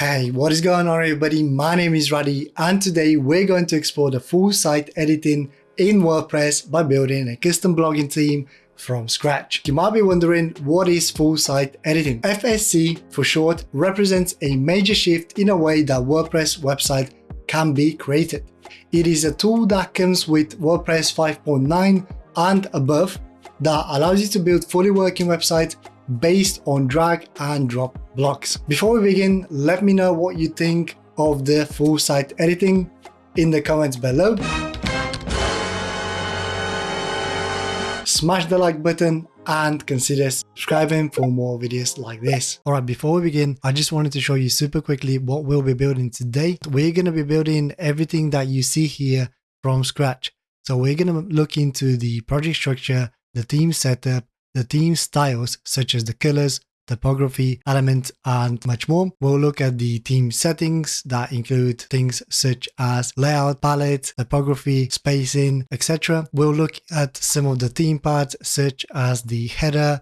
Hey, what is going on everybody? My name is Raddy and today we're going to explore the full site editing in WordPress by building a custom blogging theme from scratch. You might be wondering what is full site editing? FSE for short represents a major shift in a way that WordPress website can be created. It is a tool that comes with WordPress 5.9 and above that allows you to build fully working websites based on drag and drop blocks. Before we begin, let me know what you think of the full site editing in the comments below. Smash the like button and consider subscribing for more videos like this. Alright, before we begin, I just wanted to show you super quickly what we'll be building today. We're going to be building everything that you see here from scratch. So we're going to look into the project structure, the theme setup, the theme styles such as the colors, typography, elements, and much more. We'll look at the theme settings that include things such as layout, palette, typography, spacing, etc. We'll look at some of the theme parts such as the header,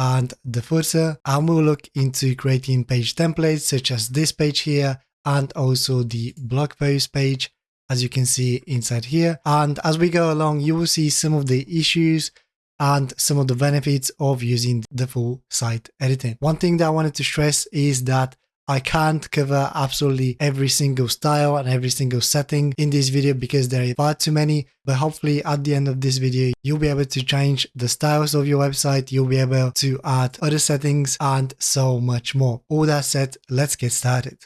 and the footer and we'll look into creating page templates such as this page here and also the blog post page as you can see inside here and as we go along you will see some of the issues and some of the benefits of using the full site editing. One thing that I wanted to stress is that I can't cover absolutely every single style and every single setting in this video because there are far too many, but hopefully at the end of this video, you'll be able to change the styles of your website, you'll be able to add other settings and so much more. All that said, let's get started.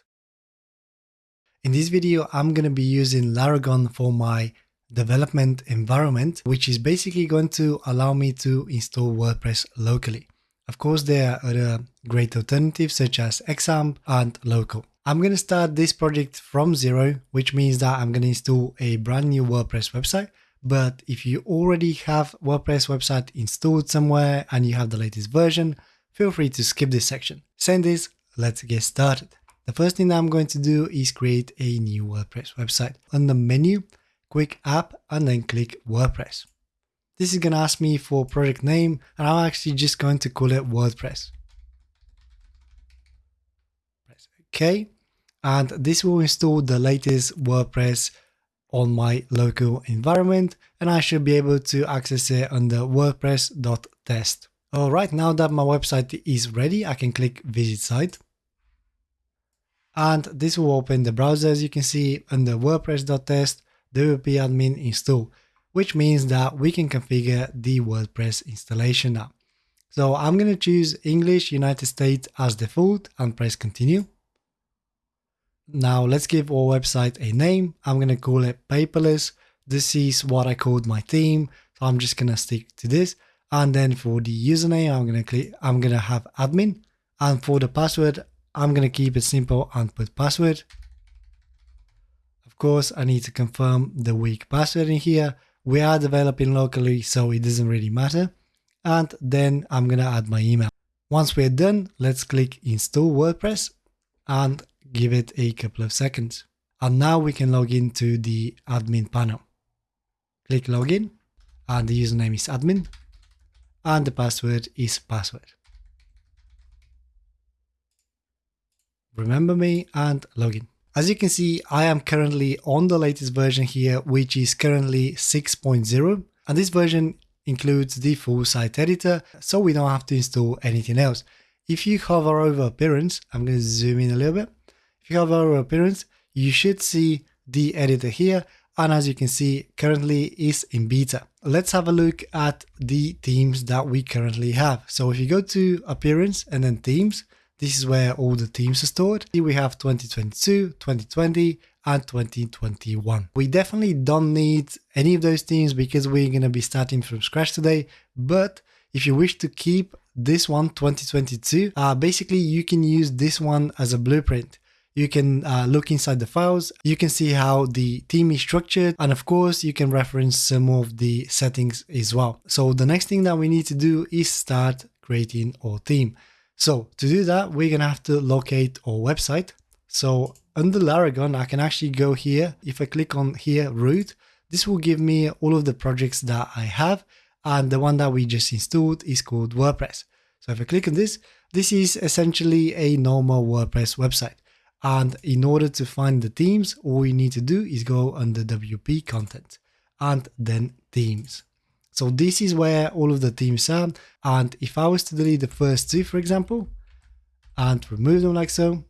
In this video, I'm going to be using Laragon for my development environment, which is basically going to allow me to install WordPress locally. Of course, there are other great alternatives such as XAMPP and Local. I'm going to start this project from zero, which means that I'm going to install a brand new WordPress website. But if you already have WordPress website installed somewhere and you have the latest version, feel free to skip this section. Saying this, let's get started. The first thing I'm going to do is create a new WordPress website. On the menu, quick app and then click WordPress. This is going to ask me for project name and I'm actually just going to call it WordPress. Press OK and this will install the latest WordPress on my local environment and I should be able to access it under wordpress.test. Alright, now that my website is ready, I can click visit site. And this will open the browser as you can see under wordpress.test wp-admin install, which means that we can configure the WordPress installation now. So I'm going to choose English United States as default and press continue. Now let's give our website a name. I'm going to call it paperless. This is what I called my theme. So I'm just going to stick to this. And then for the username, I'm going to click, I'm going to have admin. And for the password, I'm going to keep it simple and put password. Of course, I need to confirm the weak password in here. We are developing locally, so it doesn't really matter. And then I'm going to add my email. Once we're done, let's click install WordPress and give it a couple of seconds. And now we can log into the admin panel. Click login and the username is admin and the password is password. Remember me and login. As you can see, I am currently on the latest version here, which is currently 6.0. And this version includes the full site editor, so we don't have to install anything else. If you hover over appearance, I'm going to zoom in a little bit. If you hover over appearance, you should see the editor here. And as you can see, currently is in beta. Let's have a look at the themes that we currently have. So if you go to appearance and then themes, this is where all the themes are stored. Here we have 2022, 2020, and 2021. We definitely don't need any of those themes because we're going to be starting from scratch today. But if you wish to keep this one 2022, uh, basically you can use this one as a blueprint. You can uh, look inside the files, you can see how the theme is structured, and of course you can reference some of the settings as well. So the next thing that we need to do is start creating our theme. So to do that, we're going to have to locate our website. So under Laragon, I can actually go here. If I click on here, root, this will give me all of the projects that I have. And the one that we just installed is called WordPress. So if I click on this, this is essentially a normal WordPress website. And in order to find the themes, all you need to do is go under WP content and then themes. So this is where all of the teams are. And if I was to delete the first two, for example, and remove them like so,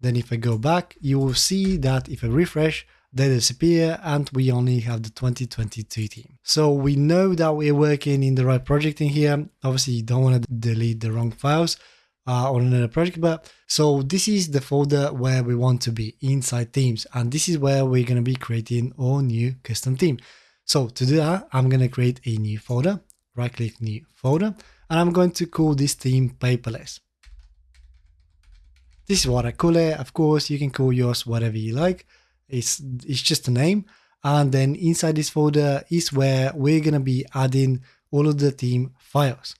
then if I go back, you will see that if I refresh, they disappear and we only have the 2022 team. So we know that we're working in the right project in here. Obviously you don't want to delete the wrong files uh, on another project, but so this is the folder where we want to be inside themes. And this is where we're going to be creating our new custom theme. So to do that, I'm going to create a new folder, right click new folder, and I'm going to call this theme paperless. This is what I call it. Of course, you can call yours whatever you like. It's, it's just a name. And then inside this folder is where we're going to be adding all of the theme files.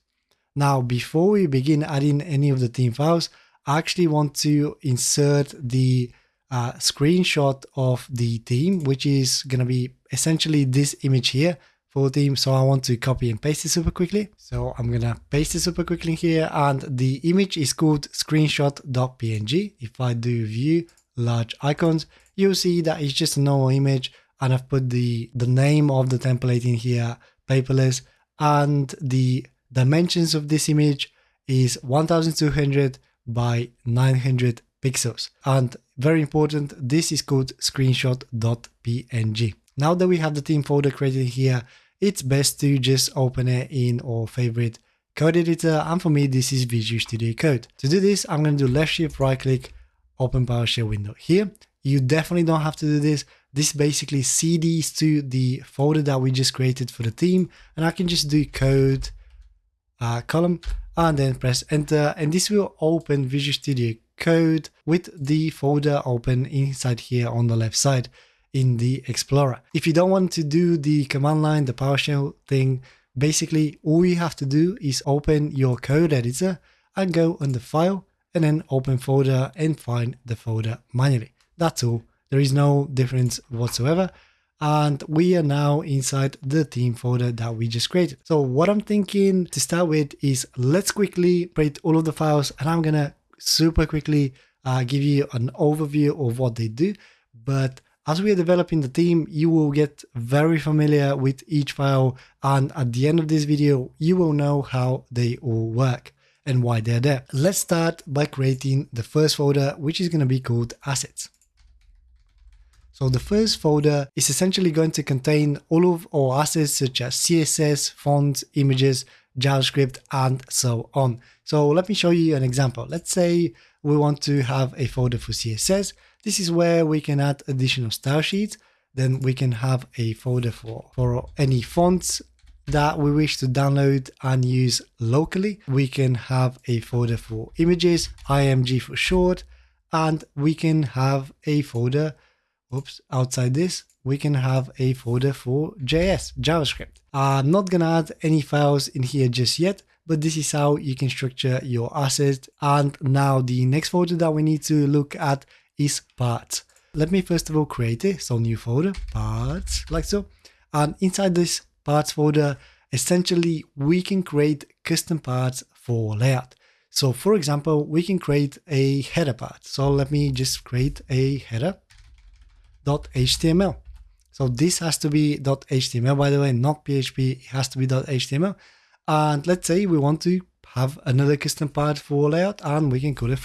Now, before we begin adding any of the theme files, I actually want to insert the uh, screenshot of the theme, which is going to be essentially this image here for theme. So I want to copy and paste it super quickly. So I'm to paste it super quickly here. And the image is called screenshot.png. If I do view large icons, you'll see that it's just a normal image and I've put the, the name of the template in here, paperless, and the dimensions of this image is 1200 by 900 pixels. And very important, this is called screenshot.png. Now that we have the theme folder created here, it's best to just open it in our favorite code editor. And for me, this is Visual Studio Code. To do this, I'm going to do left shift right click, open PowerShell window here. You definitely don't have to do this. This basically CDs to the folder that we just created for the theme. And I can just do code uh, column and then press enter. And this will open Visual Studio Code with the folder open inside here on the left side in the Explorer. If you don't want to do the command line, the PowerShell thing, basically all you have to do is open your code editor and go under file and then open folder and find the folder manually. That's all. There is no difference whatsoever. And we are now inside the theme folder that we just created. So what I'm thinking to start with is let's quickly create all of the files and I'm gonna super quickly uh, give you an overview of what they do. But as we are developing the team, you will get very familiar with each file. And at the end of this video, you will know how they all work and why they're there. Let's start by creating the first folder, which is going to be called assets. So the first folder is essentially going to contain all of our assets such as CSS, fonts, images, JavaScript, and so on. So let me show you an example. Let's say we want to have a folder for CSS. This is where we can add additional style sheets. Then we can have a folder for, for any fonts that we wish to download and use locally. We can have a folder for images, IMG for short, and we can have a folder, oops, outside this, we can have a folder for JS, JavaScript. I'm not gonna add any files in here just yet, but this is how you can structure your assets. And now the next folder that we need to look at is parts. Let me first of all create it. So new folder, parts, like so. And inside this parts folder, essentially we can create custom parts for layout. So for example, we can create a header part. So let me just create a header.html. So this has to be .html, by the way, not PHP, it has to be .html. And let's say we want to have another custom part for layout and we can call it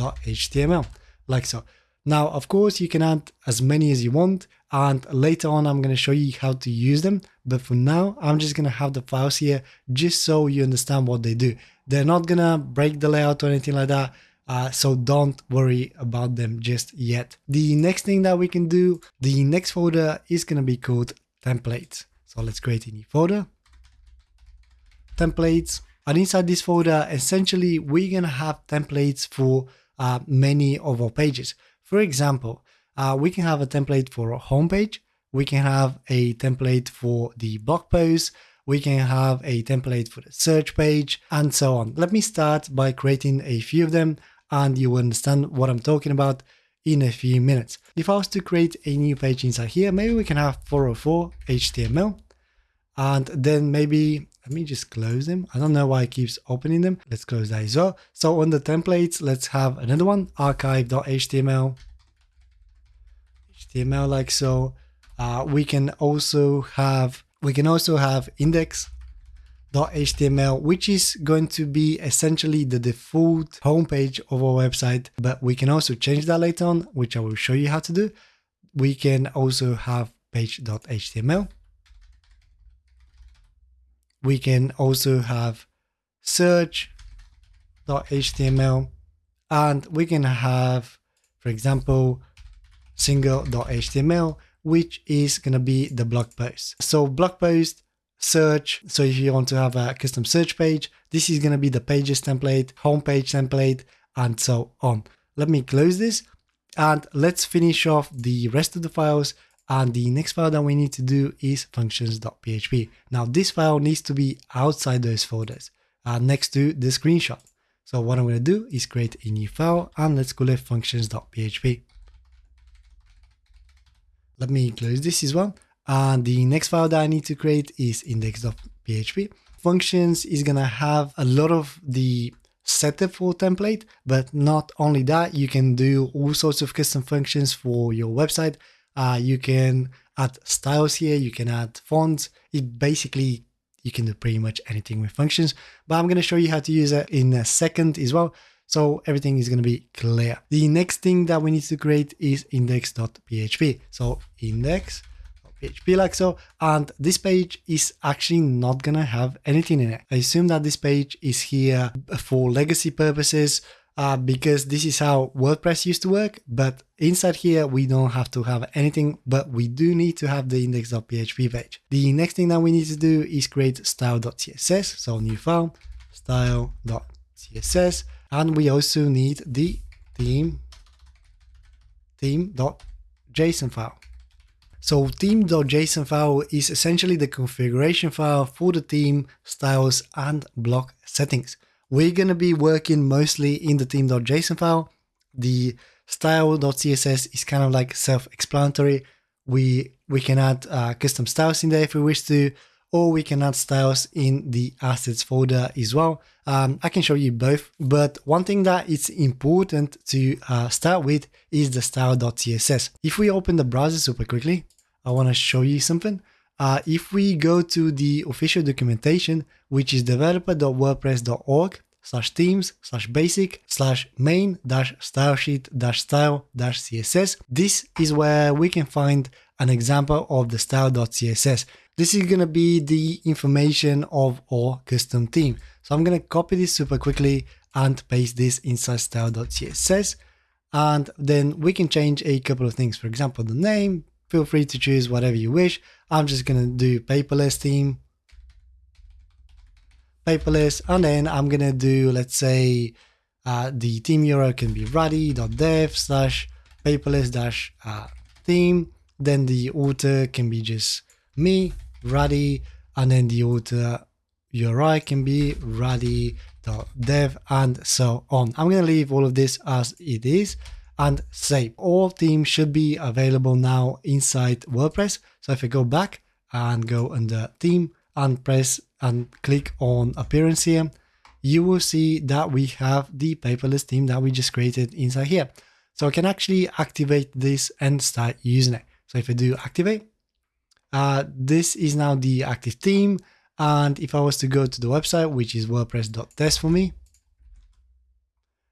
footer.html, like so. Now, of course, you can add as many as you want, and later on, I'm going to show you how to use them. But for now, I'm just going to have the files here just so you understand what they do. They're not going to break the layout or anything like that. Uh, so don't worry about them just yet. The next thing that we can do, the next folder is going to be called templates. So let's create a new folder, templates. And inside this folder, essentially, we're going to have templates for uh, many of our pages. For example, uh, we can have a template for a homepage. We can have a template for the blog post. We can have a template for the search page and so on. Let me start by creating a few of them and you will understand what I'm talking about in a few minutes. If I was to create a new page inside here, maybe we can have 404 HTML and then maybe let me just close them. I don't know why it keeps opening them. Let's close that as well. So on the templates, let's have another one, archive.html, HTML like so. Uh, we can also have, we can also have index.html, which is going to be essentially the default homepage of our website, but we can also change that later on, which I will show you how to do. We can also have page.html we can also have search.html and we can have, for example, single.html, which is going to be the blog post. So blog post, search. So if you want to have a custom search page, this is going to be the pages template, homepage template, and so on. Let me close this and let's finish off the rest of the files and the next file that we need to do is functions.php. Now this file needs to be outside those folders uh, next to the screenshot. So what I'm going to do is create a new file and let's call it functions.php. Let me close this as well. And the next file that I need to create is index.php. Functions is going to have a lot of the setup for template, but not only that, you can do all sorts of custom functions for your website uh, you can add styles here, you can add fonts. It basically, you can do pretty much anything with functions, but I'm going to show you how to use it in a second as well. So everything is going to be clear. The next thing that we need to create is index.php. So index.php like so. And this page is actually not going to have anything in it. I assume that this page is here for legacy purposes uh, because this is how WordPress used to work. But inside here, we don't have to have anything, but we do need to have the index.php page. The next thing that we need to do is create style.css. So new file, style.css. And we also need the theme, theme.json file. So theme.json file is essentially the configuration file for the theme, styles, and block settings. We're going to be working mostly in the theme.json file. The style.css is kind of like self-explanatory. We, we can add uh, custom styles in there if we wish to, or we can add styles in the assets folder as well. Um, I can show you both, but one thing that is important to uh, start with is the style.css. If we open the browser super quickly, I want to show you something. Uh, if we go to the official documentation, which is developer.wordpress.org slash themes slash basic slash main dash style sheet dash style dash css, this is where we can find an example of the style.css. This is going to be the information of our custom theme. So I'm going to copy this super quickly and paste this inside style.css. And then we can change a couple of things. For example, the name, feel free to choose whatever you wish. I'm just going to do paperless theme, paperless, and then I'm going to do, let's say, uh, the theme URL can be raddy.dev slash paperless dash uh, theme. Then the author can be just me, Raddy, and then the author URI can be raddy.dev and so on. I'm going to leave all of this as it is and save. All themes should be available now inside WordPress. So if I go back and go under theme and press and click on appearance here, you will see that we have the paperless theme that we just created inside here. So I can actually activate this and start using it. So if I do activate, uh, this is now the active theme. And if I was to go to the website, which is wordpress.test for me,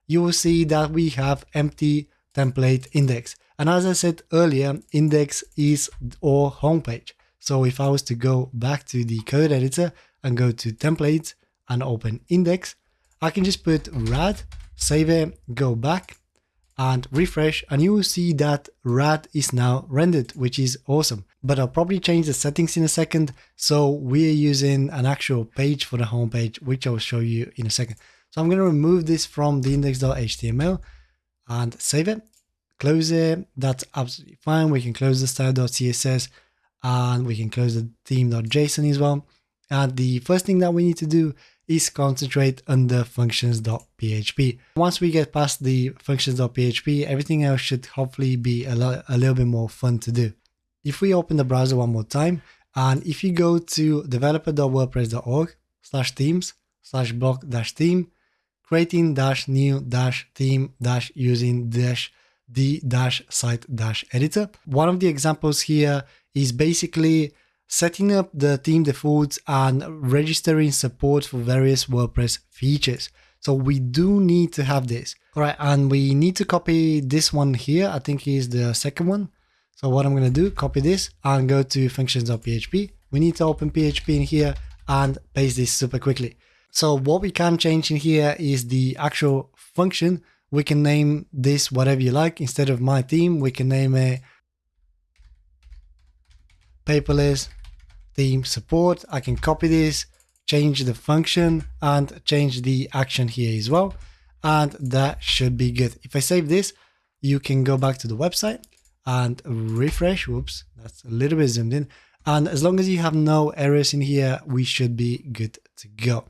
you will see that we have empty template index. And as I said earlier, index is our homepage. So if I was to go back to the code editor and go to templates and open index, I can just put rad, save it, go back and refresh and you will see that rad is now rendered, which is awesome. But I'll probably change the settings in a second. So we're using an actual page for the homepage, which I'll show you in a second. So I'm going to remove this from the index.html and save it, close it. That's absolutely fine. We can close the style.css and we can close the theme.json as well. And the first thing that we need to do is concentrate on the functions.php. Once we get past the functions.php, everything else should hopefully be a, lo- a little bit more fun to do. If we open the browser one more time, and if you go to developer.wordpress.org slash themes slash block dash theme, creating dash new dash theme dash using dash the dash site dash editor. One of the examples here is basically setting up the theme defaults and registering support for various WordPress features. So we do need to have this. All right, and we need to copy this one here. I think is the second one. So what I'm going to do, copy this and go to functions.php. We need to open PHP in here and paste this super quickly. So what we can change in here is the actual function. We can name this whatever you like. Instead of my theme, we can name it paperless theme support. I can copy this, change the function and change the action here as well. And that should be good. If I save this, you can go back to the website and refresh. Whoops, that's a little bit zoomed in. And as long as you have no errors in here, we should be good to go.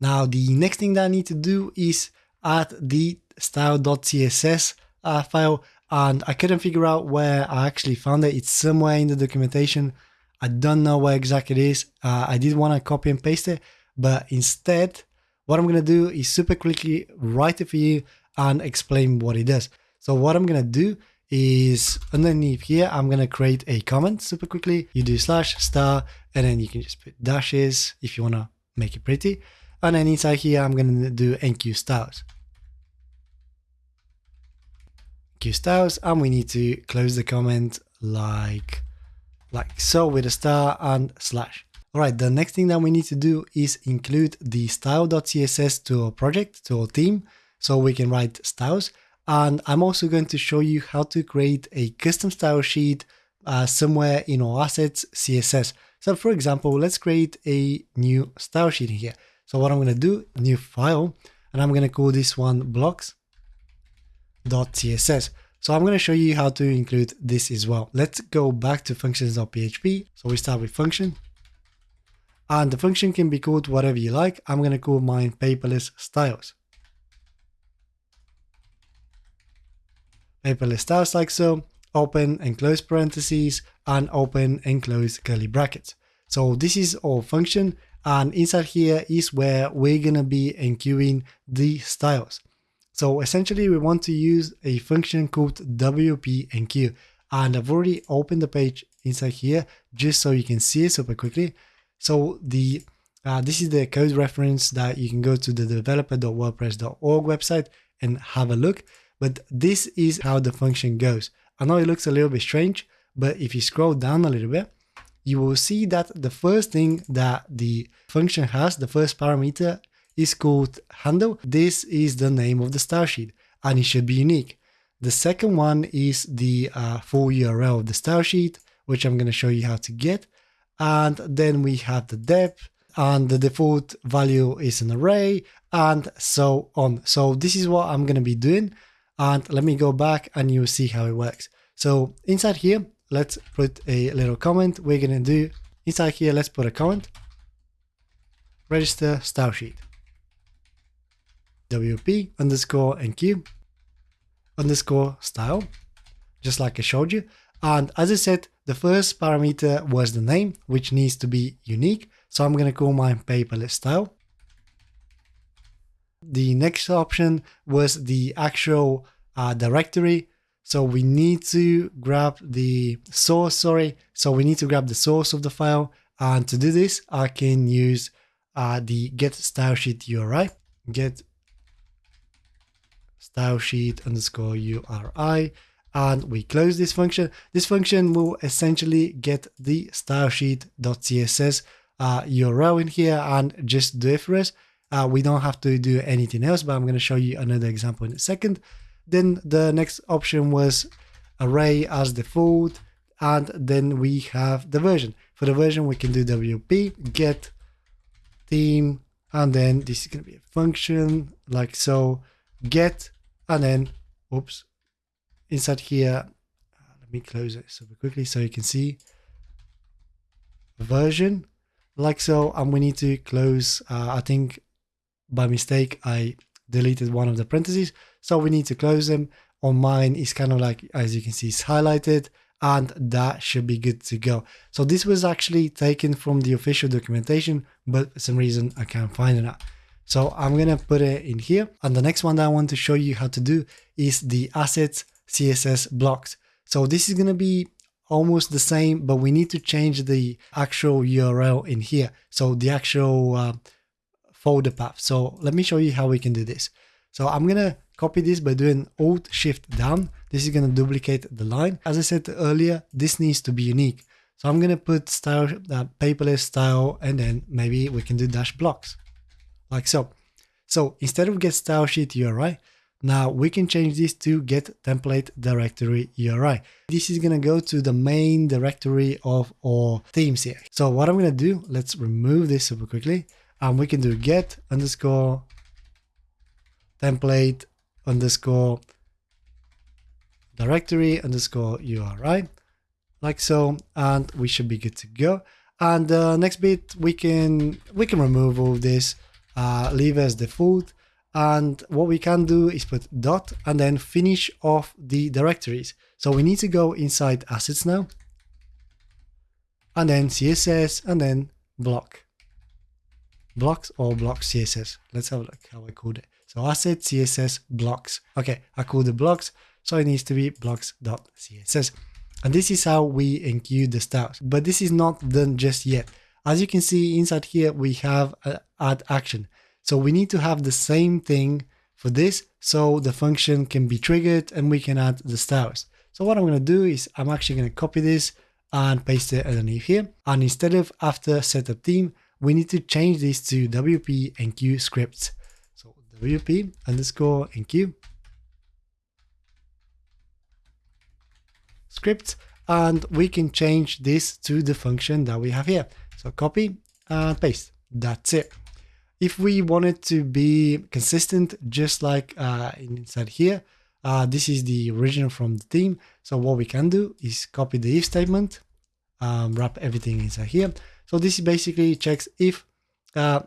Now, the next thing that I need to do is add the style.css uh, file and I couldn't figure out where I actually found it. It's somewhere in the documentation. I don't know where exactly it is. Uh, I did want to copy and paste it, but instead, what I'm going to do is super quickly write it for you and explain what it does. So what I'm going to do is underneath here, I'm going to create a comment super quickly. You do slash star, and then you can just put dashes if you want to make it pretty. And then inside here, I'm going to do enqueue styles. Styles, and we need to close the comment like like so with a star and slash. All right, the next thing that we need to do is include the style.css to our project, to our theme, so we can write styles. And I'm also going to show you how to create a custom style sheet uh, somewhere in our assets CSS. So for example, let's create a new style sheet here. So what I'm going to do, new file, and I'm going to call this one blocks.css. So I'm going to show you how to include this as well. Let's go back to functions.php. So we start with function. And the function can be called whatever you like. I'm going to call mine paperless styles. Paperless styles like so, open and close parentheses, and open and close curly brackets. So this is our function, and inside here is where we're going to be enqueuing the styles. So essentially we want to use a function called WP enqueue. And I've already opened the page inside here just so you can see it super quickly. So the uh, this is the code reference that you can go to the developer.wordpress.org website and have a look. But this is how the function goes. I know it looks a little bit strange, but if you scroll down a little bit, you will see that the first thing that the function has, the first parameter is called handle. This is the name of the style sheet and it should be unique. The second one is the uh, full URL of the style sheet, which I'm going to show you how to get. And then we have the deps and the default value is an array and so on. So this is what I'm going to be doing. And let me go back and you'll see how it works. So inside here, let's put a little comment. We're going to do inside here, let's put a comment, register style sheet. WP underscore enqueue underscore style, just like I showed you. And as I said, the first parameter was the name, which needs to be unique. So I'm going to call mine paperless style. The next option was the actual uh, directory. So we need to grab the source, sorry. So we need to grab the source of the file. And to do this, I can use uh, the get style sheet URI, get style sheet underscore URI and we close this function. This function will essentially get the style sheet.css uh, URL in here and just do it for us. Uh, we don't have to do anything else, but I'm going to show you another example in a second. Then the next option was array as default, and then we have the version. For the version, we can do WP get theme, and then this is going to be a function like so get and then, oops, inside here, uh, let me close it super quickly so you can see version like so. And we need to close, uh, I think by mistake, I deleted one of the parentheses. So we need to close them. On mine, it's kind of like, as you can see, it's highlighted. and that should be good to go. So this was actually taken from the official documentation, but for some reason I can't find it. So I'm going to put it in here. And the next one that I want to show you how to do is the assets CSS blocks. So this is going to be almost the same, but we need to change the actual URL in here. So the actual uh, folder path. So let me show you how we can do this. So I'm going to copy this by doing Alt Shift down. This is going to duplicate the line. As I said earlier, this needs to be unique. So I'm going to put style, uh, paperless style, and then maybe we can do dash blocks like so. So instead of get style sheet URI, now we can change this to get template directory URI. This is going to go to the main directory of our themes here. So what I'm going to do, let's remove this super quickly and we can do get underscore template underscore directory underscore URI like so and we should be good to go and uh, next bit we can we can remove all this uh, leave as default and what we can do is put dot and then finish off the directories. So we need to go inside assets now. And then css and then block. Blocks or block css let's have a look how i code it. So asset css blocks. Okay i called the blocks. So it needs to be blocks.css and this is how we enqueue the styles but this is not done just yet. As you can see inside here, we have add action. So we need to have the same thing for this so the function can be triggered and we can add the styles. So what I'm going to do is I'm actually going to copy this and paste it underneath here. And instead of after setup theme, we need to change this to WP enqueue scripts. So WP underscore enqueue script and we can change this to the function that we have here. So copy and paste. That's it. If we want it to be consistent, just like uh, inside here, uh, this is the original from the theme. So what we can do is copy the if statement, um, wrap everything inside here. So this basically checks if uh,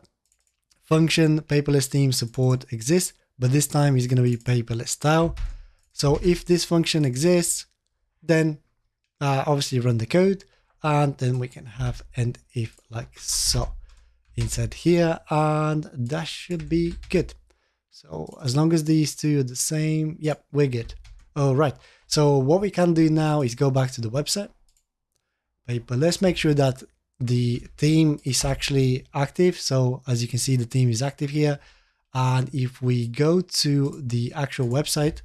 function paperless theme support exists, but this time it's going to be paperless style. So if this function exists, then uh, obviously run the code and then we can have end if like so inside here and that should be good. So as long as these two are the same yep we're good. All right. So what we can do now is go back to the website. But let's make sure that the theme is actually active. So as you can see the theme is active here. And if we go to the actual website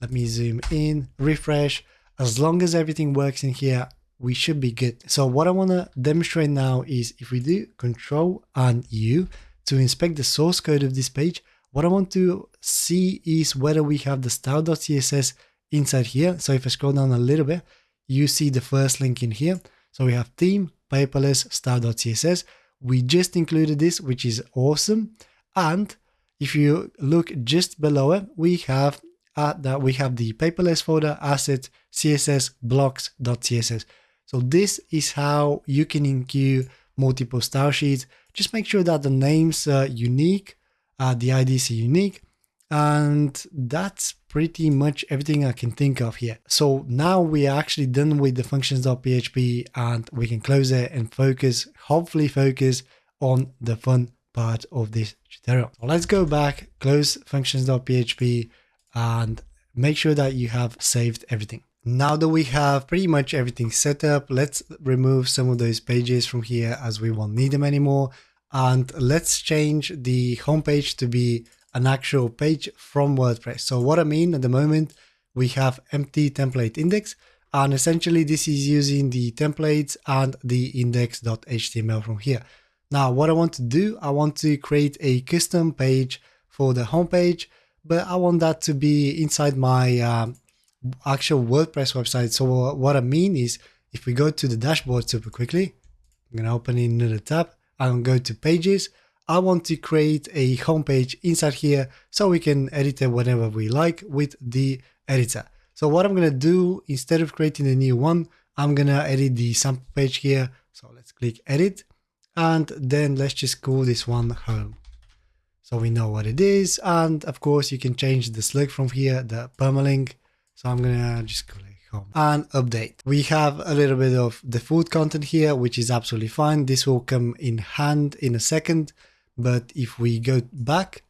let me zoom in refresh. As long as everything works in here we should be good. So what I want to demonstrate now is if we do control and U to inspect the source code of this page, what I want to see is whether we have the style.css inside here. So if I scroll down a little bit, you see the first link in here. So we have theme, paperless, style.css. We just included this, which is awesome. And if you look just below it, we have uh, that we have the paperless folder asset css blocks.css. So this is how you can enqueue multiple style sheets. Just make sure that the names are unique, uh, the IDs are unique, and that's pretty much everything I can think of here. So now we are actually done with the functions.php and we can close it and focus, hopefully focus on the fun part of this tutorial. So let's go back, close functions.php and make sure that you have saved everything. Now that we have pretty much everything set up, let's remove some of those pages from here as we won't need them anymore. And let's change the homepage to be an actual page from WordPress. So what I mean at the moment, we have empty template index and essentially this is using the templates and the index.html from here. Now what I want to do, I want to create a custom page for the homepage, but I want that to be inside my um, actual WordPress website. So what I mean is if we go to the dashboard super quickly, I'm going to open another tab. I'm going to go to pages. I want to create a homepage inside here so we can edit it whenever we like with the editor. So what I'm going to do instead of creating a new one, I'm going to edit the sample page here. So let's click edit and then let's just call this one home. So we know what it is. And of course you can change the slug from here, the permalink so I'm gonna just click home and update. We have a little bit of the food content here, which is absolutely fine. This will come in hand in a second. But if we go back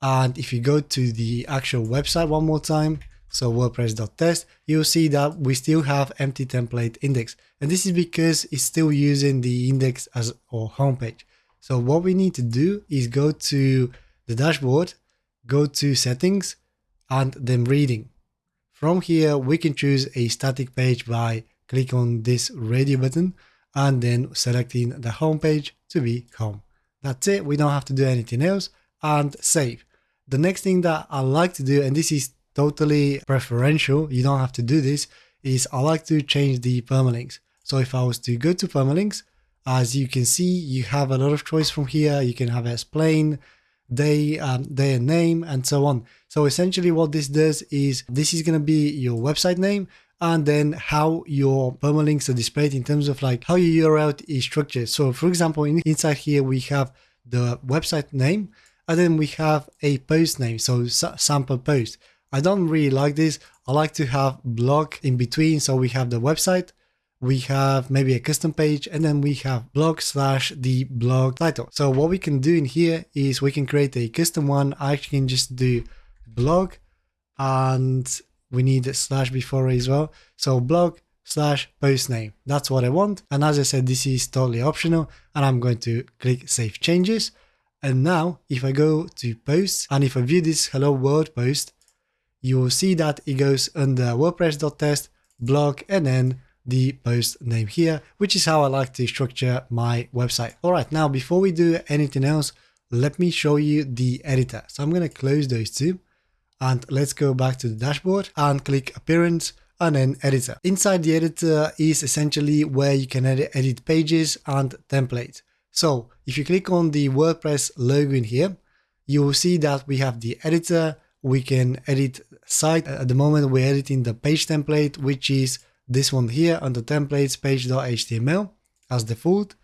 and if you go to the actual website one more time, so WordPress.test, you'll see that we still have empty template index. And this is because it's still using the index as our homepage. So what we need to do is go to the dashboard, go to settings and then reading. From here, we can choose a static page by click on this radio button and then selecting the home page to be home. That's it. We don't have to do anything else and save. The next thing that I like to do, and this is totally preferential, you don't have to do this, is I like to change the permalinks. So if I was to go to permalinks, as you can see, you have a lot of choice from here. You can have explain, um, and name, and so on. So essentially what this does is this is going to be your website name and then how your permalinks are displayed in terms of like how your URL is structured. So for example, in, inside here, we have the website name and then we have a post name. So sample post. I don't really like this. I like to have blog in between. So we have the website, we have maybe a custom page, and then we have blog slash the blog title. So what we can do in here is we can create a custom one. I can just do blog and we need a slash before as well. So blog slash post name. That's what I want. And as I said, this is totally optional and I'm going to click save changes. And now if I go to posts and if I view this hello world post, you will see that it goes under WordPress.test blog and then the post name here, which is how I like to structure my website. All right, now before we do anything else, let me show you the editor. So I'm going to close those two and let's go back to the dashboard and click appearance and then editor. Inside the editor is essentially where you can edit, edit pages and templates. So if you click on the WordPress logo in here, you will see that we have the editor, we can edit site. At the moment, we're editing the page template, which is this one here under templates page.html as default.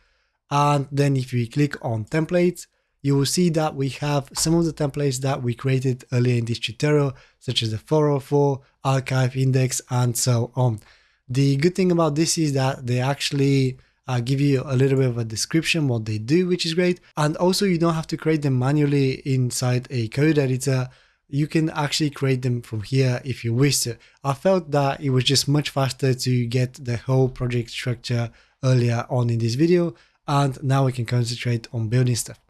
And then if we click on templates, you will see that we have some of the templates that we created earlier in this tutorial, such as the 404, archive index, and so on. The good thing about this is that they actually uh, give you a little bit of a description what they do, which is great. And also you don't have to create them manually inside a code editor you can actually create them from here if you wish to. I felt that it was just much faster to get the whole project structure earlier on in this video and now we can concentrate on building stuff.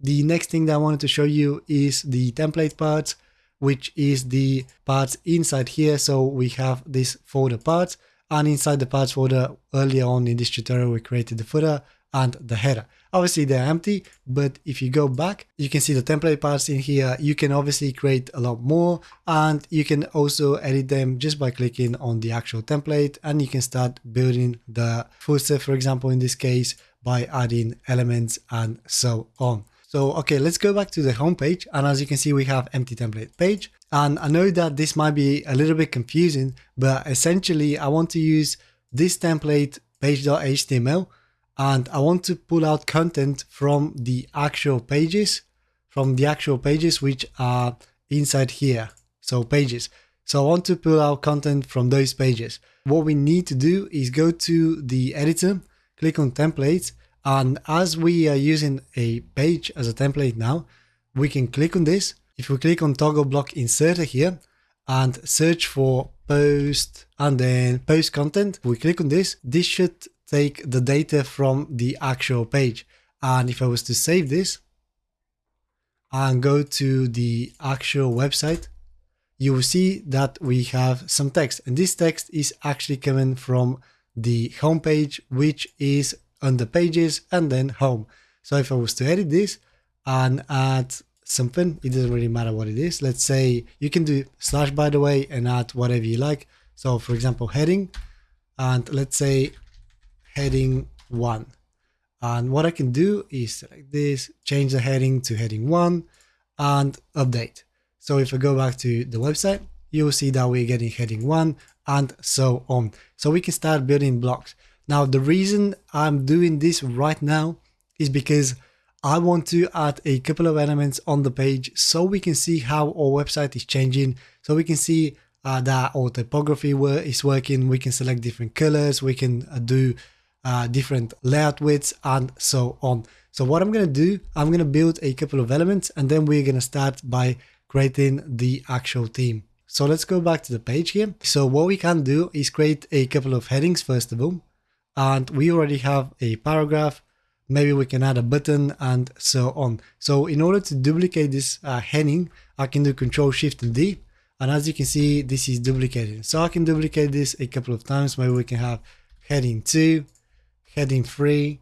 The next thing that I wanted to show you is the template parts, which is the parts inside here. So we have this folder parts and inside the parts folder earlier on in this tutorial, we created the footer and the header. Obviously they're empty, but if you go back, you can see the template parts in here. You can obviously create a lot more and you can also edit them just by clicking on the actual template and you can start building the footer, for example, in this case, by adding elements and so on. So, okay, let's go back to the homepage. And as you can see, we have empty template page. And I know that this might be a little bit confusing, but essentially I want to use this template page.html and I want to pull out content from the actual pages, from the actual pages which are inside here. So pages. So I want to pull out content from those pages. What we need to do is go to the editor, click on templates, and as we are using a page as a template now, we can click on this. If we click on toggle block inserter here and search for post and then post content, we click on this. This should take the data from the actual page. And if I was to save this and go to the actual website, you will see that we have some text. And this text is actually coming from the home page, which is under pages and then home. So if I was to edit this and add something, it doesn't really matter what it is. Let's say you can do slash by the way and add whatever you like. So for example, heading and let's say heading one. And what I can do is select this, change the heading to heading one and update. So if I go back to the website, you'll see that we're getting heading one and so on. So we can start building blocks. Now, the reason I'm doing this right now is because I want to add a couple of elements on the page so we can see how our website is changing, so we can see uh, that our typography is working. We can select different colors. We can uh, do uh, different layout widths and so on. So what I'm going to do, I'm going to build a couple of elements and then we're going to start by creating the actual theme. So let's go back to the page here. So what we can do is create a couple of headings first of all. And we already have a paragraph. Maybe we can add a button and so on. So in order to duplicate this uh, heading, I can do Control Shift and D. And as you can see, this is duplicated. So I can duplicate this a couple of times. Maybe we can have heading 2, heading 3,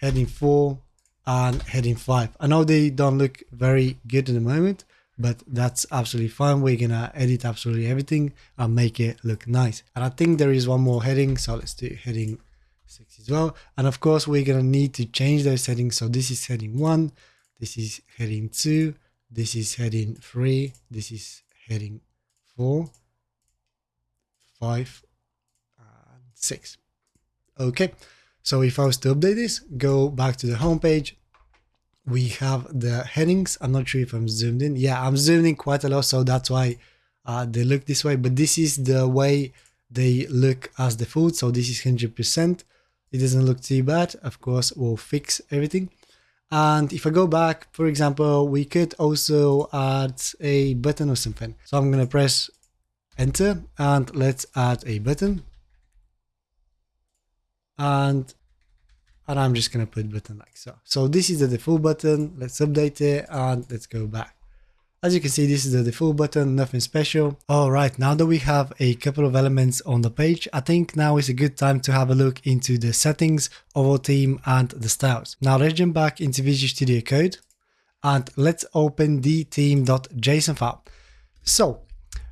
heading 4, and heading 5. I know they don't look very good at the moment, but that's absolutely fine. We're gonna edit absolutely everything and make it look nice. And I think there is one more heading, so let's do heading six as well. And of course, we're gonna need to change those settings. So this is heading one, this is heading two, this is heading three, this is heading four, five, and six. Okay, so if I was to update this, go back to the homepage, we have the headings. I'm not sure if I'm zoomed in. Yeah, I'm zoomed in quite a lot, so that's why uh, they look this way. But this is the way they look as the food. So this is 100%. It doesn't look too bad. Of course, we'll fix everything. And if I go back, for example, we could also add a button or something. So I'm going to press enter and let's add a button. And and I'm just gonna put button like so. So this is the default button. Let's update it and let's go back. As you can see, this is the default button, nothing special. All right, now that we have a couple of elements on the page, I think now is a good time to have a look into the settings of our theme and the styles. Now let's jump back into Visual Studio Code and let's open the theme.json file. So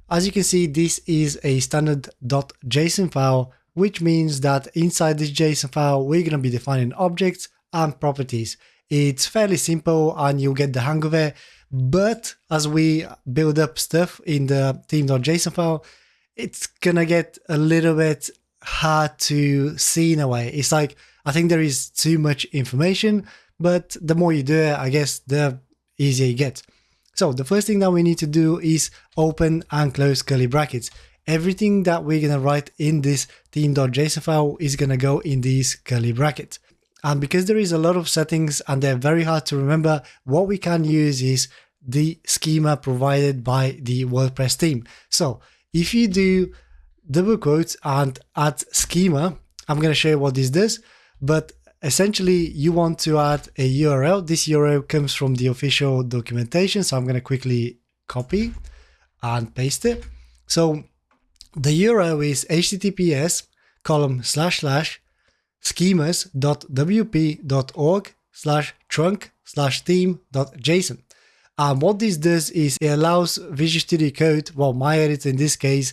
as you can see, this is a standard .json file which means that inside this JSON file, we're going to be defining objects and properties. It's fairly simple and you'll get the hang of it. But as we build up stuff in the theme.json file, it's going to get a little bit hard to see in a way. It's like, I think there is too much information, but the more you do it, I guess the easier it gets. So the first thing that we need to do is open and close curly brackets everything that we're going to write in this theme.json file is going to go in these curly brackets. And because there is a lot of settings and they're very hard to remember, what we can use is the schema provided by the WordPress theme. So if you do double quotes and add schema, I'm going to show you what this does, but essentially you want to add a URL. This URL comes from the official documentation. So I'm going to quickly copy and paste it. So the URL is https column slash slash schemas.wp.org slash trunk slash theme.json. And what this does is it allows Visual Studio Code, well, my editor in this case,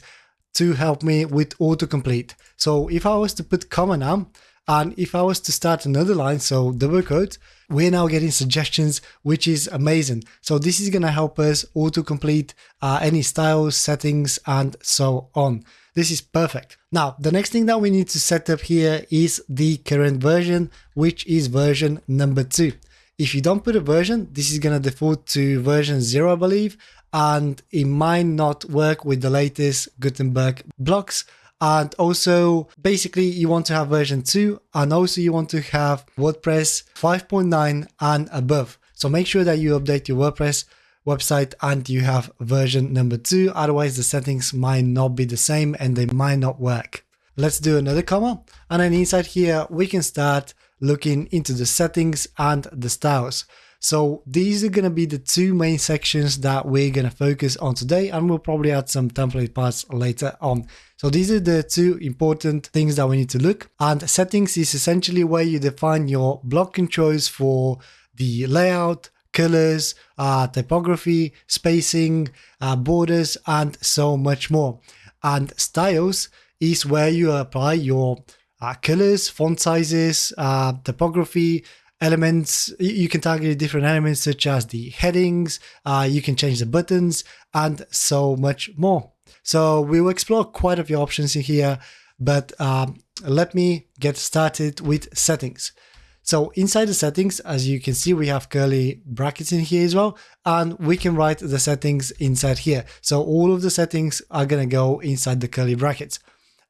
to help me with autocomplete. So if I was to put comma now, and if I was to start another line, so double quote, we're now getting suggestions, which is amazing. So this is going to help us autocomplete uh, any styles, settings, and so on. This is perfect. Now, the next thing that we need to set up here is the current version, which is version number two. If you don't put a version, this is going to default to version zero, I believe, and it might not work with the latest Gutenberg blocks. And also, basically, you want to have version 2 and also you want to have WordPress 5.9 and above. So make sure that you update your WordPress website and you have version number 2. Otherwise, the settings might not be the same and they might not work. Let's do another comma. And then inside here, we can start looking into the settings and the styles. So these are going to be the two main sections that we're going to focus on today and we'll probably add some template parts later on. So these are the two important things that we need to look and settings is essentially where you define your block controls for the layout, colors, uh, typography, spacing, uh, borders, and so much more. And styles is where you apply your uh, colors, font sizes, uh, typography, elements. You can target different elements such as the headings, uh, you can change the buttons and so much more. So we will explore quite a few options in here, but um, let me get started with settings. So inside the settings, as you can see, we have curly brackets in here as well, and we can write the settings inside here. So all of the settings are going to go inside the curly brackets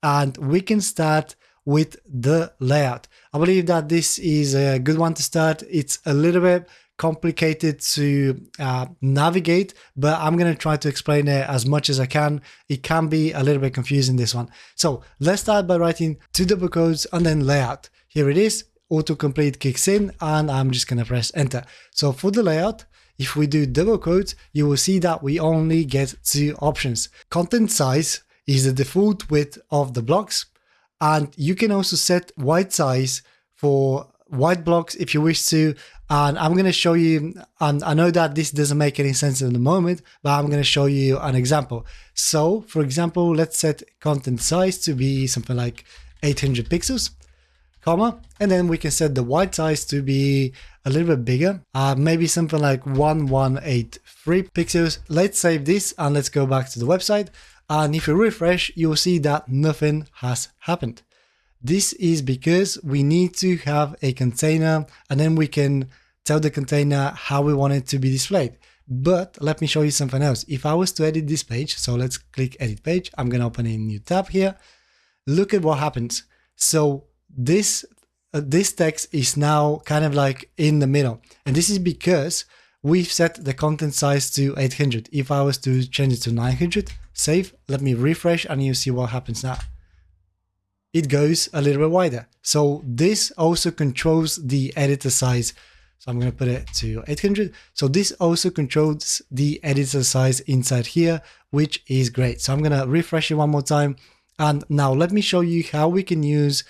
and we can start with the layout. I believe that this is a good one to start. It's a little bit complicated to uh, navigate, but I'm going to try to explain it as much as I can. It can be a little bit confusing this one. So let's start by writing two double quotes and then layout. Here it is, autocomplete kicks in and I'm just going to press enter. So for the layout, if we do double quotes, you will see that we only get two options. Content size is the default width of the blocks. And you can also set white size for white blocks if you wish to. And I'm going to show you, and I know that this doesn't make any sense in the moment, but I'm going to show you an example. So for example, let's set content size to be something like 800 pixels, comma, and then we can set the white size to be a little bit bigger, uh, maybe something like 1183 pixels. Let's save this and let's go back to the website. And if you refresh, you'll see that nothing has happened. This is because we need to have a container and then we can tell the container how we want it to be displayed. But let me show you something else. If I was to edit this page, so let's click edit page, I'm going to open a new tab here. Look at what happens. So this, uh, this text is now kind of like in the middle. And this is because we've set the content size to 800. If I was to change it to 900, save, let me refresh and you see what happens now. It goes a little bit wider. So this also controls the editor size. So I'm going to put it to 800. So this also controls the editor size inside here, which is great. So I'm going to refresh it one more time. And now let me show you how we can use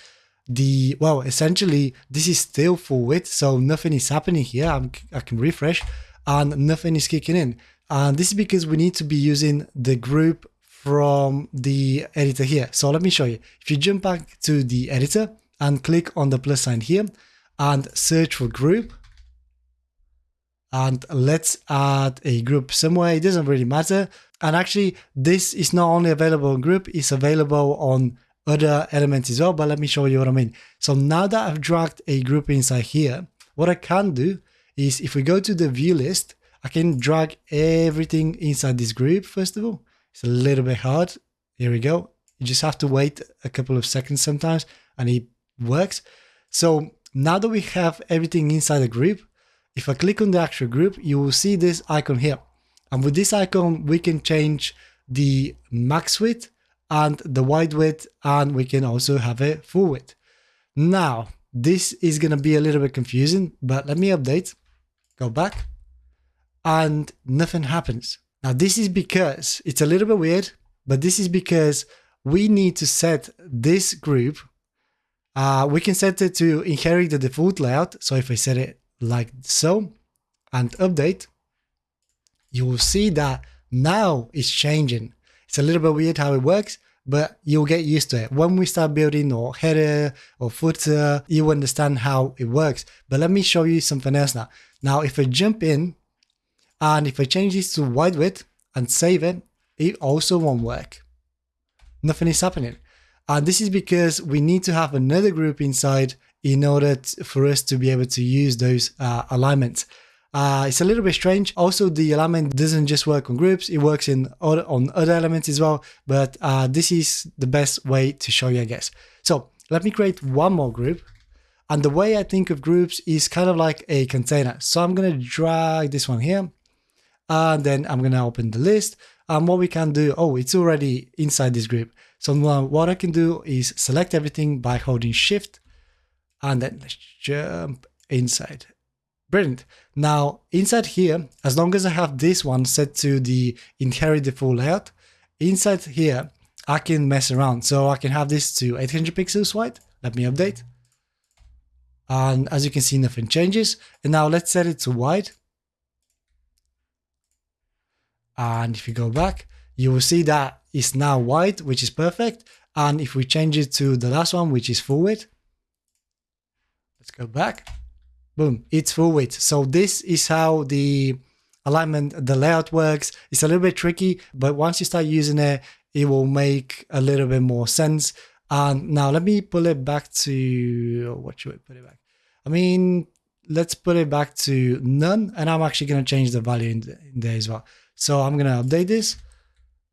the, well, essentially this is still full width. So nothing is happening here. I'm, I can refresh and nothing is kicking in. And this is because we need to be using the group from the editor here. So let me show you. If you jump back to the editor and click on the plus sign here and search for group, and let's add a group somewhere. It doesn't really matter. And actually, this is not only available in group, it's available on other elements as well. But let me show you what I mean. So now that I've dragged a group inside here, what I can do is if we go to the view list, I can drag everything inside this group, first of all. It's a little bit hard. Here we go. You just have to wait a couple of seconds sometimes and it works. So now that we have everything inside the group, if I click on the actual group, you will see this icon here. And with this icon, we can change the max width and the wide width, and we can also have a full width. Now, this is going to be a little bit confusing, but let me update, go back, and nothing happens. Now, this is because it's a little bit weird, but this is because we need to set this group. Uh, we can set it to inherit the default layout. So if I set it like so and update, you will see that now it's changing. It's a little bit weird how it works, but you'll get used to it. When we start building or header or footer, you understand how it works. But let me show you something else now. Now, if I jump in and if I change this to wide width and save it, it also won't work. Nothing is happening. And this is because we need to have another group inside in order for us to be able to use those uh, alignments. Uh, it's a little bit strange. Also, the alignment doesn't just work on groups, it works in other, on other elements as well. But uh, this is the best way to show you, I guess. So let me create one more group. And the way I think of groups is kind of like a container. So I'm going to drag this one here and then I'm to open the list. And what we can do, oh, it's already inside this group. So now what I can do is select everything by holding shift and then let's jump inside. Brilliant. Now inside here, as long as I have this one set to the inherit the default layout, inside here, I can mess around. So I can have this to 800 pixels wide. Let me update. And as you can see, nothing changes. And now let's set it to wide. And if you go back, you will see that it's now white, which is perfect. And if we change it to the last one, which is full width, let's go back. Boom, it's full width. So this is how the alignment, the layout works. It's a little bit tricky, but once you start using it, it will make a little bit more sense. And now let me pull it back to, what should I put it back? I mean, let's put it back to none. And I'm actually going to change the value in, in there as well. So I'm going to update this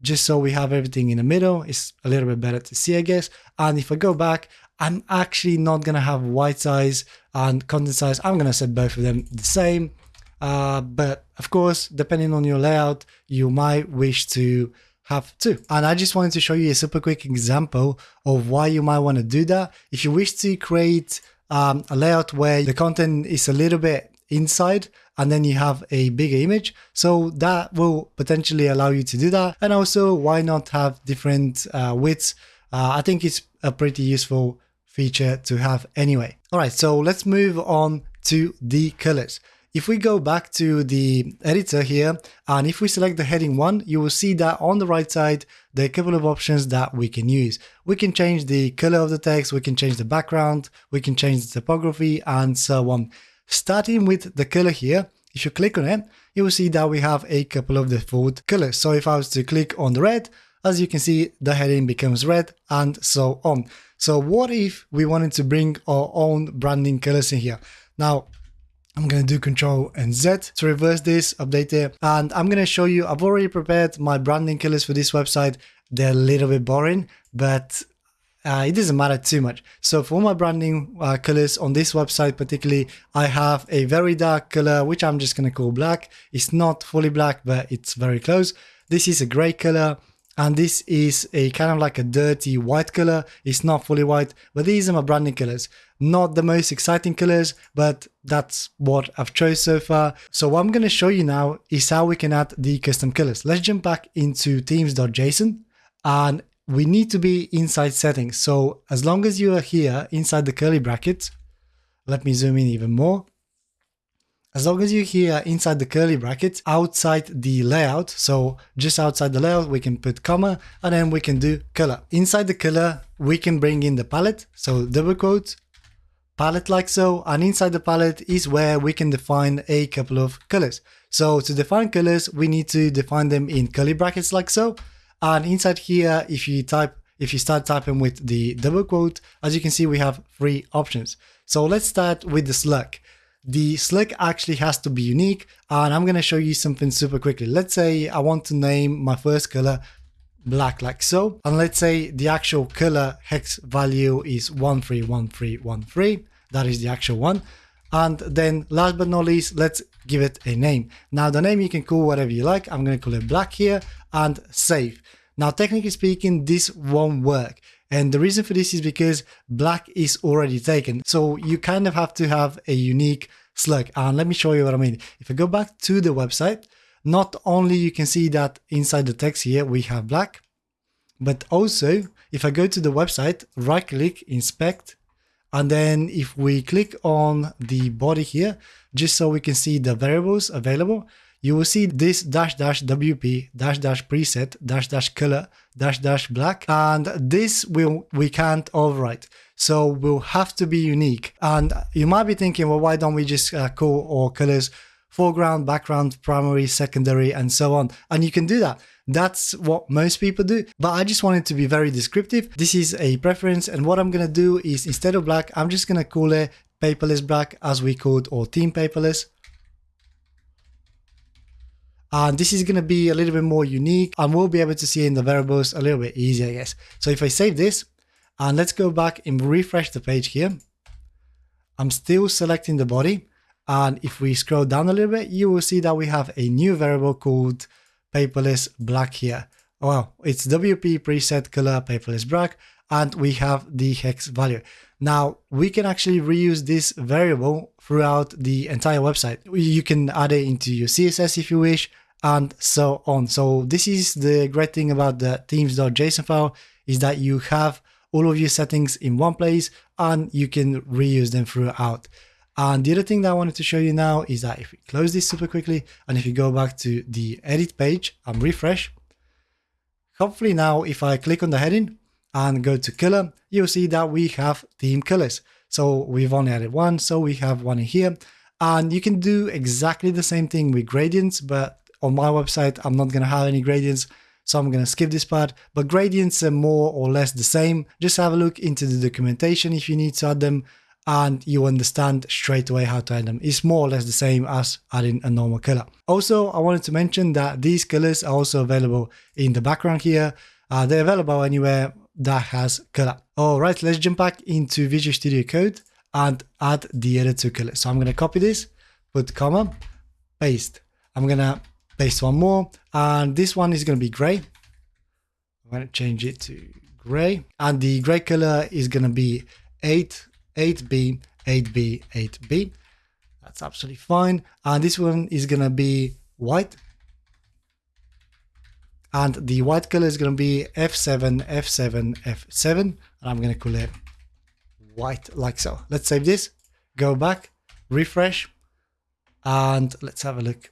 just so we have everything in the middle. It's a little bit better to see, I guess. And if I go back, I'm actually not going to have white size and content size. I'm going to set both of them the same. Uh, but of course, depending on your layout, you might wish to have two. And I just wanted to show you a super quick example of why you might want to do that. If you wish to create um, a layout where the content is a little bit inside and then you have a bigger image. So that will potentially allow you to do that. And also why not have different uh, widths? Uh, I think it's a pretty useful feature to have anyway. All right, so let's move on to the colors. If we go back to the editor here, and if we select the heading one, you will see that on the right side, there are a couple of options that we can use. We can change the color of the text, we can change the background, we can change the typography, and so on. Starting with the color here, if you click on it, you will see that we have a couple of default colors. So if I was to click on the red, as you can see, the heading becomes red and so on. So what if we wanted to bring our own branding colors in here? Now, I'm going to do Control and Z to reverse this, update it, and I'm going to show you, I've already prepared my branding colors for this website. They're a little bit boring, but uh, it doesn't matter too much. So for my branding uh, colors on this website particularly, I have a very dark color, which I'm just going to call black. It's not fully black, but it's very close. This is a gray color. And this is a kind of like a dirty white color. It's not fully white, but these are my branding colors. Not the most exciting colors, but that's what I've chose so far. So what I'm going to show you now is how we can add the custom colors. Let's jump back into themes.json and we need to be inside settings. So as long as you are here inside the curly brackets, let me zoom in even more. As long as you're here inside the curly brackets, outside the layout, so just outside the layout, we can put comma and then we can do color. Inside the color, we can bring in the palette. So double quote, palette like so, and inside the palette is where we can define a couple of colors. So to define colors, we need to define them in curly brackets like so. And inside here, if you type, if you start typing with the double quote, as you can see, we have three options. So let's start with the slug. The slug actually has to be unique and I'm going to show you something super quickly. Let's say I want to name my first color black like so. And let's say the actual color hex value is 131313. That is the actual one. And then last but not least, let's give it a name. Now the name you can call whatever you like. I'm going to call it black here and save. Now, technically speaking, this won't work. And the reason for this is because black is already taken. So you kind of have to have a unique slug. And let me show you what I mean. If I go back to the website, not only you can see that inside the text here, we have black, but also if I go to the website, right click, inspect, and then if we click on the body here, just so we can see the variables available, you will see this dash dash WP dash dash preset dash dash color dash dash black and this will we can't overwrite. So we'll have to be unique. And you might be thinking well why don't we just uh, call all colors foreground background primary secondary and so on? And you can do that. That's what most people do. But I just wanted to be very descriptive. This is a preference. And what I'm gonna do is instead of black I'm just gonna call it paperless black as we called or team paperless and this is going to be a little bit more unique and we'll be able to see in the variables a little bit easier, I guess. So if I save this and let's go back and refresh the page here, I'm still selecting the body. And if we scroll down a little bit, you will see that we have a new variable called paperless black here. Well, it's WP preset color paperless black, and we have the hex value. Now we can actually reuse this variable throughout the entire website. You can add it into your CSS if you wish and so on. So this is the great thing about the themes.json file is that you have all of your settings in one place and you can reuse them throughout. And the other thing that I wanted to show you now is that if we close this super quickly and if you go back to the edit page and refresh, hopefully now if I click on the heading, and go to color, you'll see that we have theme colors. So we've only added one, so we have one in here. And you can do exactly the same thing with gradients, but on my website, I'm not going to have any gradients. So I'm going to skip this part, but gradients are more or less the same. Just have a look into the documentation if you need to add them. and you understand straight away how to add them. It's more or less the same as adding a normal color. Also, I wanted to mention that these colors are also available in the background here. Uh, they're available anywhere that has color. All right, let's jump back into Visual Studio Code and add the other two colors. So I'm going to copy this, put comma, paste. I'm going to paste one more, and this one is going to be gray. I'm going to change it to gray, and the gray color is going to be 8 8B, 8B, 8B. That's absolutely fine. And this one is going to be white. And the white color is going to be F7, F7, F7. And I'm going to call it white like so. Let's save this, go back, refresh, and let's have a look.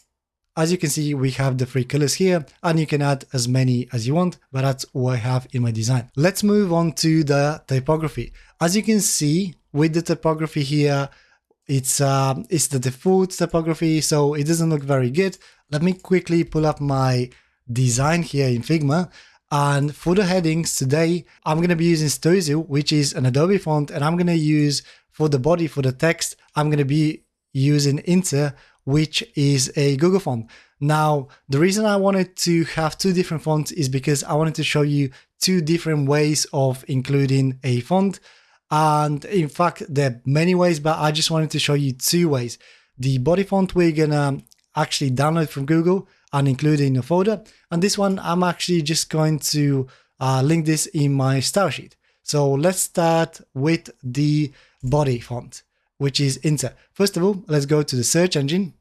As you can see, we have the three colors here and you can add as many as you want, but that's what I have in my design. Let's move on to the typography. As you can see, with the typography here, it's uh, it's the default typography, so it doesn't look very good. Let me quickly pull up my design here in Figma. And for the headings today, I'm going to be using Storyzoo, which is an Adobe font, and I'm going to use for the body, for the text, I'm going to be using Inter, which is a Google font. Now, the reason I wanted to have two different fonts is because I wanted to show you two different ways of including a font. And in fact, there are many ways, but I just wanted to show you two ways. The body font we're gonna actually download from Google and include in a folder. And this one, I'm actually just going to uh, link this in my style sheet. So let's start with the body font, which is Inter. First of all, let's go to the search engine,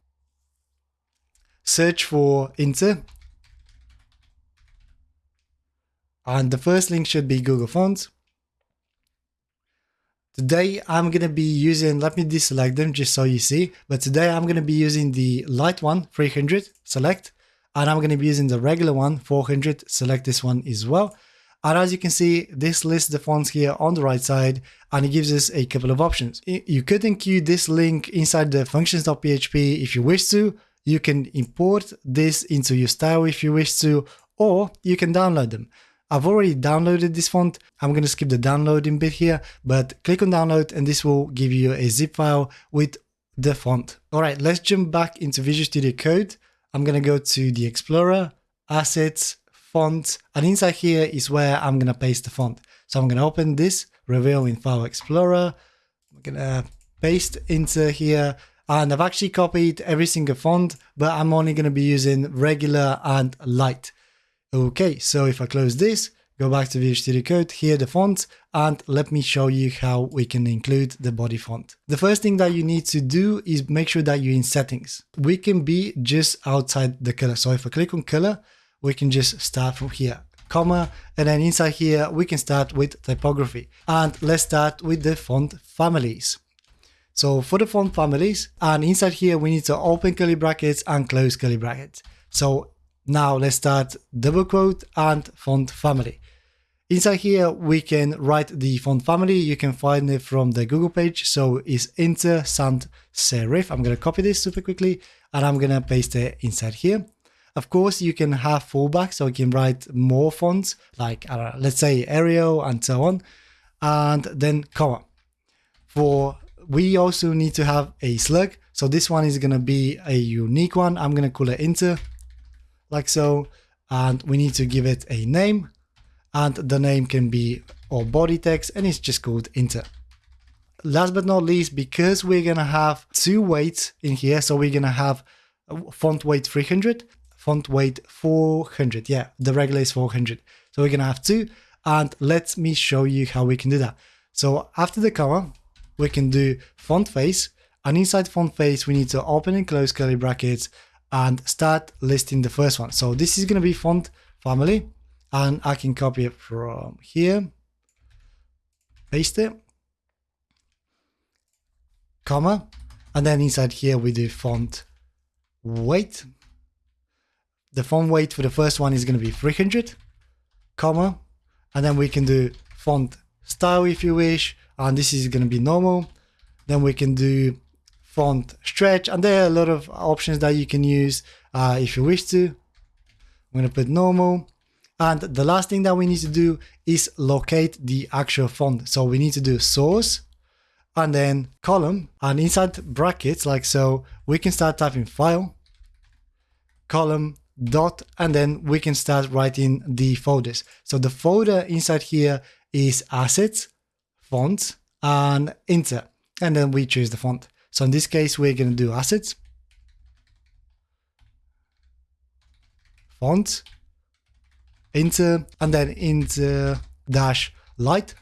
search for Inter. And the first link should be Google Fonts. Today I'm going to be using, let me deselect them just so you see, but today I'm going to be using the light one, 300, select, and I'm going to be using the regular one, 400, select this one as well. And as you can see, this lists the fonts here on the right side, and it gives us a couple of options. You could include this link inside the functions.php if you wish to, you can import this into your style if you wish to, or you can download them. I've already downloaded this font. I'm going to skip the downloading bit here, but click on download and this will give you a zip file with the font. All right, let's jump back into Visual Studio Code. I'm going to go to the Explorer, Assets, Font, and inside here is where I'm going to paste the font. So I'm going to open this, Reveal in File Explorer. I'm going to paste into here and I've actually copied every single font, but I'm only going to be using regular and light. Okay, so if I close this, go back to Visual Studio Code, here the font, and let me show you how we can include the body font. The first thing that you need to do is make sure that you're in settings. We can be just outside the color. So if I click on color, we can just start from here, comma, and then inside here, we can start with typography. And let's start with the font families. So for the font families, and inside here, we need to open curly brackets and close curly brackets. So now let's start double quote and font family. Inside here, we can write the font family. You can find it from the Google page. So it's Inter Sans Serif. I'm going to copy this super quickly and I'm going to paste it inside here. Of course, you can have fallback, so you can write more fonts, like let's say Arial and so on, and then comma. For we also need to have a slug, so this one is to be a unique one. I'm to call it Inter like so. And we need to give it a name and the name can be our body text and it's just called inter. Last but not least, because we're going to have two weights in here, so we're going to have font weight 300, font weight 400. Yeah, the regular is 400. So we're going to have two and let me show you how we can do that. So after the comma, we can do font face and inside font face, we need to open and close curly brackets and start listing the first one. So this is going to be font family and I can copy it from here, paste it, comma, and then inside here we do font weight. The font weight for the first one is going to be 300, comma, and then we can do font style if you wish, and this is going to be normal. Then we can do font stretch and there are a lot of options that you can use uh, if you wish to. I'm going to put normal. And the last thing that we need to do is locate the actual font. So we need to do source and then column and inside brackets like so, we can start typing file, column, dot, and then we can start writing the folders. So the folder inside here is assets, fonts, and enter. And then we choose the font. So in this case, we're going to do assets, font, enter, and then Inter dash light,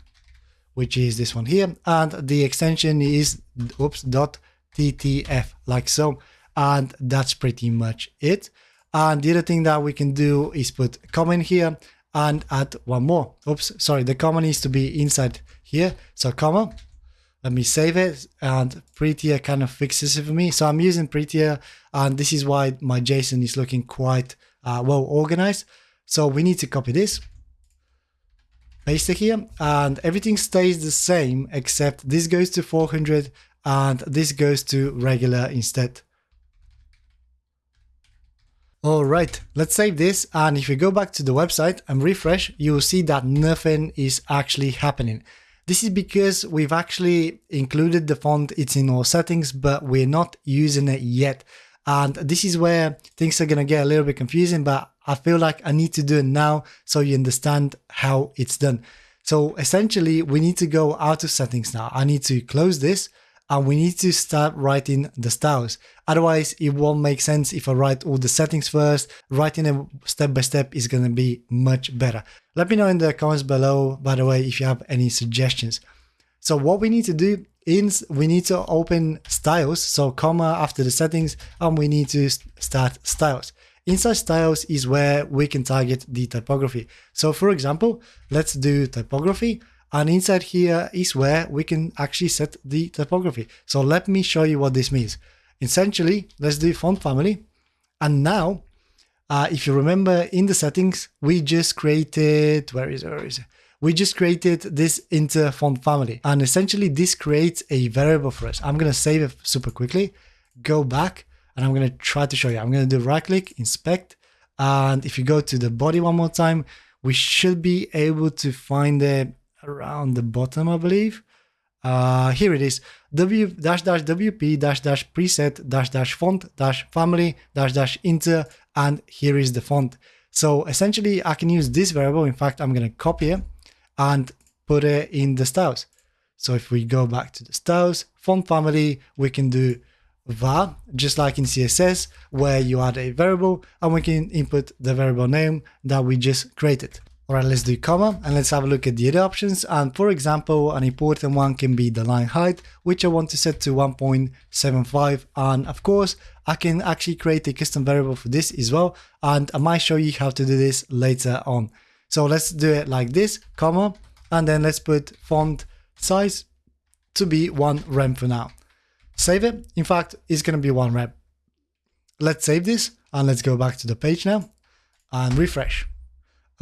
which is this one here. And the extension is oops, dot ttf, like so. And that's pretty much it. And the other thing that we can do is put comment here and add one more. Oops, sorry, the comma needs to be inside here. So comma, let me save it and Prettier kind of fixes it for me. So I'm using Prettier and this is why my JSON is looking quite uh, well organized. So we need to copy this, paste it here and everything stays the same except this goes to 400 and this goes to regular instead. All right, let's save this. And if you go back to the website and refresh, you will see that nothing is actually happening. This is because we've actually included the font, it's in our settings, but we're not using it yet. And this is where things are gonna get a little bit confusing, but I feel like I need to do it now so you understand how it's done. So essentially we need to go out of settings now. I need to close this and we need to start writing the styles. Otherwise, it won't make sense if I write all the settings first. Writing them step by step is going to be much better. Let me know in the comments below, by the way, if you have any suggestions. So what we need to do is we need to open styles, so comma after the settings, and we need to start styles. Inside styles is where we can target the typography. So for example, let's do typography and inside here is where we can actually set the typography. So let me show you what this means. Essentially, let's do font family. And now, uh, if you remember in the settings, we just created, where is it, where is it? We just created this inter font family. And essentially this creates a variable for us. I'm to save it super quickly, go back, and I'm to try to show you. I'm to do right click, inspect. And if you go to the body one more time, we should be able to find it around the bottom, I believe. Uh, here it is, w dash dash wp dash dash preset dash dash font dash family dash dash inter, and here is the font. So essentially I can use this variable. In fact, I'm going to copy it and put it in the styles. So if we go back to the styles, font family, we can do var, just like in CSS, where you add a variable and we can input the variable name that we just created. All right, let's do comma and let's have a look at the other options. And for example, an important one can be the line height, which I want to set to 1.75. And of course, I can actually create a custom variable for this as well. And I might show you how to do this later on. So let's do it like this, comma, and then let's put font size to be one rem for now. Save it. In fact, it's going to be one rem. Let's save this and let's go back to the page now and refresh.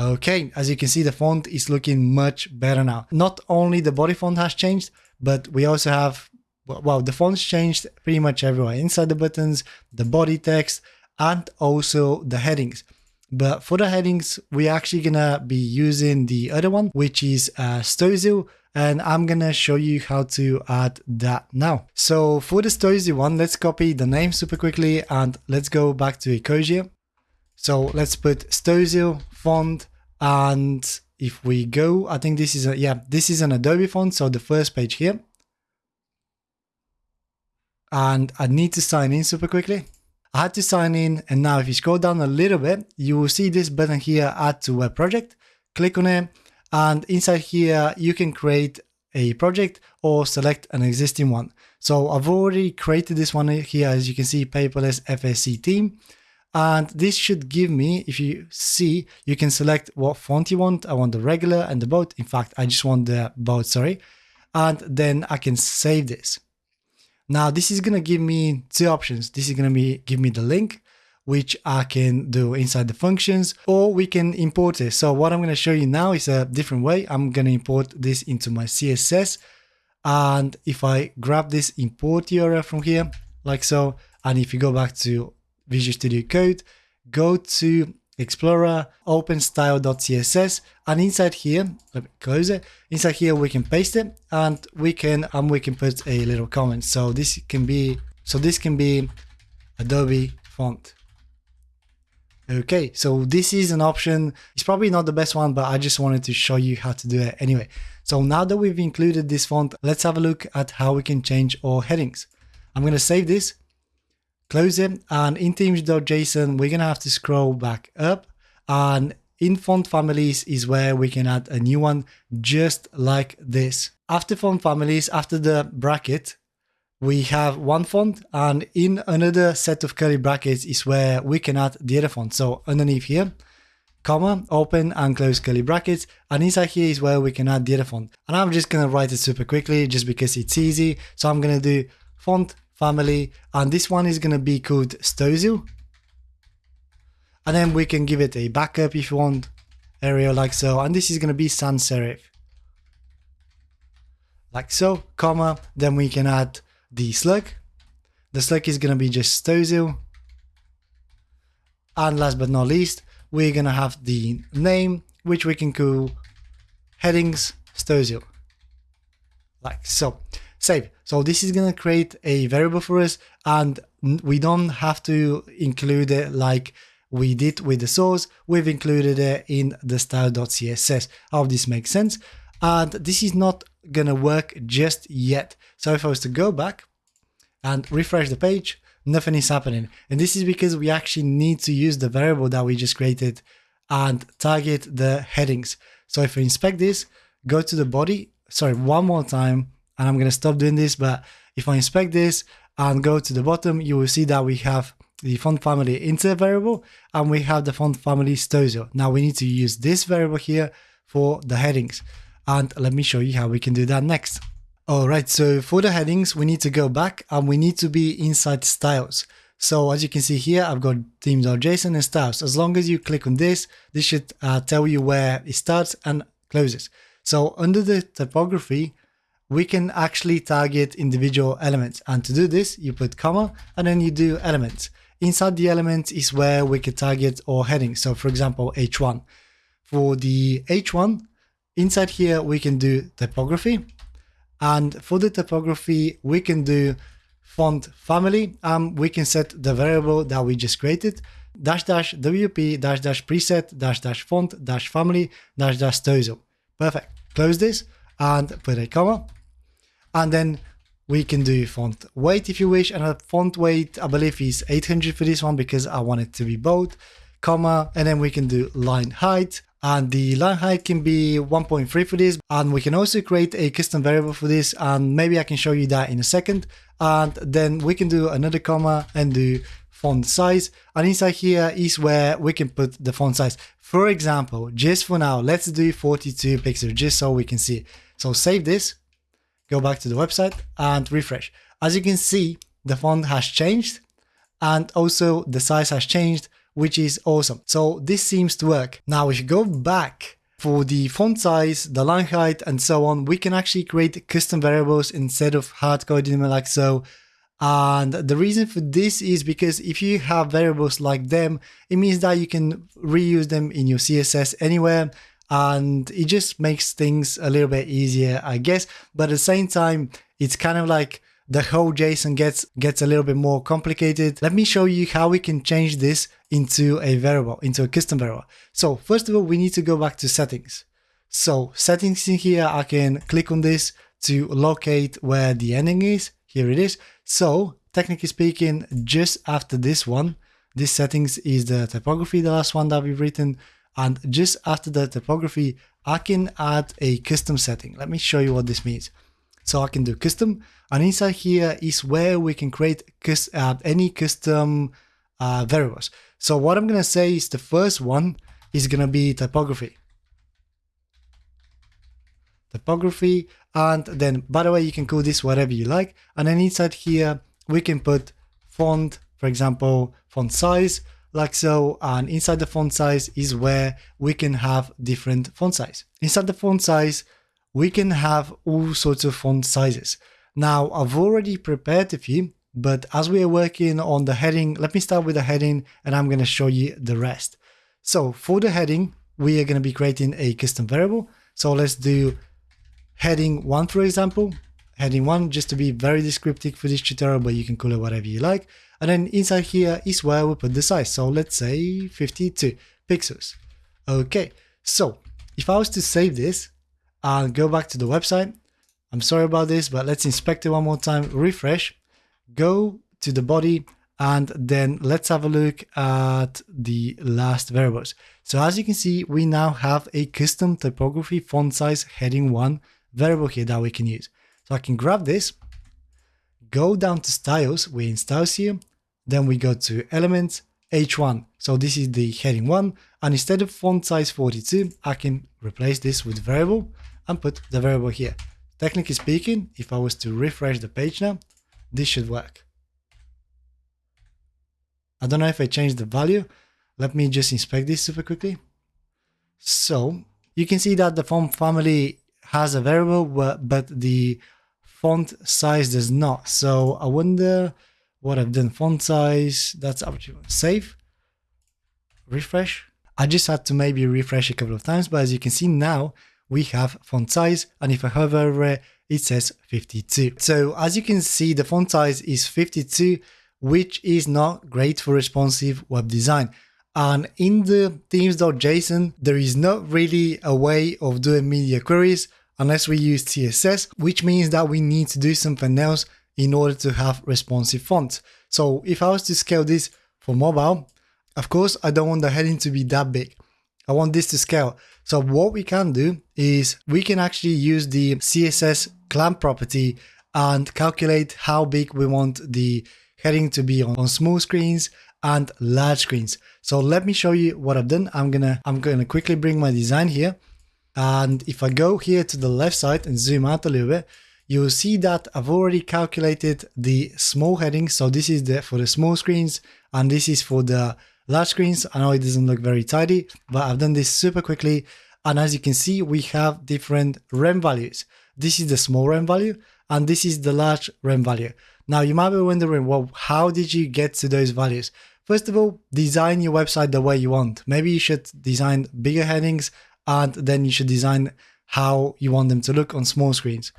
Okay, as you can see, the font is looking much better now. Not only the body font has changed, but we also have, well, the font's changed pretty much everywhere. Inside the buttons, the body text, and also the headings. But for the headings, we're actually gonna be using the other one, which is uh, and I'm gonna show you how to add that now. So for the Storyzilla one, let's copy the name super quickly and let's go back to Ecosia. So let's put Storyzilla font and if we go, I think this is a, yeah, this is an Adobe font. So the first page here. And I need to sign in super quickly. I had to sign in. And now if you scroll down a little bit, you will see this button here, add to web project. Click on it. And inside here, you can create a project or select an existing one. So I've already created this one here, as you can see, paperless FSE theme. And this should give me, if you see, you can select what font you want. I want the regular and the bold. In fact, I just want the bold, sorry. And then I can save this. Now this is going to give me two options. This is going to be give me the link, which I can do inside the functions, or we can import it. So what I'm going to show you now is a different way. I'm going to import this into my CSS. And if I grab this import URL from here, like so, and if you go back to Visual Studio Code, go to Explorer, open style.css, and inside here, let me close it. Inside here, we can paste it, and we can and we can put a little comment. So this can be so this can be Adobe font. Okay, so this is an option. It's probably not the best one, but I just wanted to show you how to do it anyway. So now that we've included this font, let's have a look at how we can change our headings. I'm going to save this close it and in themes.json we're gonna have to scroll back up and in font families is where we can add a new one just like this. After font families after the bracket we have one font and in another set of curly brackets is where we can add the other font. So underneath here comma open and close curly brackets and inside here is where we can add the other font. And i'm just gonna write it super quickly just because it's easy. So i'm gonna do font family and this one is going to be called Stolzl. And then we can give it a backup if you want Arial like so. And this is going to be sans serif. Like so comma then we can add the slug. The slug is going to be just Stolzl. And last but not least we're going to have the name which we can call headings Stolzl. Like so. Save. So this is going to create a variable for us and we don't have to include it like we did with the source. We've included it in the style.css. I hope this makes sense. And this is not going to work just yet. So if I was to go back and refresh the page, nothing is happening. And this is because we actually need to use the variable that we just created and target the headings. So if we inspect this, go to the body, sorry, one more time, and I'm going to stop doing this. But if I inspect this and go to the bottom, you will see that we have the font family Inter variable and we have the font family Stolzl. Now we need to use this variable here for the headings. And let me show you how we can do that next. Alright, so for the headings, we need to go back and we need to be inside styles. So as you can see here, I've got themes.json and styles. As long as you click on this, this should uh, tell you where it starts and closes. So under the typography, we can actually target individual elements. And to do this, you put comma and then you do elements. Inside the elements is where we can target our heading. So for example, H1. For the H1, inside here, we can do typography. And for the typography, we can do font family. Um, we can set the variable that we just created dash dash WP dash dash preset dash dash font dash family dash dash Stolzl. Perfect. Close this and put a comma and then we can do font weight if you wish. And a font weight I believe is 800 for this one because I want it to be bold comma and then we can do line height. And the line height can be 1.3 for this. And we can also create a custom variable for this. And maybe I can show you that in a second. And then we can do another comma and do font size. And inside here is where we can put the font size. For example just for now let's do 42 pixels just so we can see. So save this go back to the website and refresh. As you can see, the font has changed and also the size has changed, which is awesome. So this seems to work. Now, if you go back for the font size, the line height, and so on, we can actually create custom variables instead of hard coding them like so. And the reason for this is because if you have variables like them, it means that you can reuse them in your CSS anywhere and it just makes things a little bit easier, I guess. But at the same time, it's kind of like the whole JSON gets gets a little bit more complicated. Let me show you how we can change this into a variable, into a custom variable. So first of all, we need to go back to settings. So settings in here, I can click on this to locate where the ending is. Here it is. So technically speaking, just after this one, this settings is the typography, the last one that we've written. And just after the typography, I can add a custom setting. Let me show you what this means. So I can do custom and inside here is where we can create uh, any custom uh, variables. So what I'm going to say is the first one is going to be typography. Typography and then by the way you can call this whatever you like and then inside here we can put font for example font size like so and inside the font size is where we can have different font size. Inside the font size we can have all sorts of font sizes. Now I've already prepared a few but as we are working on the heading let me start with the heading and I'm going to show you the rest. So for the heading, we are going to be creating a custom variable. So let's do heading one, for example, heading one, just to be very descriptive for this tutorial, but you can call it whatever you like. And then inside here is where we put the size. So let's say 52 pixels. Okay, so if I was to save this and go back to the website, I'm sorry about this, but let's inspect it one more time, refresh, go to the body, and then let's have a look at the last variables. So as you can see, we now have a custom typography font size heading one variable here that we can use. So I can grab this, go down to styles, we're in styles here, then we go to elements, H1. So this is the heading one. And instead of font size 42, I can replace this with variable and put the variable here. Technically speaking, if I was to refresh the page now, this should work. I don't know if I changed the value. Let me just inspect this super quickly. So you can see that the font family has a variable, but the font size does not. So I wonder what I've done. Font size, that's up to save, refresh. I just had to maybe refresh a couple of times, but as you can see now, we have font size. And if I hover over it, it says 52. So as you can see, the font size is 52 which is not great for responsive web design. And in the themes.json, there is not really a way of doing media queries unless we use CSS, which means that we need to do something else in order to have responsive fonts. So if I was to scale this for mobile, of course, I don't want the heading to be that big. I want this to scale. So what we can do is we can actually use the CSS clamp property and calculate how big we want the heading to be on, on small screens and large screens. So let me show you what I've done. I'm gonna I'm gonna quickly bring my design here. And if I go here to the left side and zoom out a little bit, you'll see that I've already calculated the small headings. So this is the for the small screens and this is for the large screens. I know it doesn't look very tidy, but I've done this super quickly. And as you can see, we have different rem values. This is the small rem value and this is the large rem value. Now you might be wondering, well, how did you get to those values? First of all, design your website the way you want. Maybe you should design bigger headings and then you should design how you want them to look on small screens.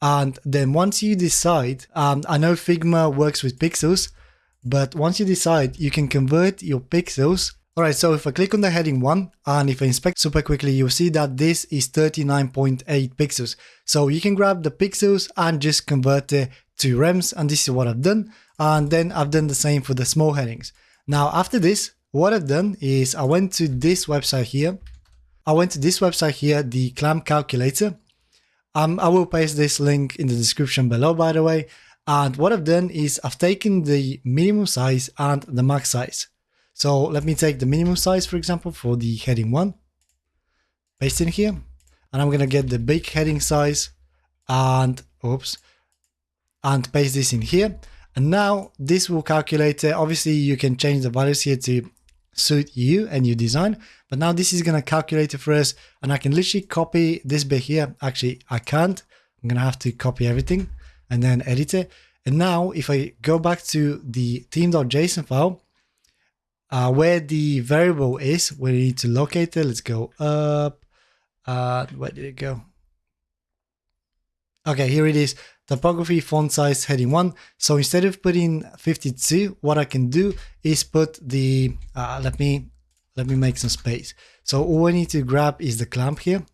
And then once you decide, um, I know Figma works with pixels, but once you decide, you can convert your pixels. All right, so if I click on the heading one and if I inspect super quickly, you'll see that this is 39.8 pixels. So you can grab the pixels and just convert it to rems and this is what I've done and then I've done the same for the small headings. Now after this what I've done is I went to this website here I went to this website here the clamp calculator um, I will paste this link in the description below by the way. And what I've done is I've taken the minimum size and the max size. So let me take the minimum size for example for the heading 1 paste in here and I'm gonna get the big heading size and oops and paste this in here. And now this will calculate, uh, obviously you can change the values here to suit you and your design. But now this is going to calculate it for us and I can literally copy this bit here. Actually, I can't. I'm going to have to copy everything and then edit it. And now if I go back to the theme.json file, uh, where the variable is, we need to locate it. Let's go up. Uh, where did it go? Okay, here it is typography font size heading 1. So instead of putting 52, what I can do is put the, uh, let me, let me make some space. So all I need to grab is the clamp here.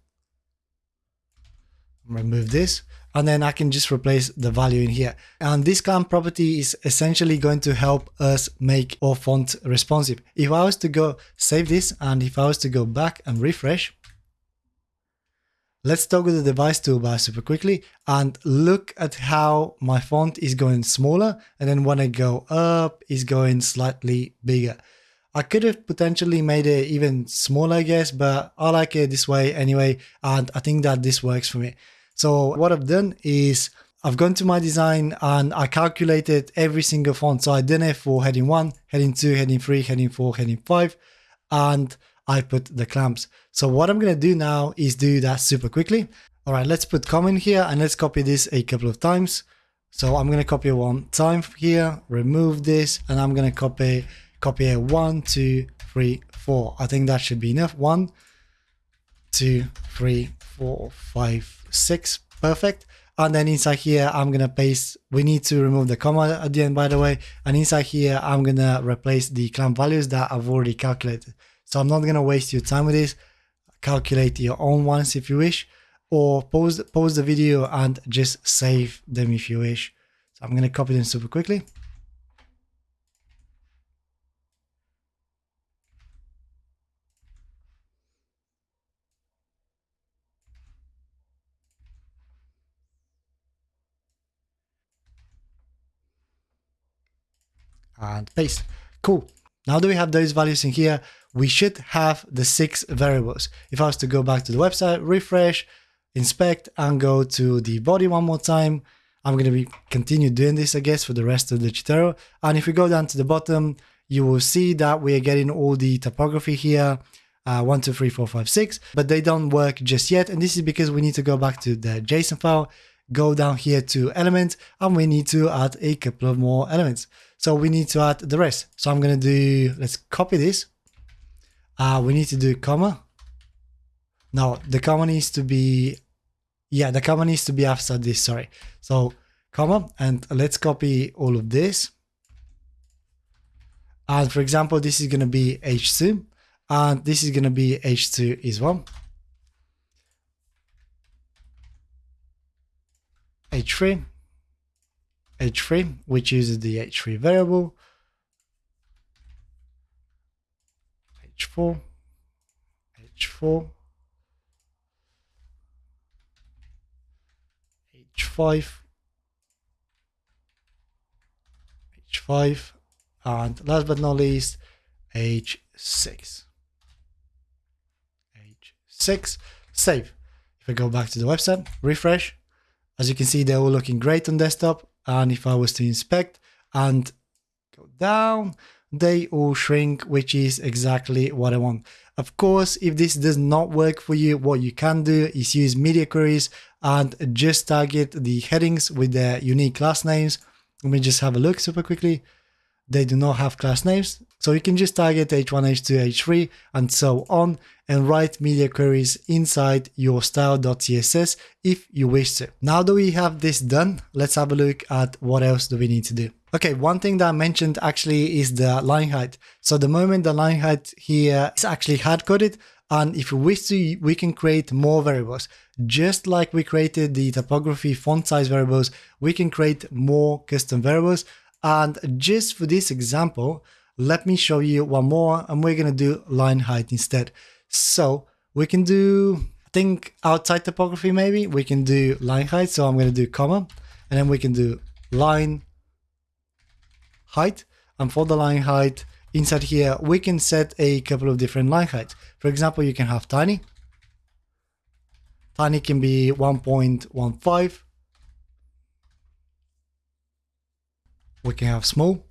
Remove this and then I can just replace the value in here. And this clamp property is essentially going to help us make our font responsive. If I was to go save this and if I was to go back and refresh, Let's toggle the device toolbar super quickly and look at how my font is going smaller and then when I go up is going slightly bigger. I could have potentially made it even smaller I guess but I like it this way anyway and I think that this works for me. So what I've done is I've gone to my design and I calculated every single font. So I did it for heading 1, heading 2, heading 3, heading 4, heading 5 and I put the clamps. So what I'm going to do now is do that super quickly. All right, let's put comment here and let's copy this a couple of times. So I'm going to copy one time here, remove this, and I'm going to copy, copy it one, two, three, four. I think that should be enough. One, two, three, four, five, six. Perfect. And then inside here, I'm going to paste, we need to remove the comma at the end, by the way. And inside here, I'm going to replace the clamp values that I've already calculated. So I'm not going to waste your time with this. Calculate your own ones if you wish, or pause, pause the video and just save them if you wish. So I'm going to copy them super quickly. and paste. Cool. Now that we have those values in here, we should have the six variables. If I was to go back to the website, refresh, inspect, and go to the body one more time, I'm going to be continue doing this, I guess, for the rest of the tutorial. And if we go down to the bottom, you will see that we are getting all the typography here, uh, one, two, three, four, five, six, but they don't work just yet. And this is because we need to go back to the JSON file, go down here to elements, and we need to add a couple of more elements. So we need to add the rest. So I'm going to do, let's copy this. Uh, we need to do comma. No, the comma needs to be, yeah, the comma needs to be after this, sorry. So comma, and let's copy all of this. And for example, this is going to be H2, and this is going to be H2 as well. H3, h3, which uses the h3 variable, h4, h4, h5, h5, and last but not least, h6. h6, save. If I go back to the website, refresh, as you can see, they're all looking great on desktop. And if I was to inspect and go down, they all shrink, which is exactly what I want. Of course, if this does not work for you, what you can do is use media queries and just target the headings with their unique class names. Let me just have a look super quickly. They do not have class names. So you can just target H1, H2, H3 and so on and write media queries inside your style.css if you wish to. Now that we have this done, let's have a look at what else do we need to do. Okay, one thing that I mentioned actually is the line height. So the moment the line height here is actually hard coded, and if we wish to, we can create more variables. Just like we created the typography font size variables, we can create more custom variables. And just for this example, let me show you one more and we're going to do line height instead. So we can do, I think outside typography maybe, we can do line height. So I'm going to do comma and then we can do line height. And for the line height inside here, we can set a couple of different line heights. For example, you can have tiny. Tiny can be 1.15. We can have small.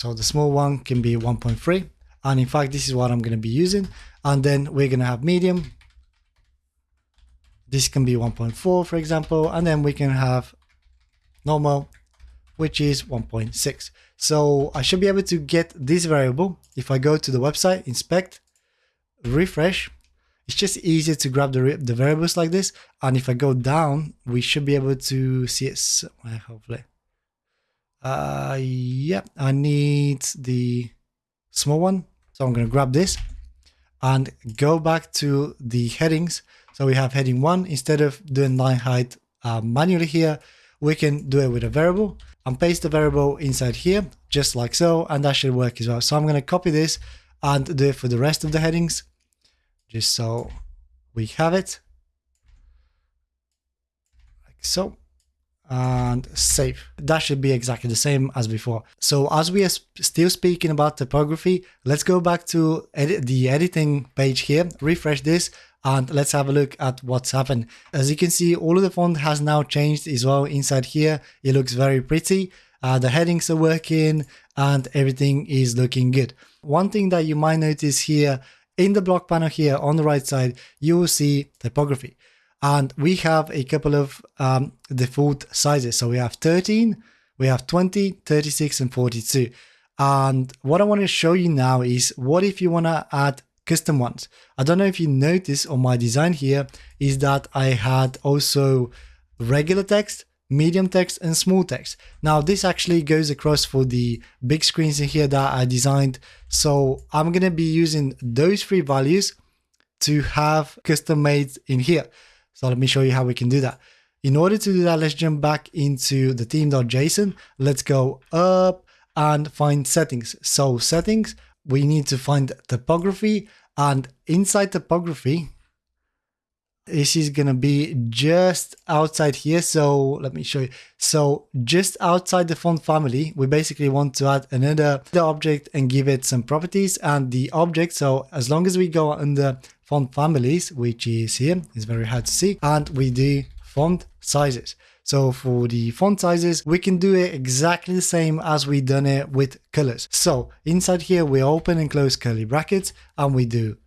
So the small one can be 1.3. And in fact, this is what I'm going to be using. And then we're going to have medium. This can be 1.4, for example. And then we can have normal, which is 1.6. So I should be able to get this variable. If I go to the website, inspect, refresh, it's just easier to grab the, the variables like this. And if I go down, we should be able to see it hopefully. Uh, yeah, I need the small one. So I'm going to grab this and go back to the headings. So we have heading one, instead of doing line height uh, manually here, we can do it with a variable and paste the variable inside here, just like so, and that should work as well. So I'm going to copy this and do it for the rest of the headings, just so we have it, like so and save. That should be exactly the same as before. So as we are still speaking about typography, let's go back to edit the editing page here, refresh this, and let's have a look at what's happened. As you can see, all of the font has now changed as well inside here. It looks very pretty. Uh, the headings are working and everything is looking good. One thing that you might notice here in the block panel here on the right side, you will see typography. And we have a couple of um, default sizes. So we have 13, we have 20, 36, and 42. And what I want to show you now is what if you want to add custom ones. I don't know if you notice on my design here is that I had also regular text, medium text and small text. Now this actually goes across for the big screens in here that I designed. So I'm going to be using those three values to have custom made in here. So let me show you how we can do that. In order to do that, let's jump back into the theme.json. Let's go up and find settings. So settings, we need to find typography and inside typography, this is gonna be just outside here. So let me show you. So just outside the font family, we basically want to add another object and give it some properties and the object. So as long as we go under font families, which is here, it's very hard to see, and we do font sizes. So for the font sizes, we can do it exactly the same as we done it with colors. So inside here, we open and close curly brackets and we do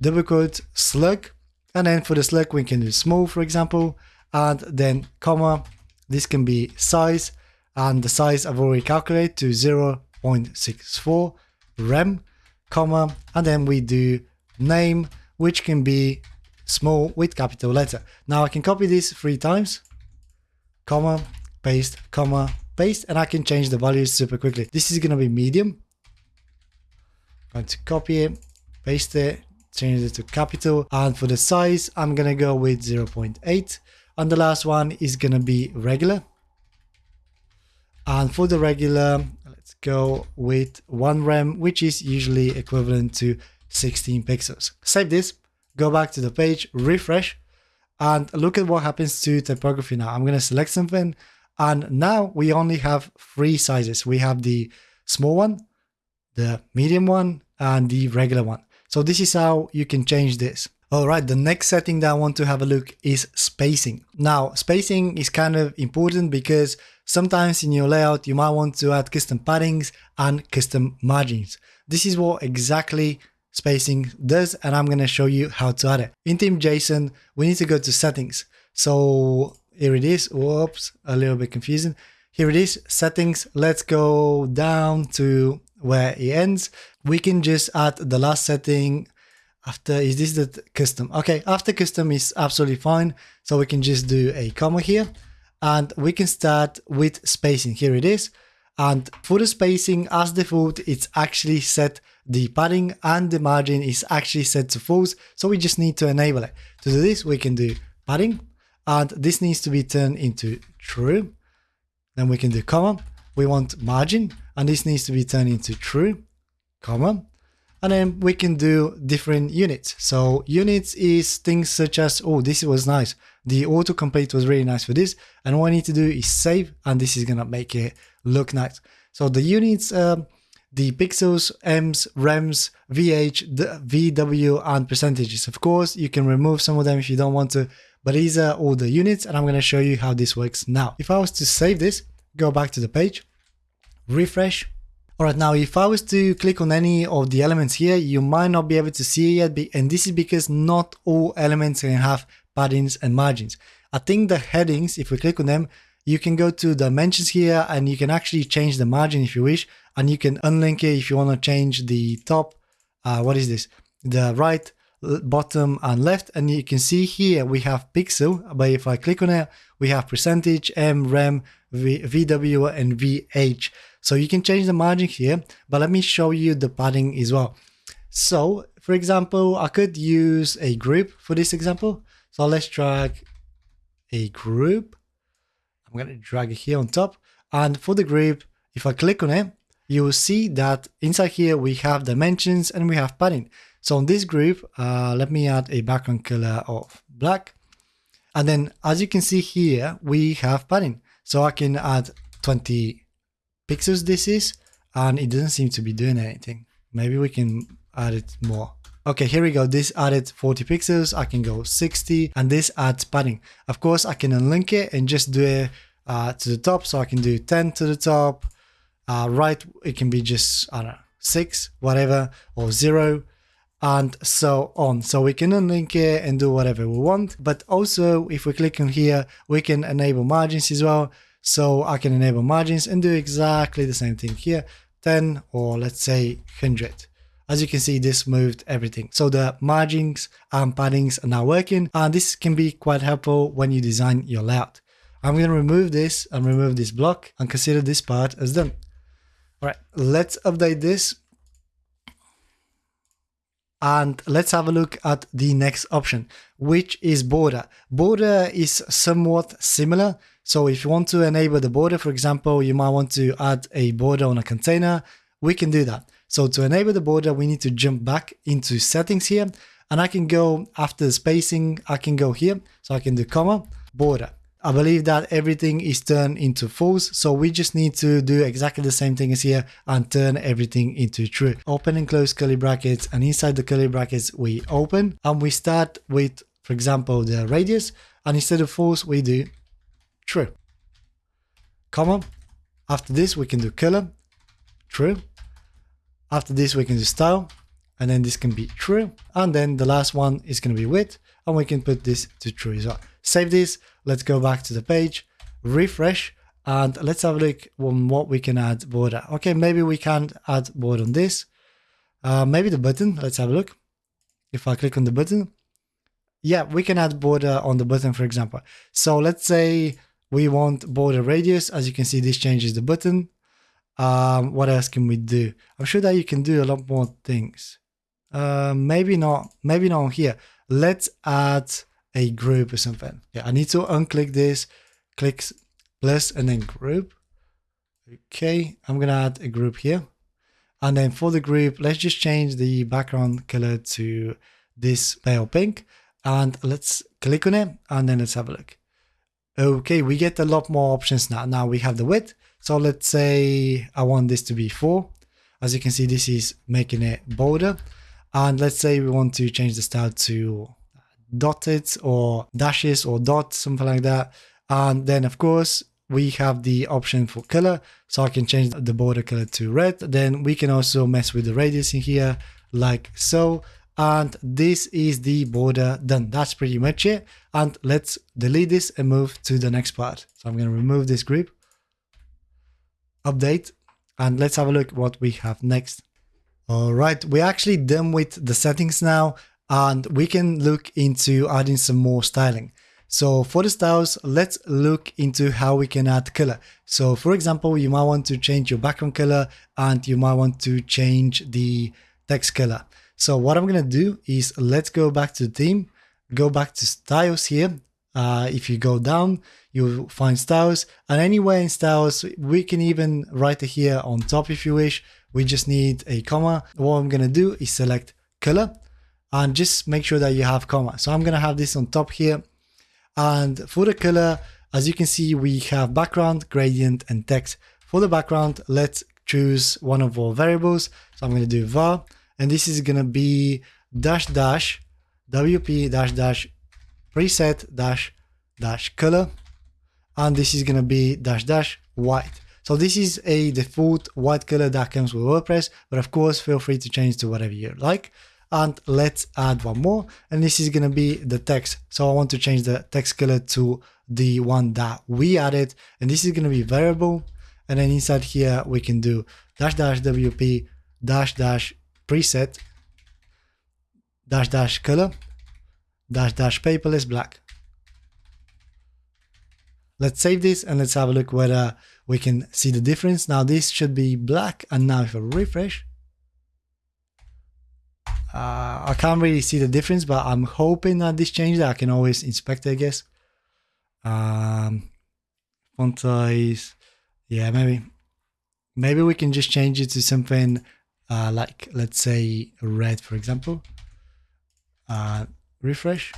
double quote slug. And then for the slug, we can do small, for example, and then comma. This can be size and the size I've already calculated to 0.64 rem, comma, and then we do name, which can be small with capital letter. Now I can copy this three times comma, paste, comma, paste, and I can change the values super quickly. This is going to be medium. I'm going to copy it, paste it, change it to capital. And for the size, I'm going to go with 0.8. And the last one is going to be regular. And for the regular, let's go with 1 rem, which is usually equivalent to 16 pixels. Save this, go back to the page, refresh, and look at what happens to typography now. I'm going to select something and now we only have three sizes. We have the small one, the medium one and the regular one. So this is how you can change this. All right, the next setting that I want to have a look is spacing. Now, spacing is kind of important because sometimes in your layout, you might want to add custom paddings and custom margins. This is what exactly spacing does and I'm to show you how to add it. In theme.json, we need to go to settings. So here it is. Whoops, a little bit confusing. Here it is, settings. Let's go down to where it ends. We can just add the last setting after, is this the custom? Okay, after custom is absolutely fine. So we can just do a comma here and we can start with spacing. Here it is. And for the spacing as default, it's actually set the padding and the margin is actually set to false. So we just need to enable it. To do this, we can do padding and this needs to be turned into true. Then we can do comma. We want margin and this needs to be turned into true, comma. And then we can do different units. So units is things such as, oh, this was nice. The autocomplete was really nice for this. And what I need to do is save and this is to make it look nice. So the units, um, the pixels, ems, rems, vh, vw, and percentages. Of course, you can remove some of them if you don't want to, but these are all the units and I'm to show you how this works now. If I was to save this, go back to the page, refresh. All right, now if I was to click on any of the elements here, you might not be able to see it yet, and this is because not all elements can have paddings and margins. I think the headings, if we click on them, you can go to dimensions here and you can actually change the margin if you wish and you can unlink it if you want to change the top uh, what is this the right bottom and left and you can see here we have pixel but if I click on it we have percentage em rem v, VW and VH so you can change the margin here but let me show you the padding as well so for example I could use a group for this example so let's drag a group I'm going to drag it here on top. And for the group, if I click on it, you will see that inside here we have dimensions and we have padding. So on this group, uh, let me add a background color of black. And then as you can see here, we have padding. So I can add 20 pixels this is, and it doesn't seem to be doing anything. Maybe we can add it more. Okay, here we go. This added 40 pixels. I can go 60 and this adds padding. Of course, I can unlink it and just do it uh, to the top. So I can do 10 to the top. Uh, right, it can be just, I don't know, 6, whatever, or 0 and so on. So we can unlink it and do whatever we want. But also, if we click on here, we can enable margins as well. So I can enable margins and do exactly the same thing here. 10 or let's say 100. As you can see, this moved everything. So the margins and paddings are now working and this can be quite helpful when you design your layout. I'm going to remove this and remove this block and consider this part as done. All right, let's update this. And let's have a look at the next option, which is border. Border is somewhat similar. So if you want to enable the border, for example, you might want to add a border on a container. We can do that. So to enable the border, we need to jump back into settings here and I can go after the spacing, I can go here. So I can do comma, border. I believe that everything is turned into false. So we just need to do exactly the same thing as here and turn everything into true. Open and close curly brackets and inside the curly brackets, we open and we start with, for example, the radius and instead of false, we do true. Comma. After this, we can do color, true. After this, we can do style, and then this can be true. And then the last one is going to be width, and we can put this to true as well. Save this. Let's go back to the page, refresh, and let's have a look on what we can add border. Okay, maybe we can add border on this. Uh, maybe the button. Let's have a look. If I click on the button, yeah, we can add border on the button, for example. So let's say we want border radius. As you can see, this changes the button. Um, what else can we do? I'm sure that you can do a lot more things. Uh, maybe not, maybe not here. Let's add a group or something. Yeah, I need to unclick this, click plus and then group. Okay, I'm gonna add a group here. And then for the group, let's just change the background color to this pale pink. And let's click on it and then let's have a look. Okay, we get a lot more options now. Now we have the width. So let's say I want this to be 4. As you can see, this is making it bolder. And let's say we want to change the style to dotted or dashes or dots, something like that. And then of course, we have the option for color. So I can change the border color to red. Then we can also mess with the radius in here like so. And this is the border done. That's pretty much it. And let's delete this and move to the next part. So I'm going to remove this group update and let's have a look what we have next. All right, we're actually done with the settings now and we can look into adding some more styling. So for the styles, let's look into how we can add color. So for example, you might want to change your background color and you might want to change the text color. So what I'm going to do is let's go back to the theme, go back to styles here. Uh, if you go down, you'll find styles and anywhere in styles, we can even write it here on top if you wish. We just need a comma. What I'm going to do is select color and just make sure that you have comma. So I'm going to have this on top here. And for the color, as you can see, we have background, gradient and text. For the background, let's choose one of our variables. So I'm going to do var and this is going to be dash dash wp dash dash preset dash dash color. And this is going to be dash dash white. So this is a default white color that comes with wordpress but of course feel free to change to whatever you like. And let's add one more. And this is going to be the text. So i want to change the text color to the one that we added. And this is going to be variable. And then inside here we can do dash dash wp dash dash preset dash dash color dash dash paperless black. Let's save this and let's have a look whether we can see the difference. Now this should be black and now if I refresh, uh, I can't really see the difference, but I'm hoping that this changed. I can always inspect it, I guess. Um, font size, yeah, maybe, maybe we can just change it to something uh, like let's say red, for example. Uh, refresh.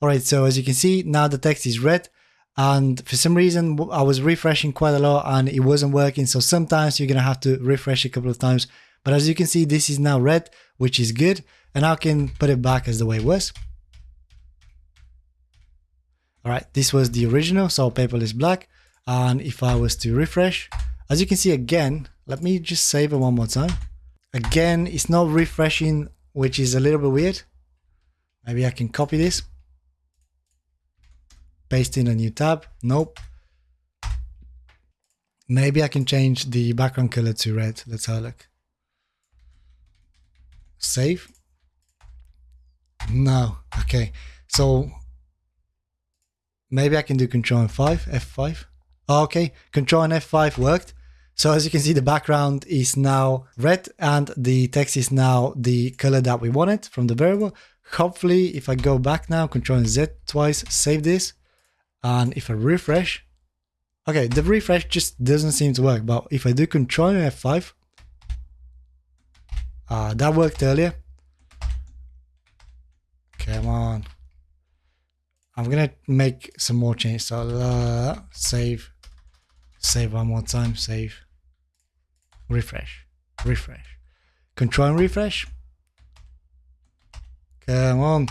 All right, so as you can see, now the text is red. And for some reason, I was refreshing quite a lot and it wasn't working. So sometimes you're going to have to refresh a couple of times. But as you can see, this is now red, which is good. And I can put it back as the way it was. All right, this was the original, so paperless black. And if I was to refresh, as you can see again, let me just save it one more time. Again, it's not refreshing, which is a little bit weird. Maybe I can copy this. Paste in a new tab. Nope. Maybe I can change the background color to red. Let's have a look. Save. No. Okay. So maybe I can do Control F5. F5. Okay. Control and F5 worked. So as you can see, the background is now red and the text is now the color that we wanted from the variable. Hopefully, if I go back now, Control and Z twice, save this. And if I refresh, okay, the refresh just doesn't seem to work. But if I do Control F5, uh, that worked earlier. Come on. I'm gonna make some more changes. So uh, save, save one more time, save refresh, refresh, control and refresh. Come on.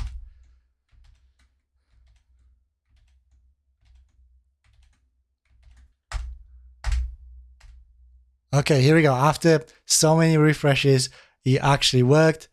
Okay, here we go. After so many refreshes, it actually worked.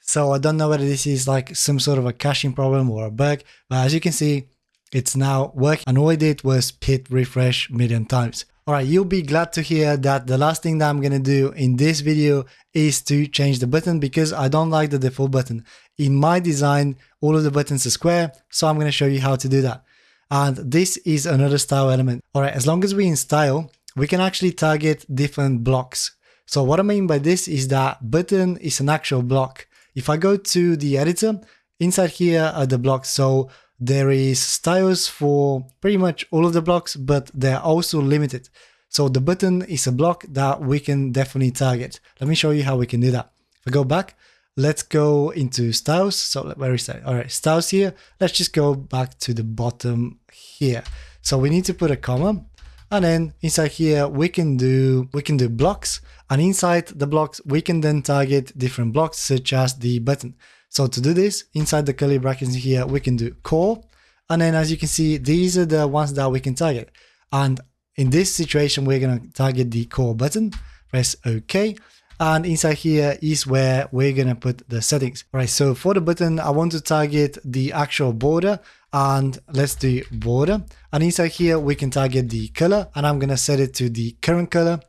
So I don't know whether this is like some sort of a caching problem or a bug, but as you can see, it's now working. And all I did was pit refresh million times. All right, you'll be glad to hear that the last thing that I'm to do in this video is to change the button because I don't like the default button. In my design, all of the buttons are square, so I'm to show you how to do that. And this is another style element. All right, as long as we in style, we can actually target different blocks. So what I mean by this is that button is an actual block. If I go to the editor, inside here are the blocks. So there is styles for pretty much all of the blocks, but they're also limited. So the button is a block that we can definitely target. Let me show you how we can do that. If I go back, let's go into styles. So where is that? All right, styles here. Let's just go back to the bottom here. So we need to put a comma and then inside here we can do we can do blocks and inside the blocks we can then target different blocks such as the button. So to do this, inside the curly brackets here, we can do core. And then as you can see, these are the ones that we can target. And in this situation, we're going to target the core button, press OK. And inside here is where we're going to put the settings. All right, so for the button, I want to target the actual border and let's do border. And inside here, we can target the color and I'm going to set it to the current color.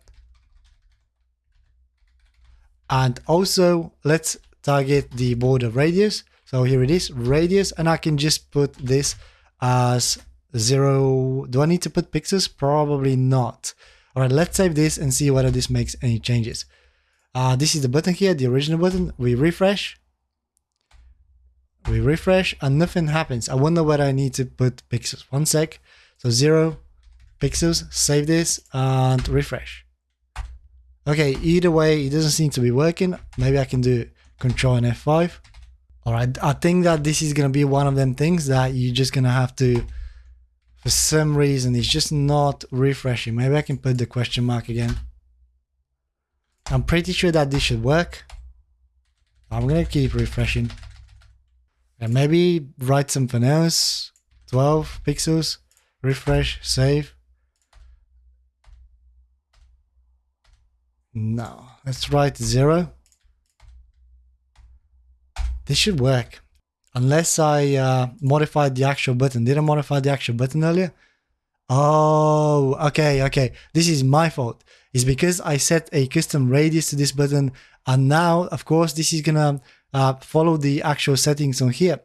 And also let's target the border radius. So here it is, radius, and I can just put this as zero. Do I need to put pixels? Probably not. All right, let's save this and see whether this makes any changes. Uh, this is the button here, the original button. We refresh. We refresh and nothing happens. I wonder whether I need to put pixels. One sec. So zero pixels, save this and refresh. Okay, either way, it doesn't seem to be working. Maybe I can do Control and F5. All right, I think that this is going to be one of them things that you're just going to have to, for some reason, it's just not refreshing. Maybe I can put the question mark again. I'm pretty sure that this should work. I'm going to keep refreshing. And maybe write something else. 12 pixels. Refresh, save. No, let's write zero. This should work. Unless I uh, modified the actual button. Did I modify the actual button earlier? Oh, okay, okay. This is my fault. It's because I set a custom radius to this button. And now, of course, this is gonna uh, follow the actual settings on here.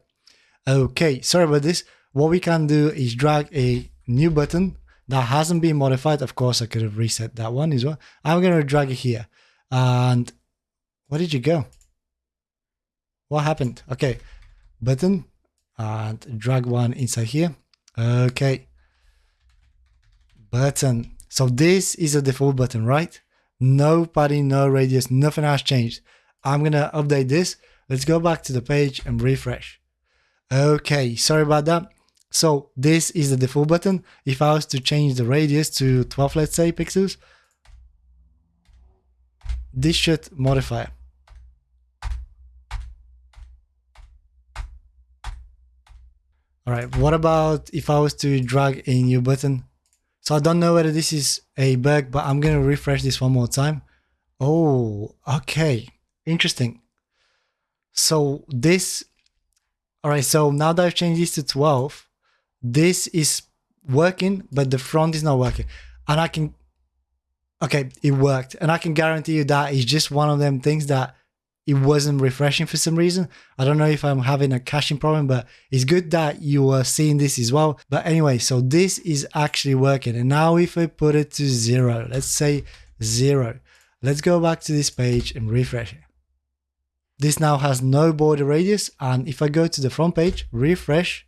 Okay, sorry about this. What we can do is drag a new button that hasn't been modified. Of course, I could have reset that one as well. I'm gonna drag it here. And where did you go? What happened? Okay, button and drag one inside here. Okay, button. So this is a default button, right? No padding, no radius, nothing has changed. I'm gonna update this. Let's go back to the page and refresh. Okay, sorry about that. So this is the default button. If I was to change the radius to 12, let's say pixels, this should modify. All right, what about if I was to drag a new button? So I don't know whether this is a bug, but I'm to refresh this one more time. Oh, okay. Interesting. So this, all right. So now that I've changed this to 12, this is working, but the front is not working. And I can, okay, it worked. And I can guarantee you that it's just one of them things that it wasn't refreshing for some reason. I don't know if I'm having a caching problem, but it's good that you are seeing this as well. But anyway, so this is actually working. And now if I put it to zero, let's say zero, let's go back to this page and refresh it. This now has no border radius. And if I go to the front page, refresh,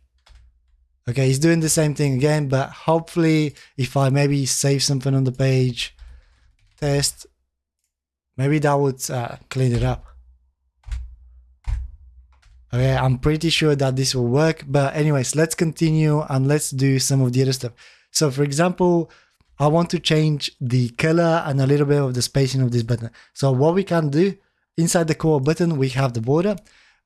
okay, it's doing the same thing again, but hopefully if I maybe save something on the page, test, maybe that would uh, clean it up. Okay, I'm pretty sure that this will work. But anyways, let's continue and let's do some of the other stuff. So for example, I want to change the color and a little bit of the spacing of this button. So what we can do, inside the core button, we have the border.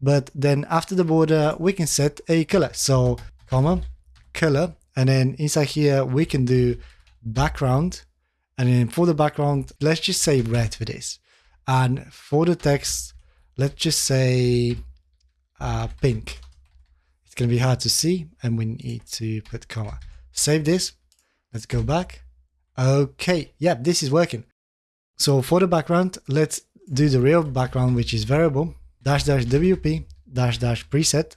But then after the border, we can set a color. So comma, color. And then inside here, we can do background. And then for the background, let's just say red for this. And for the text, let's just say uh, pink. It's going to be hard to see and we need to put comma. Save this. Let's go back. Okay, yeah, this is working. So for the background, let's do the real background, which is variable, dash dash WP, dash dash preset,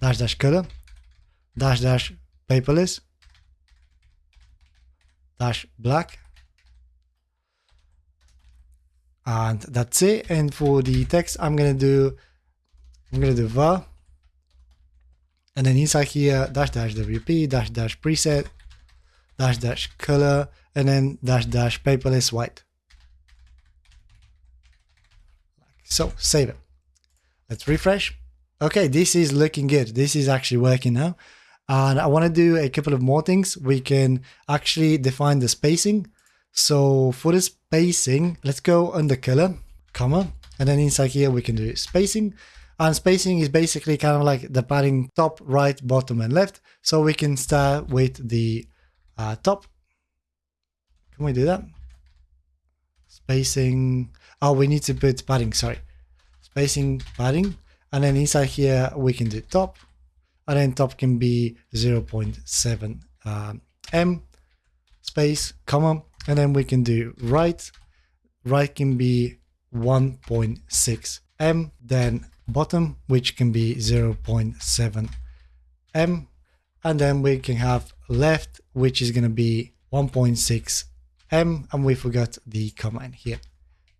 dash dash color, dash dash paperless, dash black, and that's it. And for the text, I'm to do I'm to do var. And then inside here, dash dash WP, dash dash preset, dash dash color, and then dash dash paperless white. So save it. Let's refresh. Okay, this is looking good. This is actually working now. And I want to do a couple of more things. We can actually define the spacing. So for the spacing, let's go under color, comma, and then inside here we can do spacing. And spacing is basically kind of like the padding top, right, bottom, and left. So we can start with the uh, top. Can we do that? Spacing. Oh, we need to put padding, sorry. Spacing, padding. And then inside here, we can do top. And then top can be 0 0.7 um, m space, comma. And then we can do right. Right can be 1.6 em. Then bottom, which can be 0.7 em. And then we can have left, which is going to be 1.6 em. And we forgot the command here.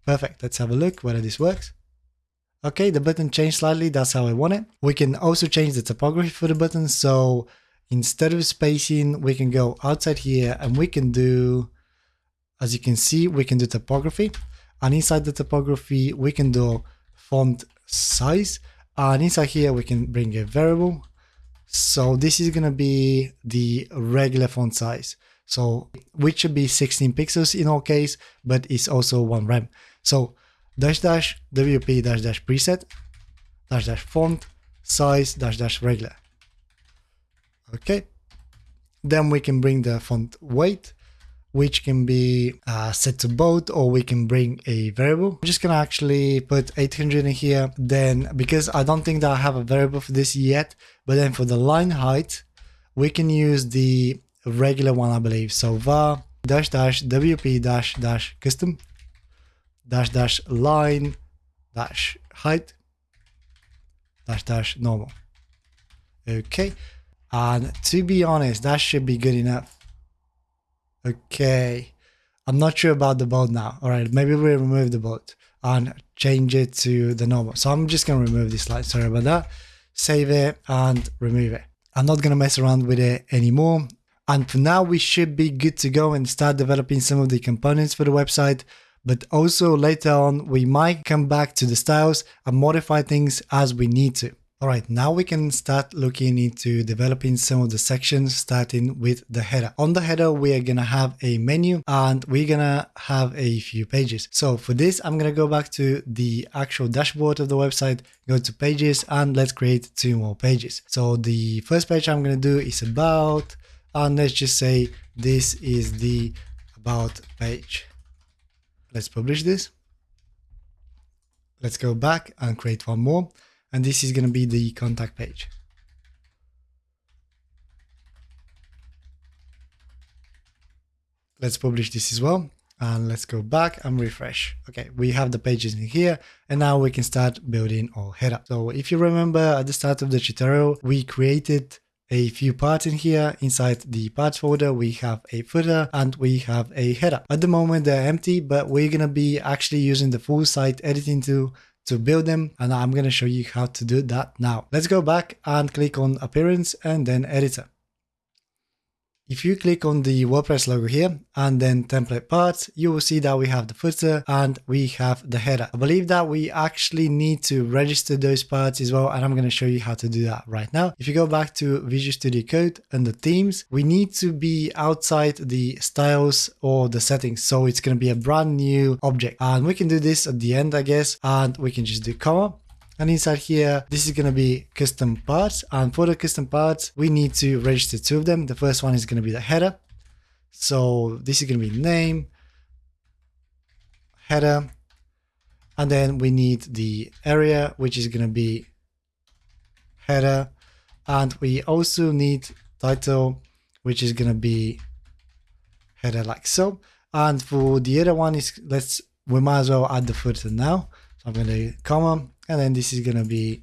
Perfect. Let's have a look whether this works. Okay, the button changed slightly. That's how I want it. We can also change the typography for the button. So instead of spacing, we can go outside here and we can do, as you can see, we can do typography. And inside the typography, we can do font size. And inside here, we can bring a variable. So this is going to be the regular font size. So which should be 16 pixels in all case, but it's also one rem. So dash dash WP dash dash preset dash dash font size dash dash regular. Okay. Then we can bring the font weight which can be uh, set to both or we can bring a variable. I'm just gonna actually put 800 in here then because I don't think that I have a variable for this yet but then for the line height we can use the regular one I believe so var dash dash wp dash dash custom dash dash line dash height dash dash normal okay and to be honest that should be good enough Okay. I'm not sure about the boat now. All right, maybe we remove the boat and change it to the normal. So I'm just going to remove this slide. Sorry about that. Save it and remove it. I'm not going to mess around with it anymore. And for now, we should be good to go and start developing some of the components for the website. But also later on, we might come back to the styles and modify things as we need to. All right, now we can start looking into developing some of the sections starting with the header. On the header, we are going to have a menu and we're going to have a few pages. So for this, I'm going to go back to the actual dashboard of the website, go to pages and let's create two more pages. So the first page I'm going to do is about, and let's just say this is the about page. Let's publish this. Let's go back and create one more and this is going to be the contact page. Let's publish this as well and let's go back and refresh. Okay, we have the pages in here and now we can start building our header. So if you remember at the start of the tutorial, we created a few parts in here. Inside the parts folder, we have a footer and we have a header. At the moment, they're empty, but we're going to be actually using the full site editing tool to build them and I'm going to show you how to do that now. Let's go back and click on appearance and then editor. If you click on the WordPress logo here and then template parts, you will see that we have the footer and we have the header. I believe that we actually need to register those parts as well. And I'm going to show you how to do that right now. If you go back to Visual Studio Code and the themes, we need to be outside the styles or the settings. So it's going to be a brand new object and we can do this at the end, I guess, and we can just do comma and inside here, this is going to be custom parts. And for the custom parts, we need to register two of them. The first one is going to be the header. So this is going to be name, header, and then we need the area, which is going to be header. And we also need title, which is going to be header like so. And for the other one is, let's, we might as well add the footer now. So I'm going to comma and then this is going to be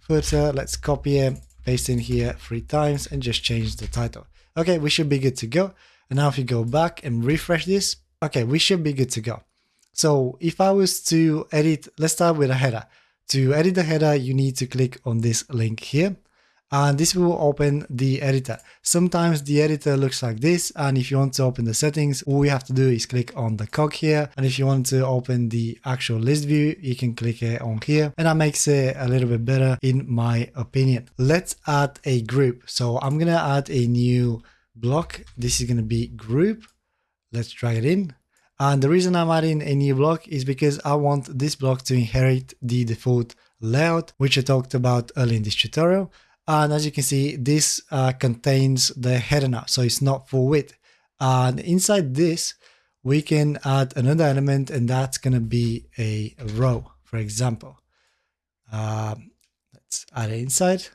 footer. Let's copy it, paste in here three times and just change the title. Okay, we should be good to go. And now if you go back and refresh this, okay, we should be good to go. So if I was to edit, let's start with a header. To edit the header, you need to click on this link here and this will open the editor. Sometimes the editor looks like this and if you want to open the settings, all you have to do is click on the cog here and if you want to open the actual list view, you can click it on here and that makes it a little bit better in my opinion. Let's add a group. So I'm gonna add a new block. This is gonna be group. Let's drag it in. And the reason I'm adding a new block is because I want this block to inherit the default layout, which I talked about earlier in this tutorial. And as you can see, this uh, contains the header now, so it's not full width. And inside this, we can add another element and that's going to be a row, for example. Um, let's add it inside.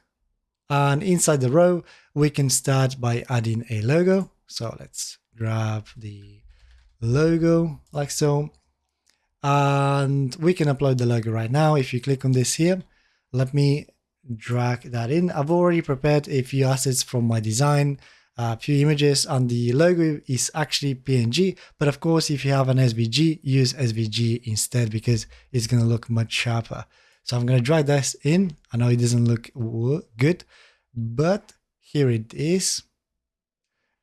And inside the row, we can start by adding a logo. So let's grab the logo like so. And we can upload the logo right now. If you click on this here, let me drag that in. I've already prepared a few assets from my design, a few images, and the logo is actually PNG. But of course, if you have an SVG, use SVG instead because it's going to look much sharper. So I'm going to drag this in. I know it doesn't look good, but here it is.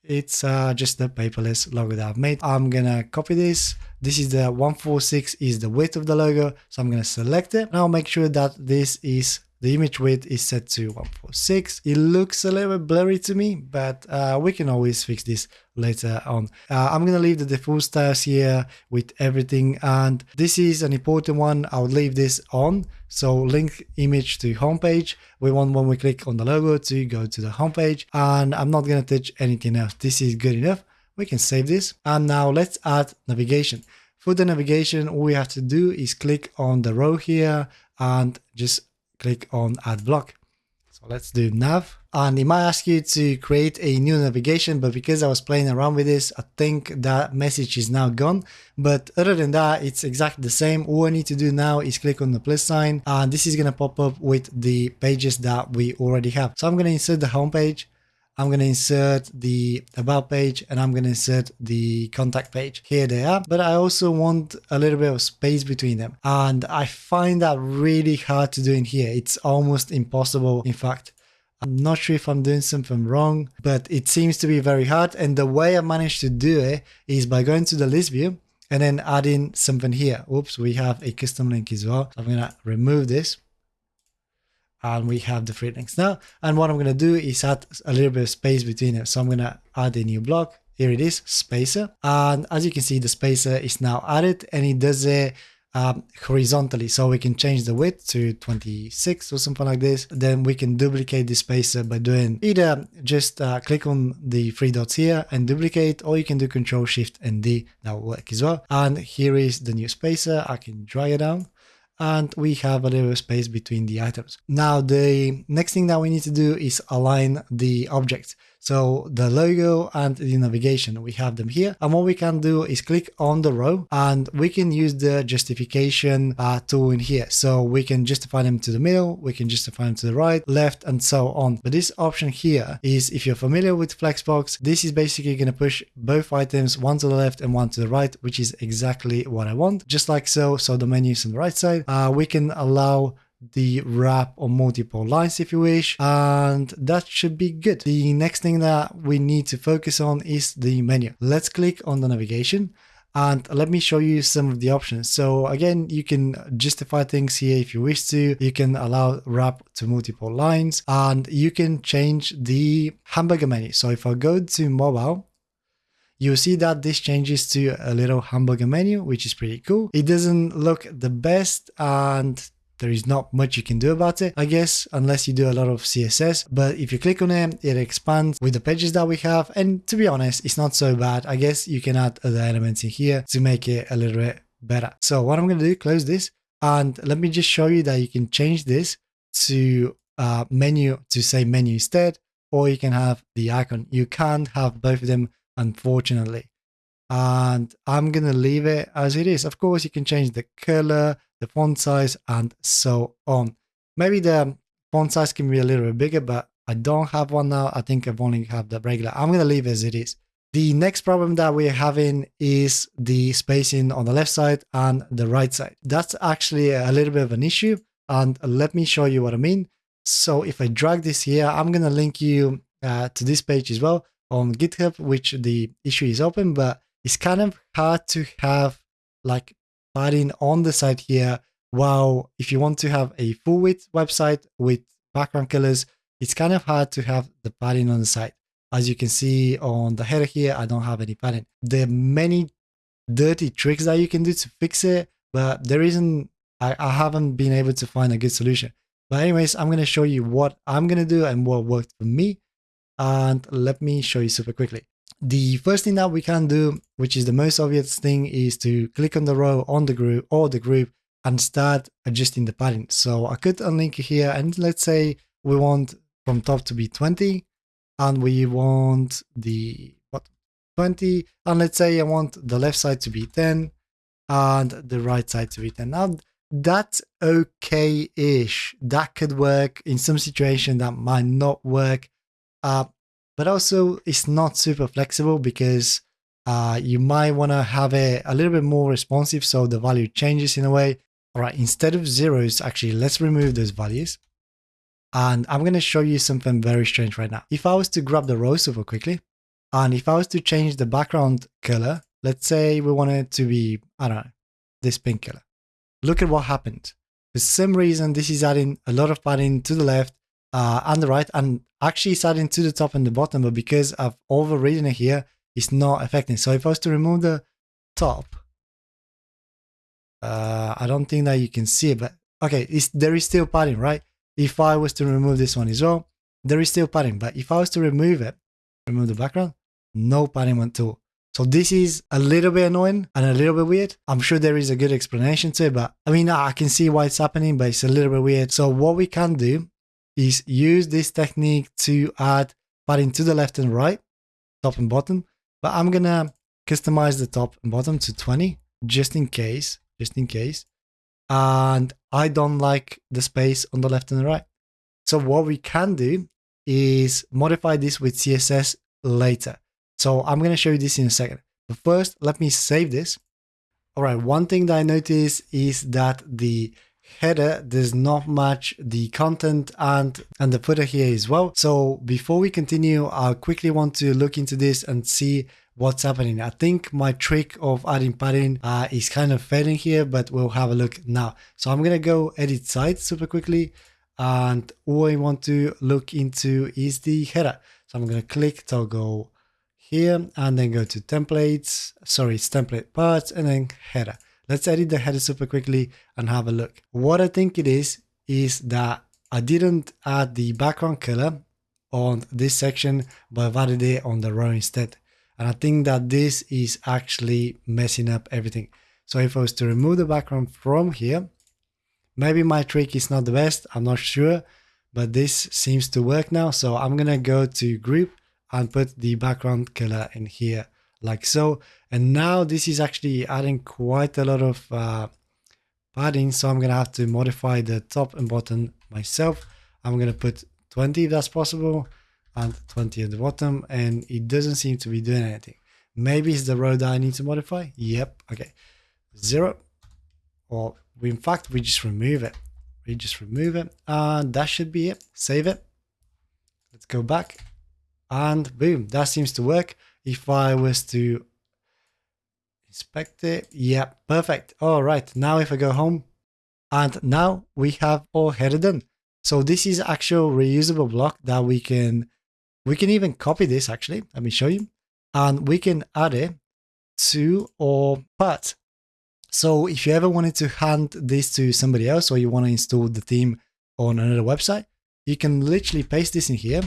It's uh, just the paperless logo that I've made. I'm going to copy this. This is the 146 is the width of the logo. So I'm going to select it. Now make sure that this is the image width is set to 146. It looks a little bit blurry to me, but uh, we can always fix this later on. Uh, I'm to leave the default styles here with everything. And this is an important one. I'll leave this on. So link image to homepage. We want when we click on the logo to go to the homepage. And I'm not to touch anything else. This is good enough. We can save this. And now let's add navigation. For the navigation, all we have to do is click on the row here and just click on add block. So let's do nav. And it might ask you to create a new navigation, but because I was playing around with this, I think that message is now gone. But other than that, it's exactly the same. All I need to do now is click on the plus sign and this is to pop up with the pages that we already have. So I'm to insert the home page I'm going to insert the about page and I'm going to insert the contact page. Here they are, but I also want a little bit of space between them. And I find that really hard to do in here. It's almost impossible. In fact, I'm not sure if I'm doing something wrong, but it seems to be very hard. And the way I managed to do it is by going to the list view and then adding something here. Oops, we have a custom link as well. I'm going to remove this and we have the three links now. And what I'm going to do is add a little bit of space between it. So I'm going to add a new block. Here it is, spacer. And as you can see, the spacer is now added and it does it um, horizontally. So we can change the width to 26 or something like this. Then we can duplicate the spacer by doing either just uh, click on the three dots here and duplicate, or you can do Control Shift and D. That will work as well. And here is the new spacer. I can drag it down and we have a little space between the items. Now the next thing that we need to do is align the objects. So the logo and the navigation, we have them here. And what we can do is click on the row and we can use the justification uh, tool in here. So we can justify them to the middle, we can justify them to the right, left, and so on. But this option here is if you're familiar with Flexbox, this is basically going to push both items, one to the left and one to the right, which is exactly what I want. Just like so. So the menu is on the right side. Uh, we can allow the wrap on multiple lines if you wish and that should be good. The next thing that we need to focus on is the menu. Let's click on the navigation and let me show you some of the options. So again you can justify things here if you wish to. You can allow wrap to multiple lines and you can change the hamburger menu. So if i go to mobile you'll see that this changes to a little hamburger menu, which is pretty cool. It doesn't look the best and there is not much you can do about it, I guess, unless you do a lot of CSS. But if you click on it, it expands with the pages that we have. And to be honest, it's not so bad. I guess you can add other elements in here to make it a little bit better. So what I'm going to do, close this. And let me just show you that you can change this to uh, menu to say menu instead, or you can have the icon. You can't have both of them, unfortunately. And I'm going to leave it as it is. Of course, you can change the color, the font size, and so on. Maybe the font size can be a little bit bigger, but I don't have one now. I think I've only have the regular. I'm going to leave as it is. The next problem that we're having is the spacing on the left side and the right side. That's actually a little bit of an issue. And let me show you what I mean. So if I drag this here, I'm going to link you uh, to this page as well on GitHub, which the issue is open, but it's kind of hard to have like padding on the side here. While if you want to have a full width website with background colors, it's kind of hard to have the padding on the side. As you can see on the header here, I don't have any padding. There are many dirty tricks that you can do to fix it, but there isn't, I, I haven't been able to find a good solution. But anyways, I'm going to show you what I'm going to do and what worked for me. And let me show you super quickly. The first thing that we can do, which is the most obvious thing, is to click on the row on the group or the group and start adjusting the padding. So I could unlink here and let's say we want from top to be 20 and we want the what 20 and let's say I want the left side to be 10 and the right side to be 10. Now that's okay-ish. That could work in some situation that might not work. Uh, but also it's not super flexible because uh, you might want to have it a little bit more responsive so the value changes in a way. All right, instead of zeros, actually, let's remove those values. And I'm going to show you something very strange right now. If I was to grab the row super quickly, and if I was to change the background color, let's say we want it to be, I don't know, this pink color. Look at what happened. For some reason, this is adding a lot of padding to the left uh, the right, and actually it's adding to the top and the bottom, but because I've overridden it here, it's not affecting. So if I was to remove the top, uh, I don't think that you can see it, but okay, there is still padding, right? If I was to remove this one as well, there is still padding, but if I was to remove it, remove the background, no padding at all. So this is a little bit annoying and a little bit weird. I'm sure there is a good explanation to it, but I mean, I can see why it's happening, but it's a little bit weird. So what we can do is use this technique to add padding to the left and right, top and bottom. But I'm gonna customize the top and bottom to 20 just in case, just in case. And I don't like the space on the left and the right. So what we can do is modify this with CSS later. So I'm to show you this in a second. But first, let me save this. All right, one thing that I noticed is that the header does not match the content and and the footer here as well so before we continue i quickly want to look into this and see what's happening i think my trick of adding padding uh, is kind of failing here but we'll have a look now so i'm gonna go edit site super quickly And all I want to look into is the header. So I'm to click toggle here and then go to templates. Sorry, it's template parts and then header. Let's edit the header super quickly and have a look. What I think it is, is that I didn't add the background color on this section, but I've added it on the row instead. And I think that this is actually messing up everything. So if I was to remove the background from here, maybe my trick is not the best, I'm not sure, but this seems to work now. So I'm gonna go to group and put the background color in here like so. And now this is actually adding quite a lot of uh, padding. So I'm gonna have to modify the top and bottom myself. I'm gonna put 20 if that's possible and 20 at the bottom and it doesn't seem to be doing anything. Maybe it's the row that I need to modify. Yep. Okay. Zero. Or we, in fact, we just remove it. We just remove it and that should be it. Save it. Let's go back and boom, that seems to work. If I was to inspect it, yeah, perfect. All right, now if I go home and now we have all header done. So this is actual reusable block that we can, we can even copy this actually. Let me show you. And we can add it to our part. So if you ever wanted to hand this to somebody else or you want to install the theme on another website, you can literally paste this in here.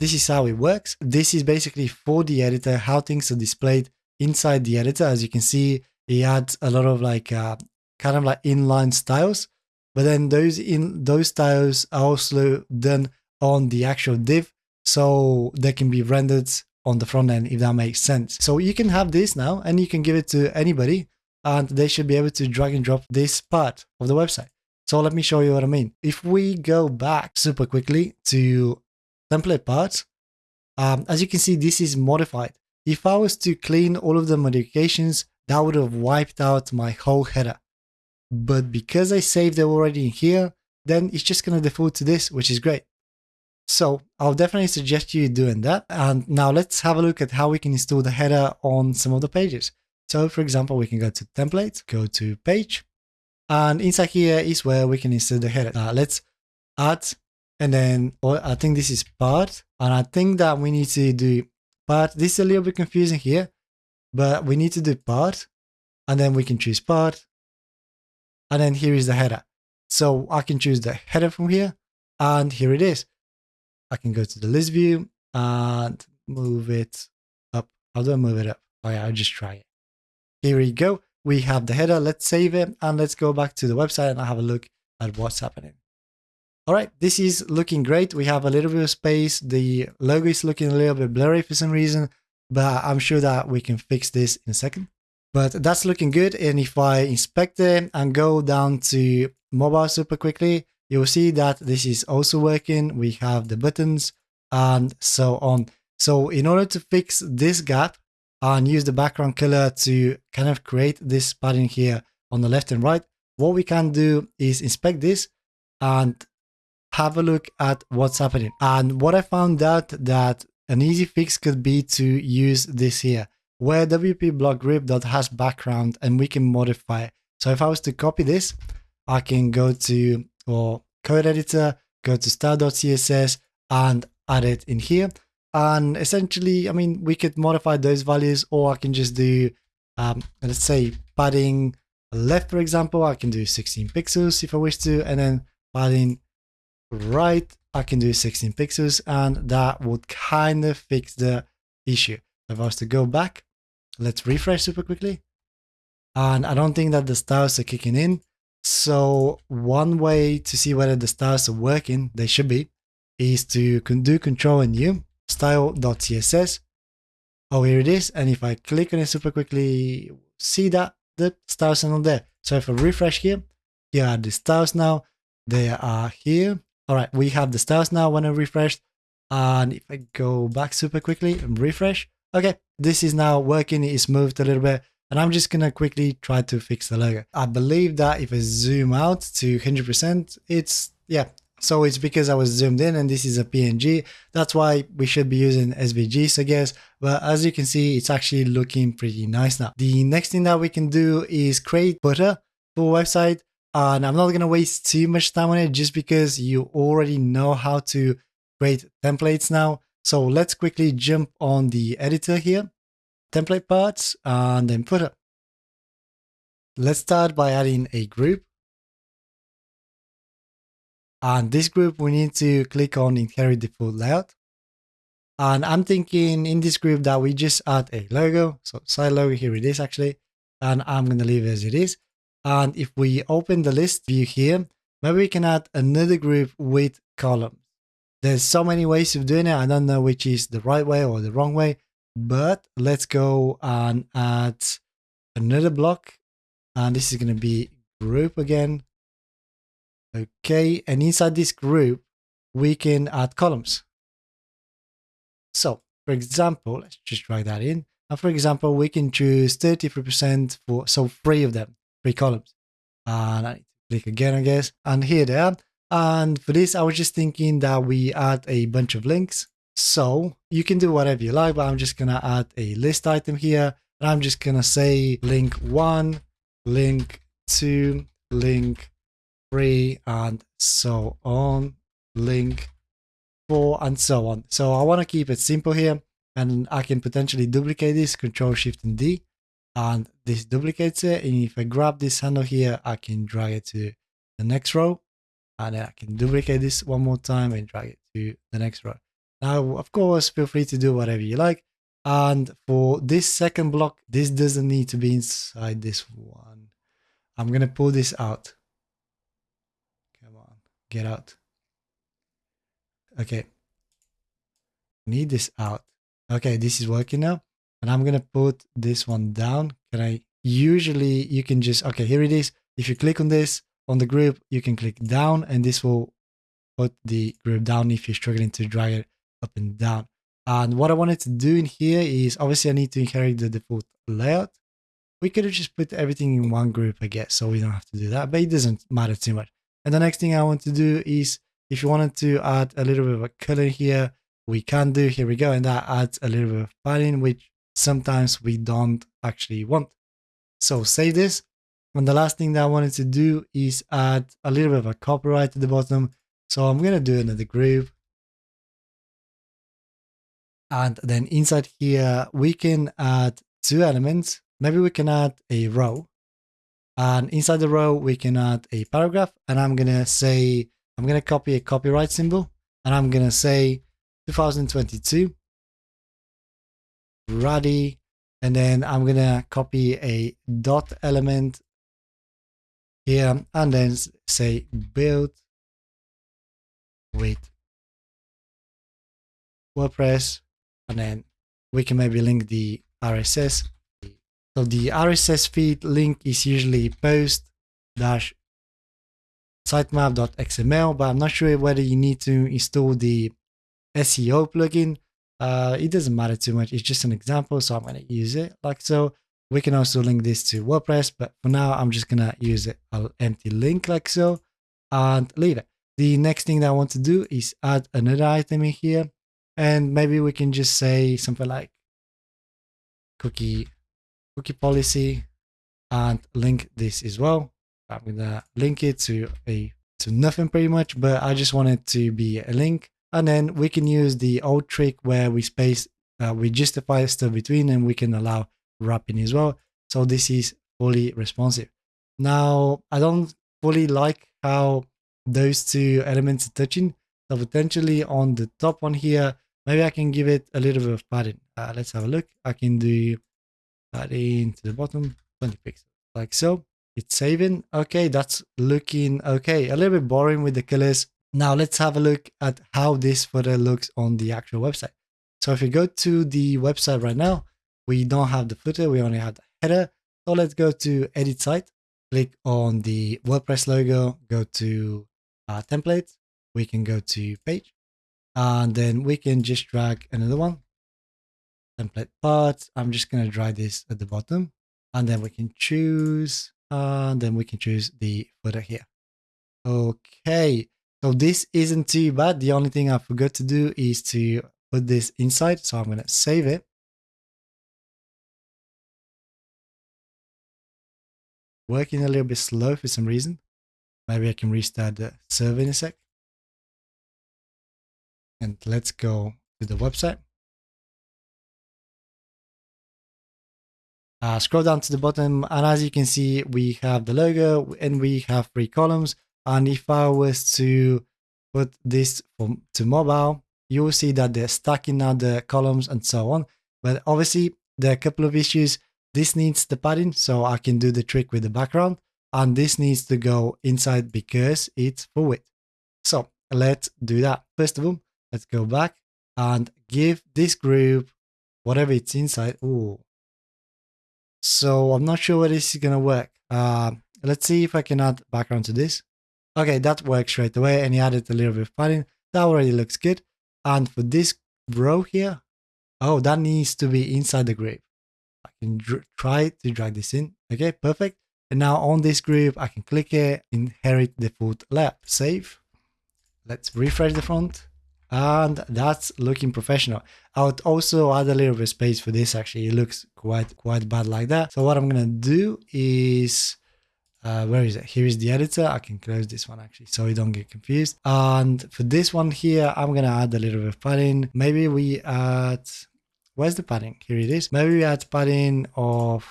This is how it works. This is basically for the editor, how things are displayed inside the editor. As you can see, he adds a lot of like uh, kind of like inline styles, but then those in those styles are also done on the actual div. So they can be rendered on the front end, if that makes sense. So you can have this now and you can give it to anybody and they should be able to drag and drop this part of the website. So let me show you what I mean. If we go back super quickly to template parts, um, as you can see, this is modified. If I was to clean all of the modifications, that would have wiped out my whole header. But because I saved it already in here, then it's just going to default to this, which is great. So I'll definitely suggest you doing that. And now let's have a look at how we can install the header on some of the pages. So for example, we can go to template, go to page, and inside here is where we can insert the header. Uh, let's add, and then I think this is part, and I think that we need to do part. This is a little bit confusing here, but we need to do part, and then we can choose part, and then here is the header. So I can choose the header from here, and here it is. I can go to the list view and move it up. How do I move it up? Oh yeah, I'll just try it. Here we go. We have the header. Let's save it and let's go back to the website and have a look at what's happening. All right, this is looking great. We have a little bit of space. The logo is looking a little bit blurry for some reason, but I'm sure that we can fix this in a second. But that's looking good. And if I inspect it and go down to mobile super quickly, you'll see that this is also working. We have the buttons and so on. So in order to fix this gap, and use the background color to kind of create this pattern here on the left and right, what we can do is inspect this and have a look at what's happening. And what I found out that an easy fix could be to use this here, where WP block group has background and we can modify it. So if I was to copy this, I can go to or code editor, go to style.css and add it in here and essentially, I mean, we could modify those values or I can just do, um, let's say padding left, for example, I can do 16 pixels if I wish to, and then padding right, I can do 16 pixels, and that would kind of fix the issue. If I was to go back, let's refresh super quickly. And I don't think that the styles are kicking in. So one way to see whether the styles are working, they should be, is to do control and U style.css. Oh, here it is. And if I click on it super quickly, see that the styles are not there. So if I refresh here, here are the styles now. They are here. All right, we have the styles now when I refreshed. And if I go back super quickly and refresh, okay, this is now working. It's moved a little bit. And I'm just to quickly try to fix the logo. I believe that if I zoom out to 100%, it's, yeah, so it's because I was zoomed in and this is a PNG. That's why we should be using SVGs, I guess. But as you can see, it's actually looking pretty nice now. The next thing that we can do is create footer for website. Uh, and I'm not going to waste too much time on it just because you already know how to create templates now. So let's quickly jump on the editor here, template parts, and then footer. Let's start by adding a group. And this group, we need to click on inherit default layout. And I'm thinking in this group that we just add a logo. So side logo, here it is actually. And I'm going to leave it as it is. And if we open the list view here, maybe we can add another group with columns. There's so many ways of doing it. I don't know which is the right way or the wrong way, but let's go and add another block. And this is going to be group again. Okay. And inside this group, we can add columns. So for example, let's just drag that in. And for example, we can choose 33% for, so three of them, three columns. And I click again, I guess. And here they are. And for this, I was just thinking that we add a bunch of links. So you can do whatever you like, but I'm just going to add a list item here. And I'm just going to say link one, link two, link three, and so on, link four, and so on. So I want to keep it simple here. And I can potentially duplicate this, Control Shift and D. And this duplicates it. And if I grab this handle here, I can drag it to the next row and then I can duplicate this one more time and drag it to the next row. Now, of course, feel free to do whatever you like. And for this second block, this doesn't need to be inside this one. I'm going to pull this out. Come on, get out. Okay. Need this out. Okay, this is working now. And I'm going to put this one down. Can I? Usually you can just, okay, here it is. If you click on this, on the group, you can click down and this will put the group down if you're struggling to drag it up and down. And what I wanted to do in here is obviously I need to inherit the default layout. We could have just put everything in one group, I guess, so we don't have to do that, but it doesn't matter too much. And the next thing I want to do is if you wanted to add a little bit of a color here, we can do, here we go. And that adds a little bit of padding, which sometimes we don't actually want. So save this and the last thing that I wanted to do is add a little bit of a copyright at the bottom. So I'm going to do another group. And then inside here, we can add two elements. Maybe we can add a row. And inside the row, we can add a paragraph. And I'm going to say, I'm going to copy a copyright symbol. And I'm going to say 2022. Ready. And then I'm going to copy a dot element here and then say build with WordPress and then we can maybe link the RSS. So the RSS feed link is usually post dash sitemap.xml, but I'm not sure whether you need to install the SEO plugin. Uh, it doesn't matter too much. It's just an example, so I'm going to use it like so. We can also link this to WordPress, but for now, I'm just going to use it, an empty link like so and leave it. The next thing that I want to do is add another item in here. And maybe we can just say something like cookie, cookie policy and link this as well. I'm going to link it to a to nothing pretty much, but I just want it to be a link. And then we can use the old trick where we space, uh, we justify stuff between and we can allow wrapping as well. So this is fully responsive. Now, I don't fully like how those two elements are touching. So potentially on the top one here, maybe I can give it a little bit of padding. Uh, let's have a look. I can do padding to the bottom, 20 pixels, like so. It's saving. Okay, that's looking okay. A little bit boring with the colors. Now let's have a look at how this photo looks on the actual website. So if you go to the website right now, we don't have the footer, we only have the header. So let's go to edit site, click on the WordPress logo, go to uh, we can go to page, and then we can just drag another one, template part. I'm just going to drag this at the bottom, and then we can choose, and then we can choose the footer here. Okay, so this isn't too bad. The only thing I forgot to do is to put this inside. So I'm going to save it. working a little bit slow for some reason. Maybe I can restart the server in a sec. And let's go to the website. Uh, scroll down to the bottom and as you can see we have the logo and we have three columns and if I was to put this from, to mobile you will see that they're stacking now the columns and so on. But obviously there are a couple of issues. This needs the padding so I can do the trick with the background. And this needs to go inside because it's for width. So let's do that. First of all let's go back and give this group whatever it's inside. Oh so I'm not sure whether this is going to work. Uh, let's see if I can add background to this. Okay, that works straight away and he added a little bit of padding. That already looks good. And for this row here, oh, that needs to be inside the group. I can try to drag this in. Okay, perfect. And now on this group, I can click it, inherit the foot layout, save. Let's refresh the front and that's looking professional. I would also add a little bit of space for this actually, it looks quite quite bad like that. So what I'm gonna do is, uh, where is it? Here is the editor, I can close this one actually so you don't get confused. And for this one here, I'm gonna add a little bit of padding. Maybe we add, where's the padding? Here it is. Maybe we add padding of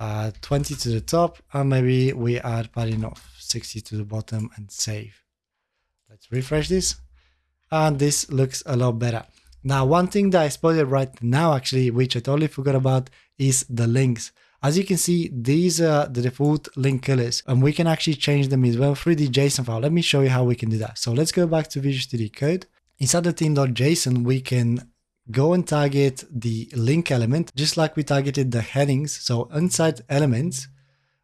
uh, 20 to the top and maybe we add padding of 60 to the bottom and save. Let's refresh this and this looks a lot better. Now, one thing that I spotted right now, actually, which I totally forgot about, is the links. As you can see, these are the default link colors, and we can actually change them as well through the JSON file. Let me show you how we can do that. So let's go back to Visual Studio Code. Inside the theme.json, we can go and target the link element, just like we targeted the headings. So inside elements,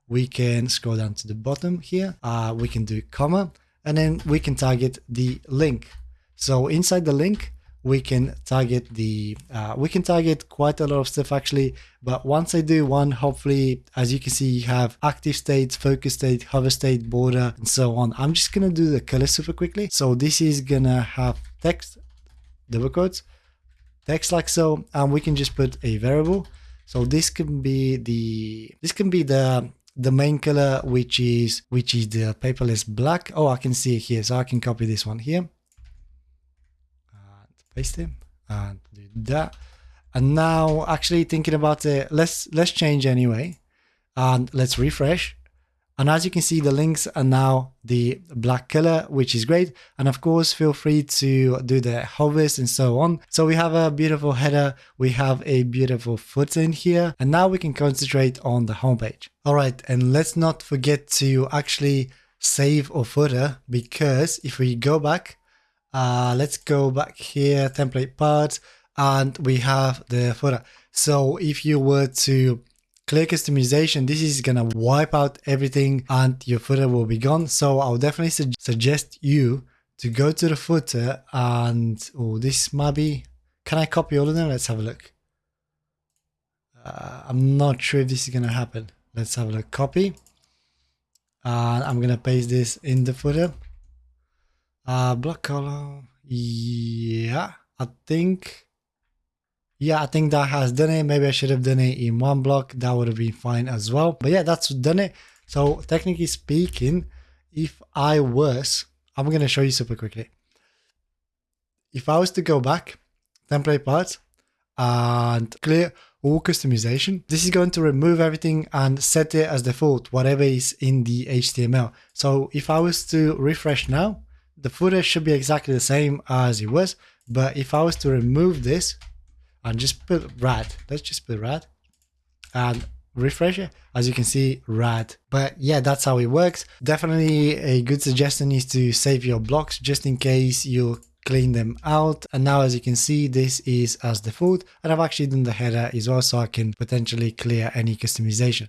we can scroll down to the bottom here. Uh, we can do comma, and then we can target the link. So inside the link, we can target the, uh, we can target quite a lot of stuff actually. But once I do one, hopefully, as you can see, you have active state, focus state, hover state, border, and so on. I'm just to do the color super quickly. So this is to have text, double quotes, text like so, and we can just put a variable. So this can be the, this can be the, the main color, which is, which is the paperless black. Oh, I can see it here. So I can copy this one here paste it and do that. And now actually thinking about it, let's let's change anyway. And let's refresh. And as you can see, the links are now the black color, which is great. And of course, feel free to do the hovers and so on. So we have a beautiful header. We have a beautiful footer in here. And now we can concentrate on the homepage. All right. And let's not forget to actually save our footer because if we go back uh, let's go back here, template parts, and we have the footer. So if you were to click customization, this is gonna wipe out everything and your footer will be gone. So I'll definitely su suggest you to go to the footer and, oh, this might be, can I copy all of them? Let's have a look. Uh, I'm not sure if this is gonna happen. Let's have a look, copy. And I'm gonna paste this in the footer. Uh, black color. Yeah, I think. Yeah, I think that has done it. Maybe I should have done it in one block. That would have been fine as well. But yeah, that's done it. So technically speaking, if I was, I'm going to show you super quickly. If I was to go back, template parts, and clear all customization, this is going to remove everything and set it as default, whatever is in the HTML. So if I was to refresh now, the footer should be exactly the same as it was. But if I was to remove this and just put rad, let's just put rad and refresh it. As you can see, rad. But yeah, that's how it works. Definitely a good suggestion is to save your blocks just in case you clean them out. And now as you can see, this is as default. And I've actually done the header as well so I can potentially clear any customization.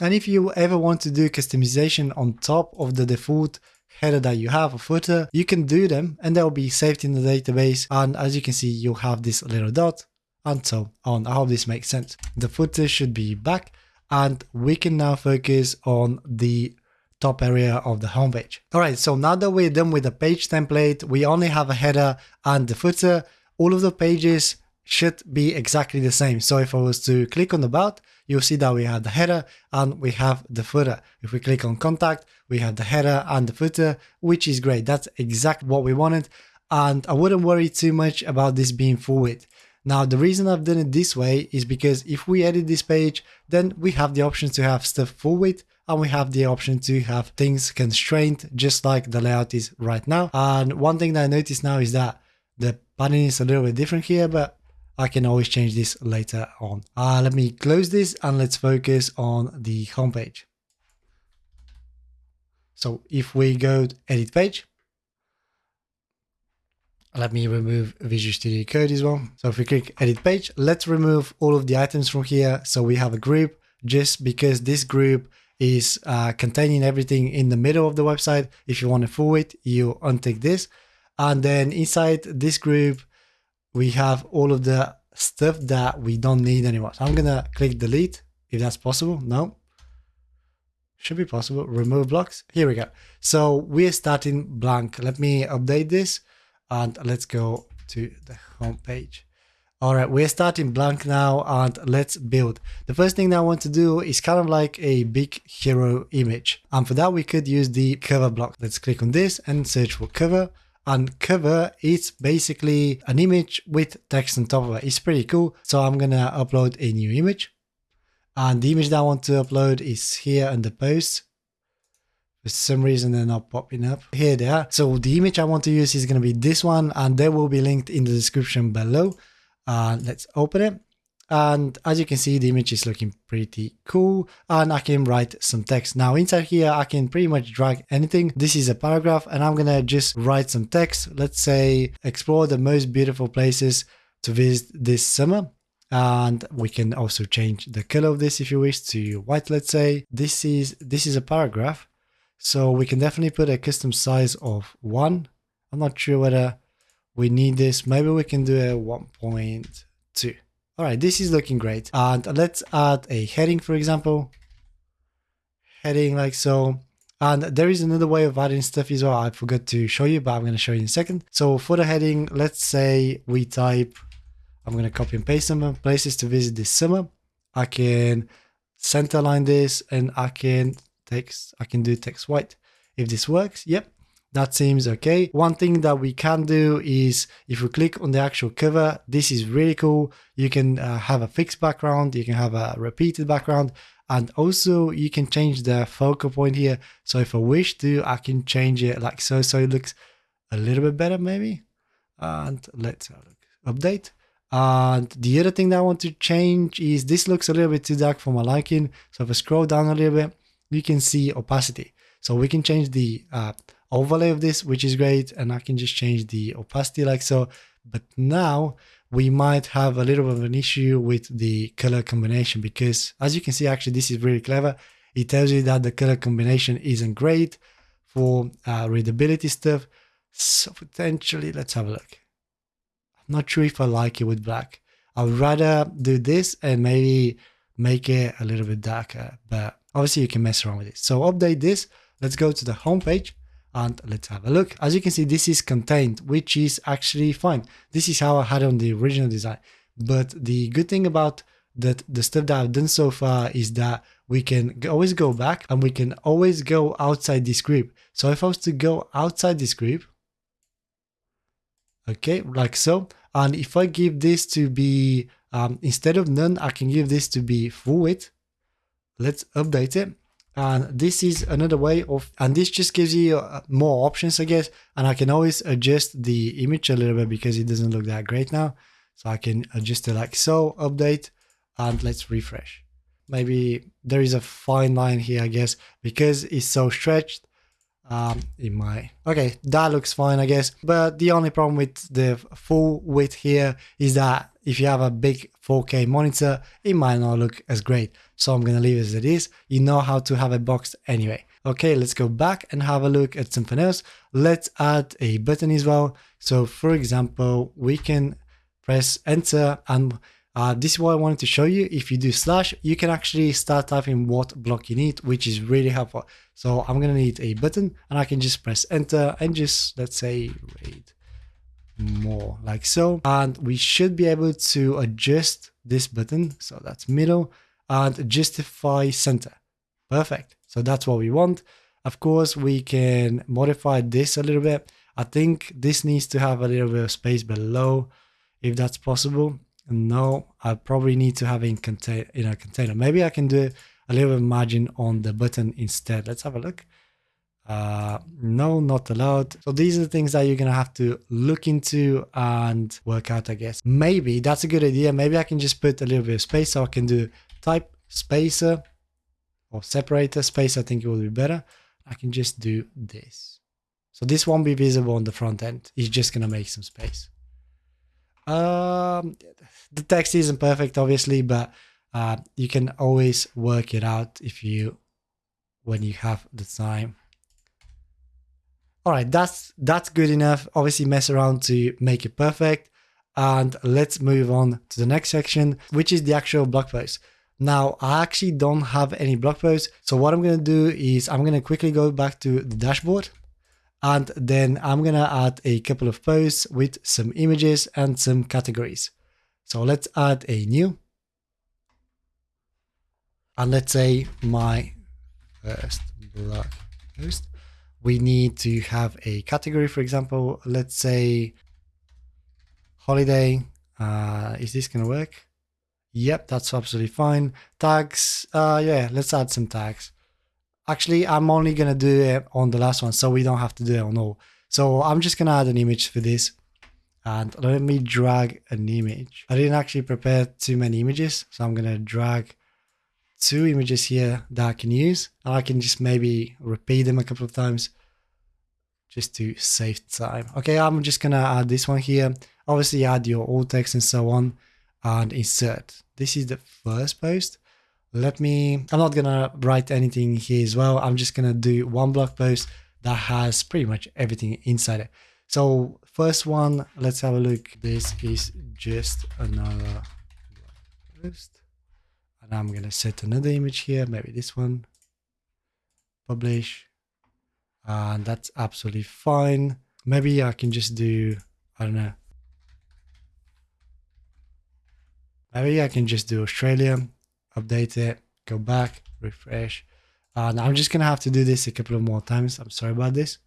And if you ever want to do customization on top of the default header that you have, a footer, you can do them and they'll be saved in the database. And as you can see, you'll have this little dot and so on. I hope this makes sense. The footer should be back and we can now focus on the top area of the homepage. All right, so now that we're done with the page template, we only have a header and the footer. All of the pages should be exactly the same. So if I was to click on about, you'll see that we have the header and we have the footer. If we click on contact, we have the header and the footer, which is great. That's exactly what we wanted. And I wouldn't worry too much about this being full width. Now, the reason I've done it this way is because if we edit this page, then we have the option to have stuff full width and we have the option to have things constrained just like the layout is right now. And one thing that I noticed now is that the padding is a little bit different here, but I can always change this later on. Uh, let me close this and let's focus on the homepage. So if we go to edit page, let me remove Visual Studio Code as well. So if we click edit page, let's remove all of the items from here. So we have a group just because this group is uh, containing everything in the middle of the website. If you want to full it, you untick this. And then inside this group, we have all of the stuff that we don't need anymore. So I'm gonna click delete if that's possible. No, should be possible. Remove blocks. Here we go. So we're starting blank. Let me update this and let's go to the home page. All right, we're starting blank now and let's build. The first thing that I want to do is kind of like a big hero image. And for that, we could use the cover block. Let's click on this and search for cover and cover is basically an image with text on top of it. It's pretty cool. So I'm gonna upload a new image. And the image that I want to upload is here in the post. For some reason they're not popping up. Here they are. So the image I want to use is gonna be this one and they will be linked in the description below. Uh, let's open it. And as you can see, the image is looking pretty cool and I can write some text. Now inside here, I can pretty much drag anything. This is a paragraph and I'm gonna just write some text. Let's say explore the most beautiful places to visit this summer. And we can also change the color of this if you wish to white, let's say. This is this is a paragraph. So we can definitely put a custom size of one. I'm not sure whether we need this. Maybe we can do a 1.2. All right, this is looking great. And let's add a heading, for example. Heading like so. And there is another way of adding stuff as well. I forgot to show you, but I'm going to show you in a second. So for the heading, let's say we type, I'm going to copy and paste some places to visit this summer. I can center line this and I can text, I can do text white. If this works, yep, that seems okay. One thing that we can do is if we click on the actual cover, this is really cool. You can uh, have a fixed background, you can have a repeated background, and also you can change the focal point here. So if I wish to, I can change it like so, so it looks a little bit better maybe. And let's update. And the other thing that I want to change is this looks a little bit too dark for my liking. So if I scroll down a little bit, you can see opacity. So we can change the uh, overlay of this, which is great. And I can just change the opacity like so. But now we might have a little bit of an issue with the color combination because as you can see, actually, this is really clever. It tells you that the color combination isn't great for uh, readability stuff. So potentially, let's have a look. Not sure if I like it with black. I would rather do this and maybe make it a little bit darker, but obviously you can mess around with it. So update this. Let's go to the home page and let's have a look. As you can see, this is contained, which is actually fine. This is how I had on the original design. But the good thing about that the stuff that I've done so far is that we can always go back and we can always go outside this group. So if I was to go outside this group, okay, like so, and if I give this to be, um, instead of none, I can give this to be full width. Let's update it. And this is another way of and this just gives you uh, more options i guess. And i can always adjust the image a little bit because it doesn't look that great now. So i can adjust it like so update and let's refresh. Maybe there is a fine line here i guess because it's so stretched um it might okay that looks fine i guess but the only problem with the full width here is that if you have a big 4K monitor, it might not look as great. So I'm gonna leave it as it is. You know how to have a box anyway. Okay, let's go back and have a look at something else. Let's add a button as well. So for example, we can press enter and uh, this is what I wanted to show you. If you do slash, you can actually start typing what block you need, which is really helpful. So I'm gonna need a button and I can just press enter and just, let's say, read more like so. And we should be able to adjust this button. So that's middle and justify center. Perfect. So that's what we want. Of course, we can modify this a little bit. I think this needs to have a little bit of space below if that's possible. No, I probably need to have it in, in a container. Maybe I can do a little bit of margin on the button instead. Let's have a look. Uh, no, not allowed. So these are the things that you're going to have to look into and work out, I guess. Maybe that's a good idea. Maybe I can just put a little bit of space so I can do type spacer or separator space. I think it will be better. I can just do this. So this won't be visible on the front end. It's just going to make some space. Um, the text isn't perfect, obviously, but uh, you can always work it out if you, when you have the time. All right, that's that's good enough. Obviously mess around to make it perfect. And let's move on to the next section, which is the actual blog post. Now, I actually don't have any blog posts. So what I'm going to do is I'm going to quickly go back to the dashboard and then I'm to add a couple of posts with some images and some categories. So let's add a new. And let's say my first blog post we need to have a category, for example, let's say holiday. Uh, is this to work? Yep, that's absolutely fine. Tags, uh, yeah, let's add some tags. Actually, I'm only going to do it on the last one, so we don't have to do it on all. So I'm just going to add an image for this. And let me drag an image. I didn't actually prepare too many images, so I'm going to drag two images here that I can use. And I can just maybe repeat them a couple of times just to save time. Okay, I'm just gonna add this one here. Obviously add your alt text and so on and insert. This is the first post. Let me, I'm not gonna write anything here as well. I'm just gonna do one blog post that has pretty much everything inside it. So first one, let's have a look. This is just another post. And I'm gonna set another image here, maybe this one. Publish and that's absolutely fine. Maybe I can just do, I don't know. Maybe I can just do Australia, update it, go back, refresh. Uh, and I'm just going to have to do this a couple of more times. I'm sorry about this.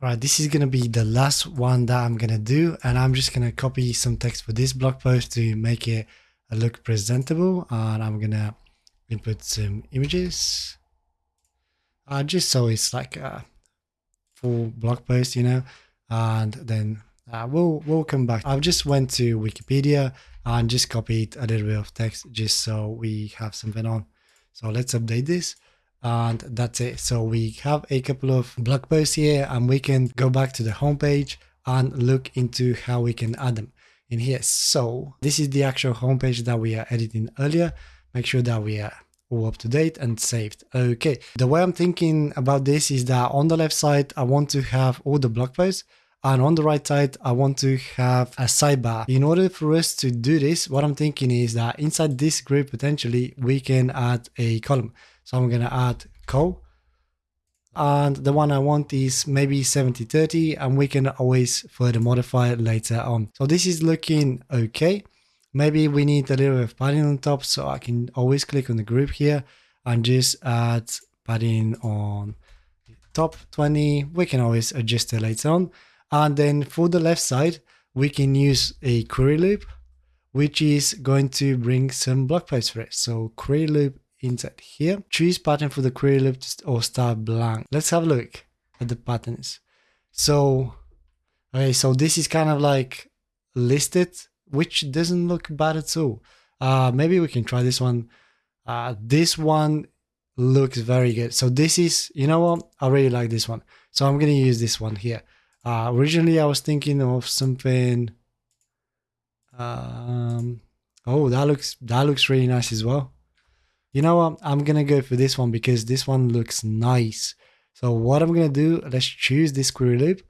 All right, this is going to be the last one that I'm going to do. And I'm just going to copy some text for this blog post to make it look presentable. And I'm going to input some images. Uh, just so it's like a full blog post, you know. And then uh, we'll, we'll come back. I've just went to Wikipedia and just copied a little bit of text just so we have something on. So let's update this and that's it. So we have a couple of blog posts here and we can go back to the homepage and look into how we can add them in here. So this is the actual homepage that we are editing earlier. Make sure that we are up to date and saved. Okay, the way I'm thinking about this is that on the left side, I want to have all the blog posts and on the right side, I want to have a sidebar. In order for us to do this, what I'm thinking is that inside this group, potentially we can add a column. So I'm going to add co. And the one I want is maybe 70-30 and we can always further modify it later on. So this is looking okay. Maybe we need a little bit of padding on top so I can always click on the group here and just add padding on top 20. We can always adjust it later on. And then for the left side, we can use a query loop, which is going to bring some block posts for it. So query loop inside here. Choose pattern for the query loop or start blank. Let's have a look at the patterns. So, okay, so this is kind of like listed, which doesn't look bad at all. Uh, maybe we can try this one. Uh, this one looks very good. So this is, you know what? I really like this one. So I'm going to use this one here. Uh, originally, I was thinking of something. Um, oh, that looks that looks really nice as well. You know what? I'm going to go for this one because this one looks nice. So what I'm going to do, let's choose this query loop.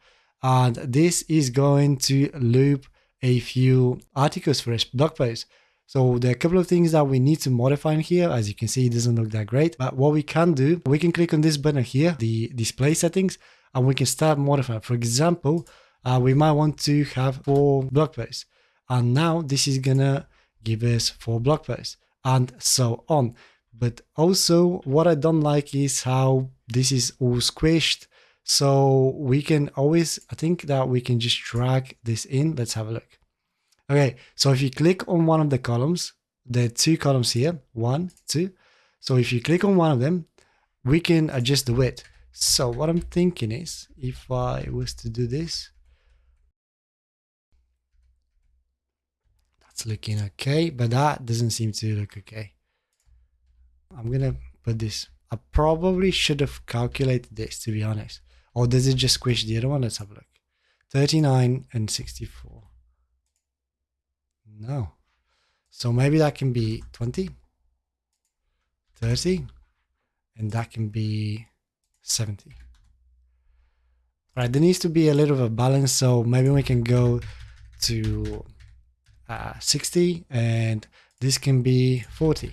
And this is going to loop a few articles for us, blog post. So there are a couple of things that we need to modify in here. As you can see, it doesn't look that great. But what we can do, we can click on this button here, the display settings, and we can start modifying. For example, uh, we might want to have four blog posts. And now this is gonna give us four blog posts and so on. But also what I don't like is how this is all squished. So we can always, I think that we can just drag this in. Let's have a look. Okay, so if you click on one of the columns, are two columns here, one, two. So if you click on one of them, we can adjust the width. So what I'm thinking is, if I was to do this, that's looking okay, but that doesn't seem to look okay. I'm gonna put this. I probably should have calculated this to be honest. Or does it just squish the other one? Let's have a look. 39 and 64. No. So maybe that can be 20, 30, and that can be 70. Right, there needs to be a little bit of a balance, so maybe we can go to uh, 60 and this can be 40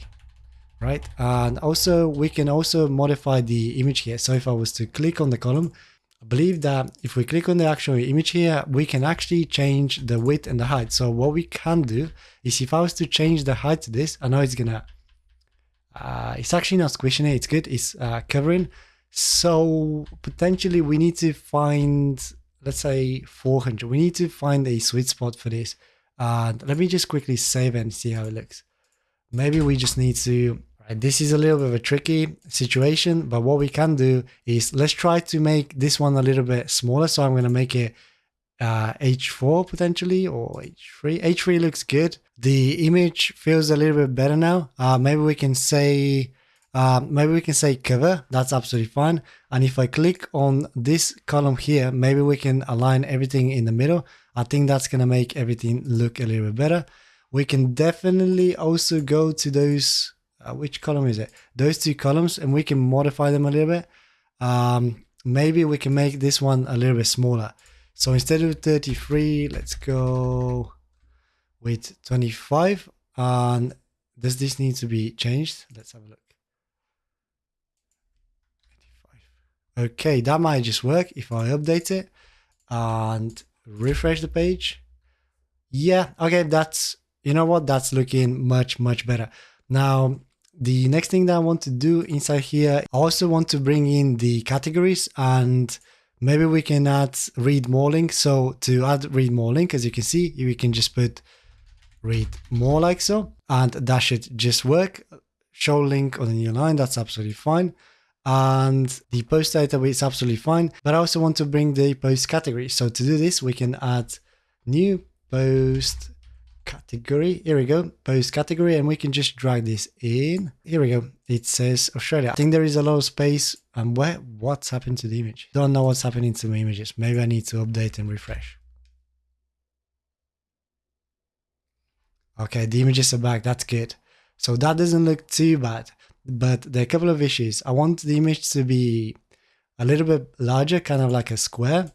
right and also we can also modify the image here so if i was to click on the column I believe that if we click on the actual image here, we can actually change the width and the height. So what we can do is if I was to change the height to this, I know it's gonna, uh, it's actually not squishing it, it's good, it's uh, covering. So potentially we need to find, let's say 400, we need to find a sweet spot for this. And let me just quickly save and see how it looks. Maybe we just need to this is a little bit of a tricky situation, but what we can do is let's try to make this one a little bit smaller. So I'm going to make it uh, H4 potentially or H3. H3 looks good. The image feels a little bit better now. Uh, maybe we can say uh, maybe we can say cover. That's absolutely fine. And if I click on this column here, maybe we can align everything in the middle. I think that's going to make everything look a little bit better. We can definitely also go to those uh, which column is it? Those two columns, and we can modify them a little bit. Um, maybe we can make this one a little bit smaller. So instead of 33, let's go with 25. And does this need to be changed? Let's have a look. Okay, that might just work if I update it and refresh the page. Yeah, okay, that's, you know what, that's looking much, much better. Now, the next thing that I want to do inside here, I also want to bring in the categories and maybe we can add read more link. So to add read more link, as you can see, we can just put read more like so, and that should just work. Show link on the new line, that's absolutely fine. And the post title is absolutely fine, but I also want to bring the post category. So to do this, we can add new post category. Here we go, post category, and we can just drag this in. Here we go. It says Australia. I think there is a lot of space. And where? What's happened to the image? Don't know what's happening to my images. Maybe I need to update and refresh. Okay, the images are back. That's good. So that doesn't look too bad. But there are a couple of issues. I want the image to be a little bit larger, kind of like a square.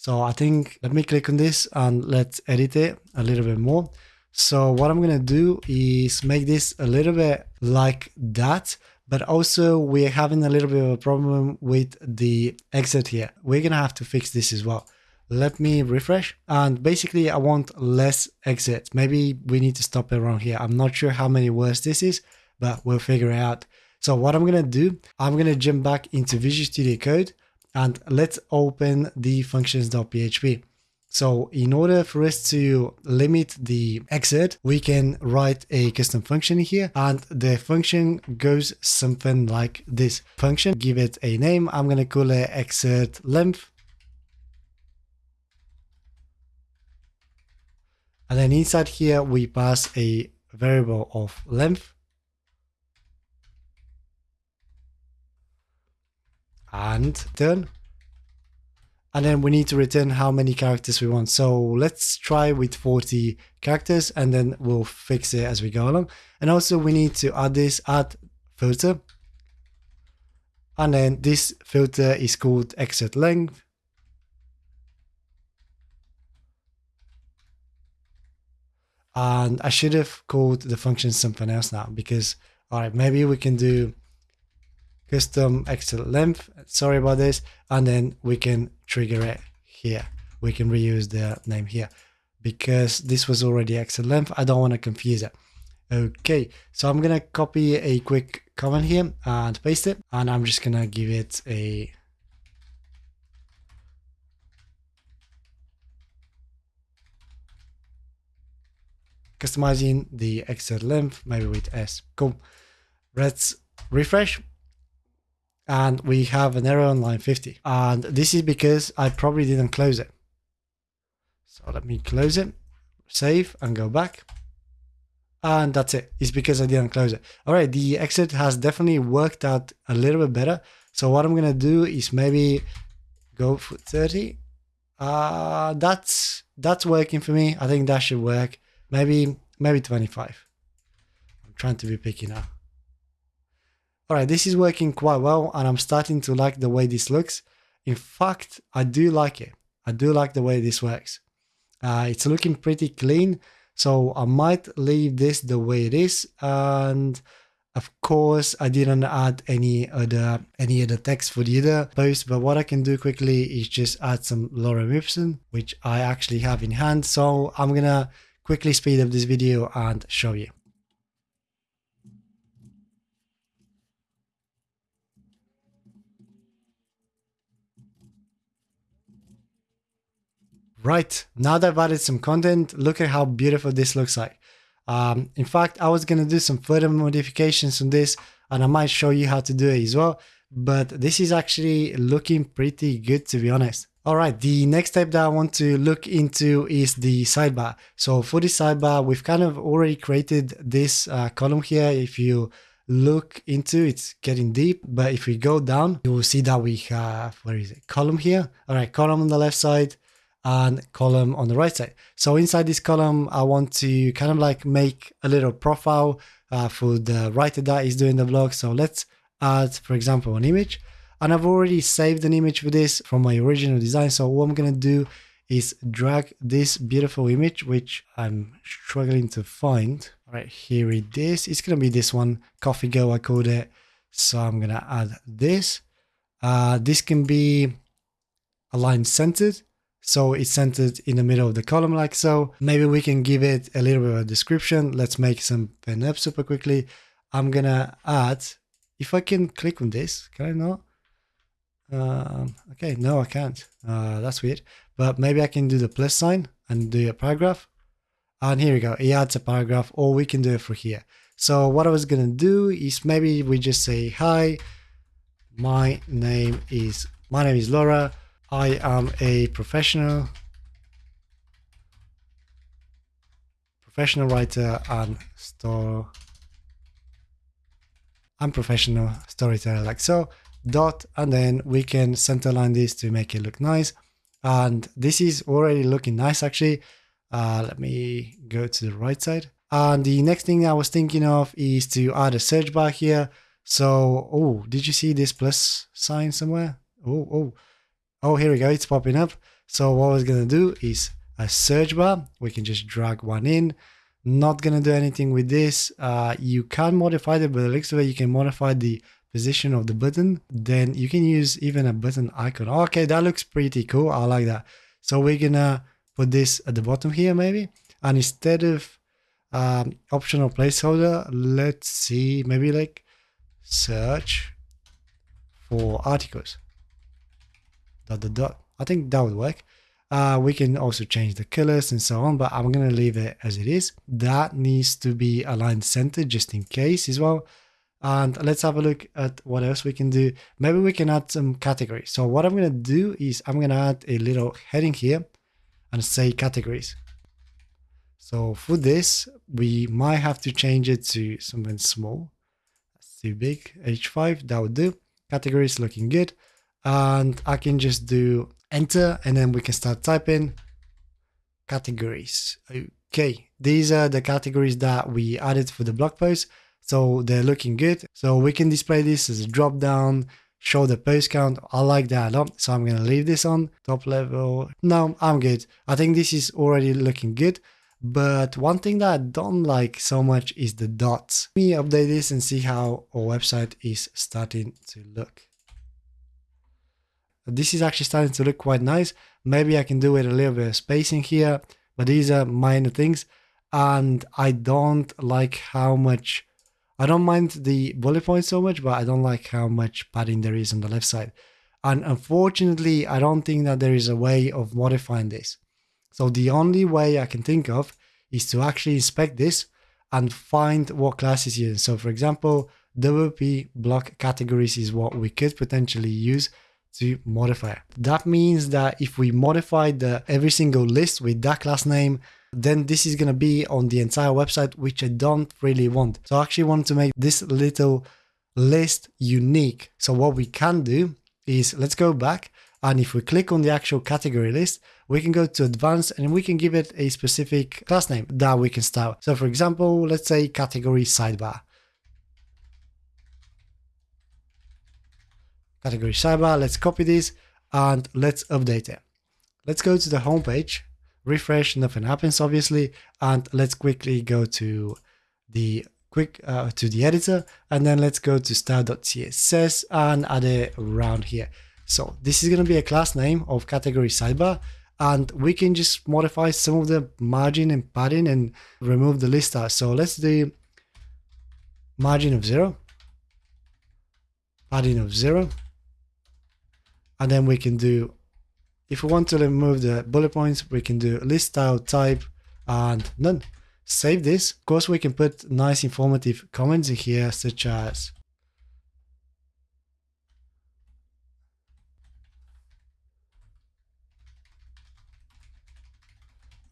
So I think, let me click on this and let's edit it a little bit more. So what I'm going to do is make this a little bit like that, but also we're having a little bit of a problem with the excerpt here. We're going to have to fix this as well. Let me refresh and basically I want less excerpt. Maybe we need to stop it around here. I'm not sure how many words this is, but we'll figure it out. So what I'm going to do, I'm going to jump back into Visual Studio Code and let's open the functions.php. So in order for us to limit the excerpt, we can write a custom function here and the function goes something like this function, give it a name. I'm going to call it excerpt length. And then inside here, we pass a variable of length and turn. And then we need to return how many characters we want. So let's try with 40 characters and then we'll fix it as we go along. And also we need to add this add filter. And then this filter is called excerpt length. And I should have called the function something else now because, all right, maybe we can do custom excerpt length. Sorry about this. And then we can trigger it here. We can reuse the name here because this was already excerpt length. I don't want to confuse it. Okay, so I'm gonna copy a quick comment here and paste it, and I'm just gonna give it a customizing the excerpt length, maybe with S. Cool. Let's refresh. And we have an error on line 50. And this is because I probably didn't close it. So let me close it, save and go back. And that's it. It's because I didn't close it. All right, the excerpt has definitely worked out a little bit better. So what I'm going to do is maybe go for 30. Uh, that's that's working for me. I think that should work. Maybe maybe 25. I'm trying to be picky now. All right, this is working quite well and I'm starting to like the way this looks. In fact, I do like it. I do like the way this works. Uh, it's looking pretty clean. So I might leave this the way it is. And of course, I didn't add any other any other text for the other post, but what I can do quickly is just add some lorem ipsum, which I actually have in hand. So I'm gonna quickly speed up this video and show you. Right, now that I've added some content, look at how beautiful this looks like. Um, in fact, I was going to do some further modifications on this and I might show you how to do it as well. But this is actually looking pretty good to be honest. All right, the next step that I want to look into is the sidebar. So for the sidebar, we've kind of already created this uh, column here. If you look into it's getting deep, but if we go down, you will see that we have, where is it? Column here. All right, column on the left side, and column on the right side. So inside this column, I want to kind of like make a little profile uh, for the writer that is doing the vlog. So let's add, for example, an image. And I've already saved an image for this from my original design. So what I'm going to do is drag this beautiful image, which I'm struggling to find. All right, here it is. It's going to be this one, Coffee Go, I called it. So I'm going to add this. Uh, this can be aligned centered. So it's centered in the middle of the column like so. Maybe we can give it a little bit of a description. Let's make some pen up super quickly. I'm gonna add, if I can click on this, can I not? Um, okay, no, I can't. Uh, that's weird. But maybe I can do the plus sign and do a paragraph. And here we go. It adds a paragraph, or we can do it for here. So what I was gonna do is maybe we just say, hi, my name is my name is Laura. I am a professional professional writer and store I'm professional storyteller. Like so dot and then we can centerline this to make it look nice. And this is already looking nice actually. Uh, let me go to the right side. And the next thing I was thinking of is to add a search bar here. So oh did you see this plus sign somewhere? Oh oh Oh, here we go. It's popping up. So what we're going to do is a search bar. We can just drag one in. Not going to do anything with this. Uh, you can modify it, but the looks it, you can modify the position of the button. Then you can use even a button icon. Okay, that looks pretty cool. I like that. So we're going to put this at the bottom here maybe. And instead of um, optional placeholder, let's see, maybe like search for articles dot dot dot. I think that would work. Uh, we can also change the colors and so on, but I'm going to leave it as it is. That needs to be aligned center just in case as well. And let's have a look at what else we can do. Maybe we can add some categories. So what I'm going to do is I'm going to add a little heading here and say categories. So for this, we might have to change it to something small. That's too big. H5, that would do. Categories looking good and I can just do enter and then we can start typing categories. Okay, these are the categories that we added for the blog post. So they're looking good. So we can display this as a drop down, show the post count. I like that a lot. So I'm going to leave this on top level. No, I'm good. I think this is already looking good. But one thing that I don't like so much is the dots. Let me update this and see how our website is starting to look. This is actually starting to look quite nice. Maybe I can do it a little bit of spacing here, but these are minor things. And I don't like how much, I don't mind the bullet points so much, but I don't like how much padding there is on the left side. And unfortunately, I don't think that there is a way of modifying this. So the only way I can think of is to actually inspect this and find what classes you. So for example, WP block categories is what we could potentially use to modify. That means that if we modify the every single list with that class name, then this is going to be on the entire website, which I don't really want. So I actually want to make this little list unique. So what we can do is let's go back and if we click on the actual category list, we can go to advanced and we can give it a specific class name that we can style. So for example, let's say category sidebar. Category sidebar, let's copy this and let's update it. Let's go to the home page, refresh, nothing happens obviously, and let's quickly go to the quick uh, to the editor and then let's go to style.css and add it around here. So this is going to be a class name of category sidebar and we can just modify some of the margin and padding and remove the list out. So let's do margin of zero, padding of zero, and then we can do, if we want to remove the bullet points, we can do list style type and none. Save this. Of course, we can put nice informative comments in here, such as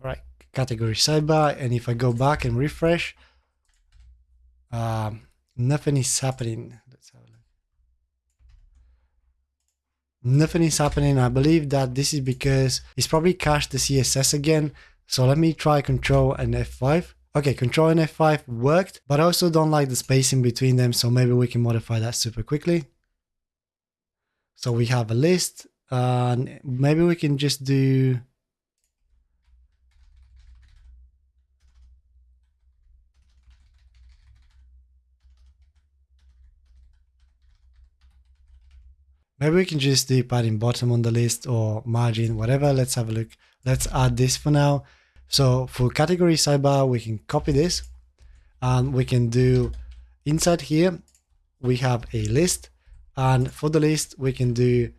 right category sidebar and if I go back and refresh um, nothing is happening let's have a look nothing is happening. I believe that this is because it's probably cached the CSS again. So let me try control and F5 okay control and F5 worked but I also don't like the spacing between them so maybe we can modify that super quickly. So we have a list and maybe we can just do Maybe we can just do padding bottom on the list or margin, whatever. Let's have a look. Let's add this for now. So for category sidebar, we can copy this and we can do inside here, we have a list and for the list, we can do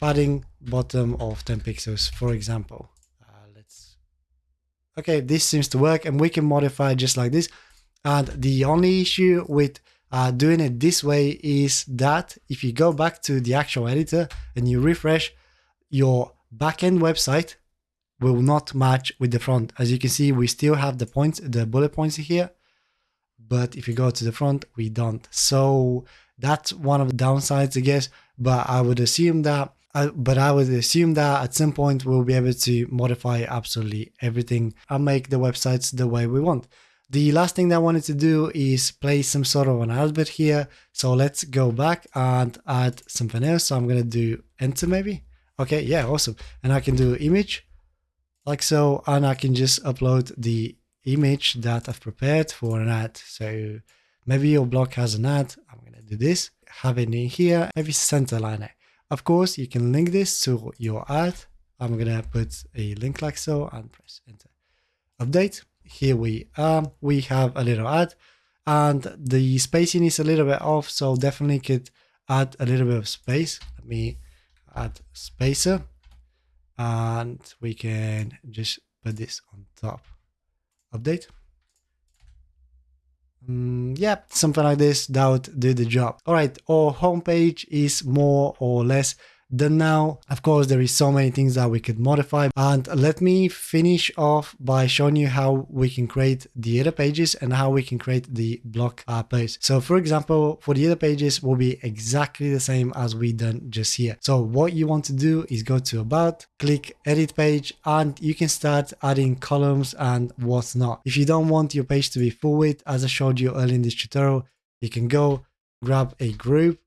padding bottom of 10 pixels, for example. Uh, let's, okay, this seems to work and we can modify just like this. And the only issue with uh, doing it this way is that if you go back to the actual editor and you refresh, your backend website will not match with the front. As you can see, we still have the points, the bullet points here, but if you go to the front, we don't. So that's one of the downsides, I guess. But I would assume that, uh, but I would assume that at some point we'll be able to modify absolutely everything and make the websites the way we want. The last thing that I wanted to do is place some sort of an alphabet here. So let's go back and add something else. So I'm going to do enter maybe. Okay, yeah, awesome. And I can do image like so, and I can just upload the image that I've prepared for an ad. So maybe your blog has an ad. I'm going to do this, have it in here, maybe center line. Of course, you can link this to your ad. I'm going to put a link like so and press enter. Update here we are. We have a little ad and the spacing is a little bit off so definitely could add a little bit of space. Let me add spacer and we can just put this on top. Update. Mm, yeah something like this that would do the job. All right our homepage is more or less then now, of course, there is so many things that we could modify. And let me finish off by showing you how we can create the other pages and how we can create the block uh, post. So for example, for the other pages will be exactly the same as we done just here. So what you want to do is go to about, click edit page, and you can start adding columns and what's not. If you don't want your page to be full width, as I showed you earlier in this tutorial, you can go grab a group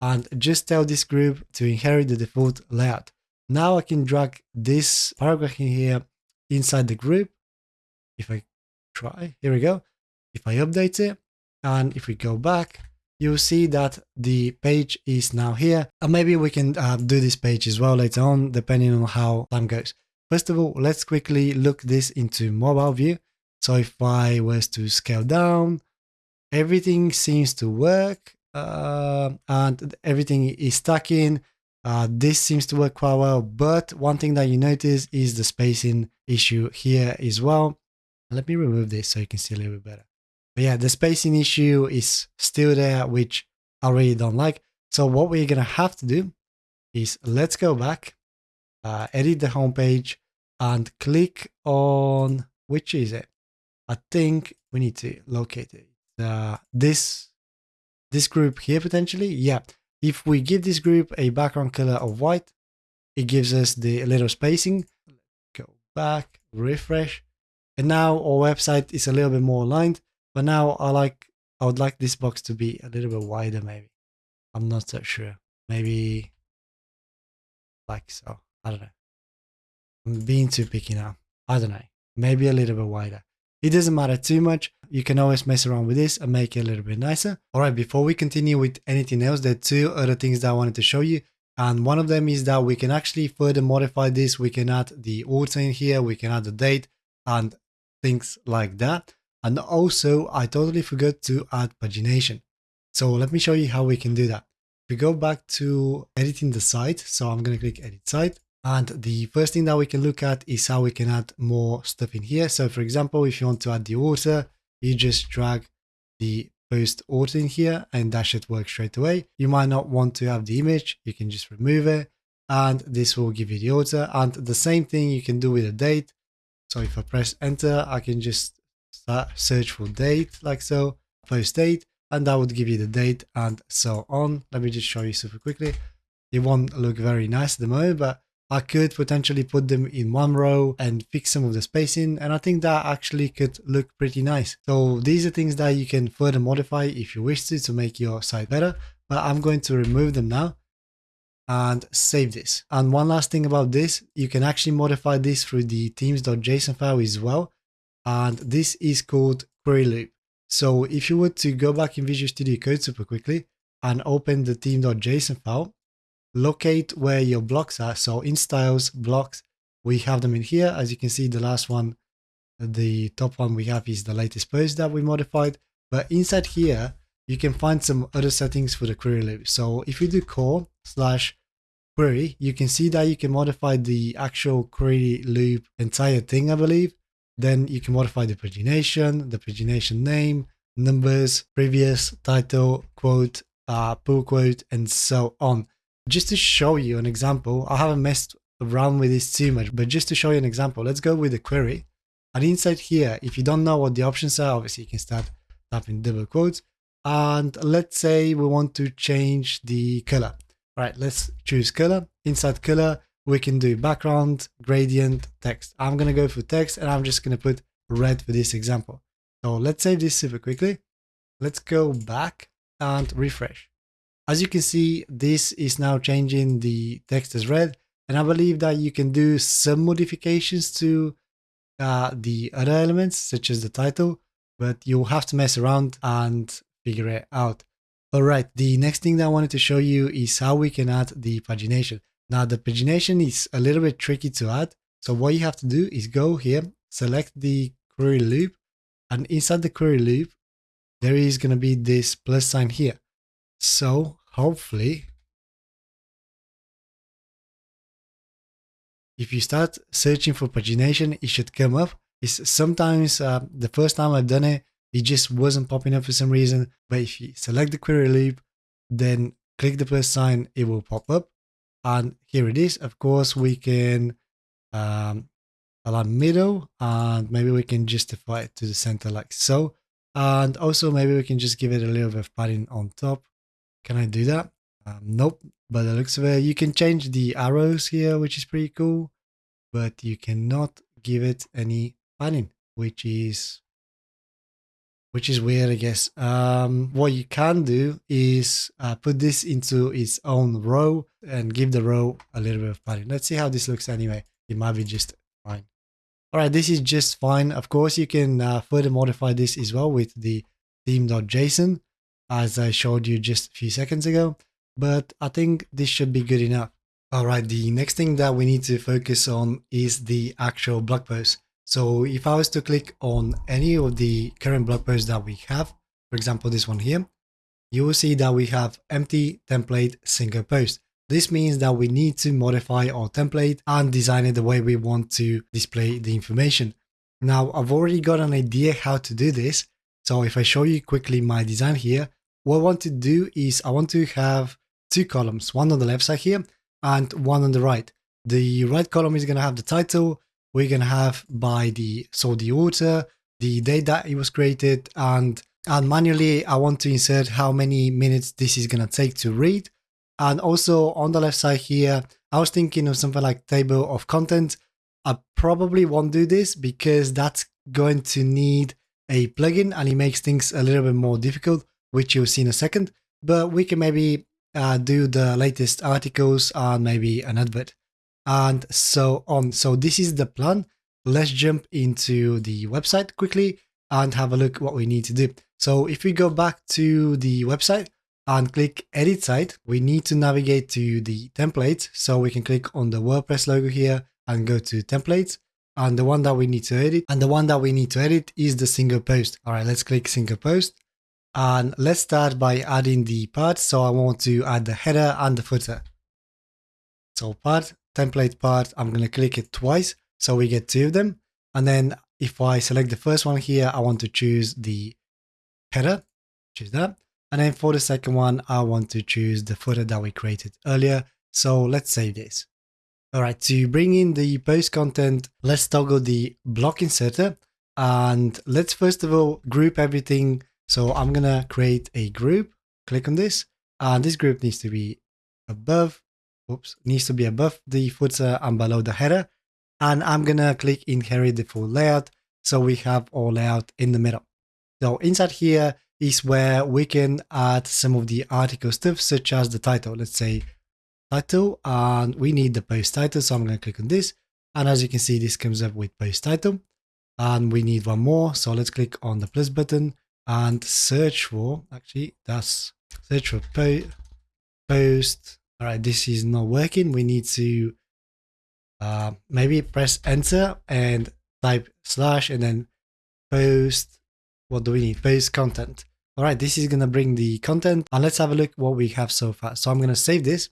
and just tell this group to inherit the default layout. Now I can drag this paragraph in here inside the group if I try, here we go. If I update it and if we go back, you'll see that the page is now here. And maybe we can uh, do this page as well later on, depending on how time goes. First of all, let's quickly look this into mobile view. So if I was to scale down, everything seems to work uh, and everything is stacking. Uh, this seems to work quite well, but one thing that you notice is the spacing issue here as well. Let me remove this so you can see a little bit better. But yeah, the spacing issue is still there, which I really don't like. So what we're going to have to do is let's go back, uh, edit the homepage and click on, which is it? I think we need to locate it. Uh, this, this group here potentially. Yeah. If we give this group a background color of white, it gives us the little spacing. Go back, refresh. And now our website is a little bit more aligned. But now I like, I would like this box to be a little bit wider maybe. I'm not so sure. Maybe like so. I don't know. I'm being too picky now. I don't know. Maybe a little bit wider. It doesn't matter too much. You can always mess around with this and make it a little bit nicer. All right, before we continue with anything else, there are two other things that I wanted to show you. And one of them is that we can actually further modify this. We can add the author in here. We can add the date and things like that. And also, I totally forgot to add pagination. So let me show you how we can do that. We go back to editing the site. So I'm going to click edit site. And the first thing that we can look at is how we can add more stuff in here. So for example, if you want to add the author, you just drag the post author in here and that should work straight away. You might not want to have the image. You can just remove it and this will give you the author. And the same thing you can do with a date. So if I press enter, I can just search for date like so, post date, and that would give you the date and so on. Let me just show you super quickly. It won't look very nice at the moment, but I could potentially put them in one row and fix some of the spacing and I think that actually could look pretty nice. So these are things that you can further modify if you wish to to make your site better but I'm going to remove them now and save this. And one last thing about this, you can actually modify this through the themes.json file as well and this is called query loop. So if you were to go back in Visual Studio Code super quickly and open the theme.json file, locate where your blocks are. So in styles, blocks, we have them in here. As you can see, the last one, the top one we have is the latest post that we modified. But inside here, you can find some other settings for the query loop. So if you do core slash query, you can see that you can modify the actual query loop entire thing, I believe. Then you can modify the pagination, the pagination name, numbers, previous, title, quote, uh, pull quote, and so on. Just to show you an example, I haven't messed around with this too much, but just to show you an example, let's go with the query. And inside here, if you don't know what the options are, obviously you can start typing double quotes. And let's say we want to change the color. All right, let's choose color. Inside color, we can do background, gradient, text. I'm going to go for text and I'm just going to put red for this example. So let's save this super quickly. Let's go back and refresh. As you can see, this is now changing the text as red. And I believe that you can do some modifications to uh, the other elements, such as the title, but you'll have to mess around and figure it out. All right, the next thing that I wanted to show you is how we can add the pagination. Now the pagination is a little bit tricky to add. So what you have to do is go here, select the query loop, and inside the query loop, there is going to be this plus sign here. So hopefully, if you start searching for pagination, it should come up. It's sometimes uh, the first time I've done it, it just wasn't popping up for some reason. But if you select the query loop, then click the plus sign, it will pop up and here it is of course we can um, align middle and maybe we can justify it to the center like so and also maybe we can just give it a little bit of padding on top can I do that um, nope but it looks of you can change the arrows here which is pretty cool but you cannot give it any padding which is which is weird, I guess. Um, what you can do is uh, put this into its own row and give the row a little bit of padding. Let's see how this looks anyway. It might be just fine. All right, this is just fine. Of course, you can uh, further modify this as well with the theme.json, as I showed you just a few seconds ago. But I think this should be good enough. All right, the next thing that we need to focus on is the actual blog post. So if I was to click on any of the current blog posts that we have, for example, this one here, you will see that we have empty template single post. This means that we need to modify our template and design it the way we want to display the information. Now, I've already got an idea how to do this. So if I show you quickly my design here, what I want to do is I want to have two columns, one on the left side here and one on the right. The right column is going to have the title. We're going to have by the, so the author, the date that it was created and, and manually I want to insert how many minutes this is going to take to read. And also on the left side here, I was thinking of something like table of content. I probably won't do this because that's going to need a plugin and it makes things a little bit more difficult, which you'll see in a second. But we can maybe uh, do the latest articles and maybe an advert and so on. So this is the plan. Let's jump into the website quickly and have a look what we need to do. So if we go back to the website and click edit site, we need to navigate to the templates. So we can click on the WordPress logo here and go to templates. And the one that we need to edit and the one that we need to edit is the single post. All right, let's click single post and let's start by adding the parts. So I want to add the header and the footer. So part, template part, I'm going to click it twice. So we get two of them. And then if I select the first one here, I want to choose the header, choose that. And then for the second one, I want to choose the footer that we created earlier. So let's save this. All right, to bring in the post content, let's toggle the block inserter. And let's first of all group everything so I'm going to create a group, click on this, and this group needs to be above, oops, needs to be above the footer and below the header. And I'm going to click inherit the full layout. So we have our layout in the middle. So inside here is where we can add some of the article stuff, such as the title. Let's say title, and we need the post title. So I'm going to click on this. And as you can see, this comes up with post title. And we need one more. So let's click on the plus button and search for actually that's search for po post. All right this is not working. We need to uh, maybe press enter and type slash and then post. What do we need? Post content. All right this is going to bring the content and let's have a look what we have so far. So i'm going to save this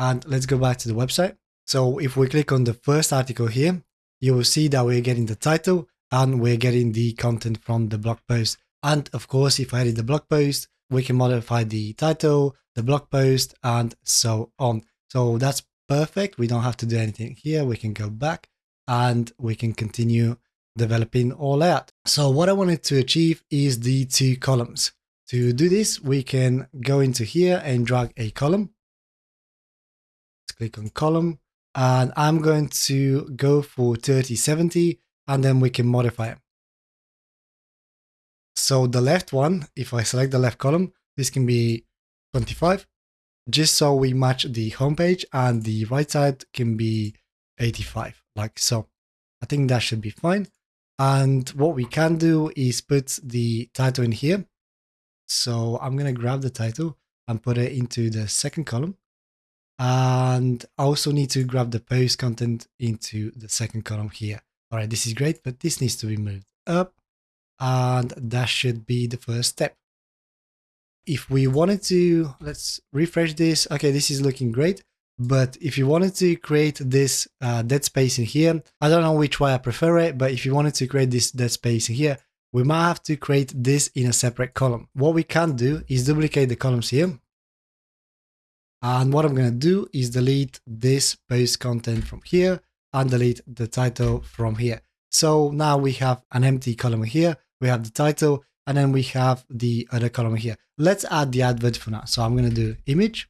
and let's go back to the website. So if we click on the first article here you will see that we're getting the title and we're getting the content from the blog post and of course, if I edit the blog post, we can modify the title, the blog post, and so on. So that's perfect. We don't have to do anything here. We can go back and we can continue developing all out. So what I wanted to achieve is the two columns. To do this, we can go into here and drag a column. Let's click on column and I'm going to go for 3070 and then we can modify it. So the left one, if I select the left column, this can be 25, just so we match the homepage and the right side can be 85, like so. I think that should be fine. And what we can do is put the title in here. So I'm going to grab the title and put it into the second column. And I also need to grab the post content into the second column here. All right, this is great, but this needs to be moved up and that should be the first step. If we wanted to, let's refresh this. Okay, this is looking great. But if you wanted to create this uh, dead space in here, I don't know which way I prefer it, but if you wanted to create this dead space in here, we might have to create this in a separate column. What we can do is duplicate the columns here. And what I'm going to do is delete this post content from here and delete the title from here. So now we have an empty column here we have the title, and then we have the other column here. Let's add the advert for now. So I'm going to do image,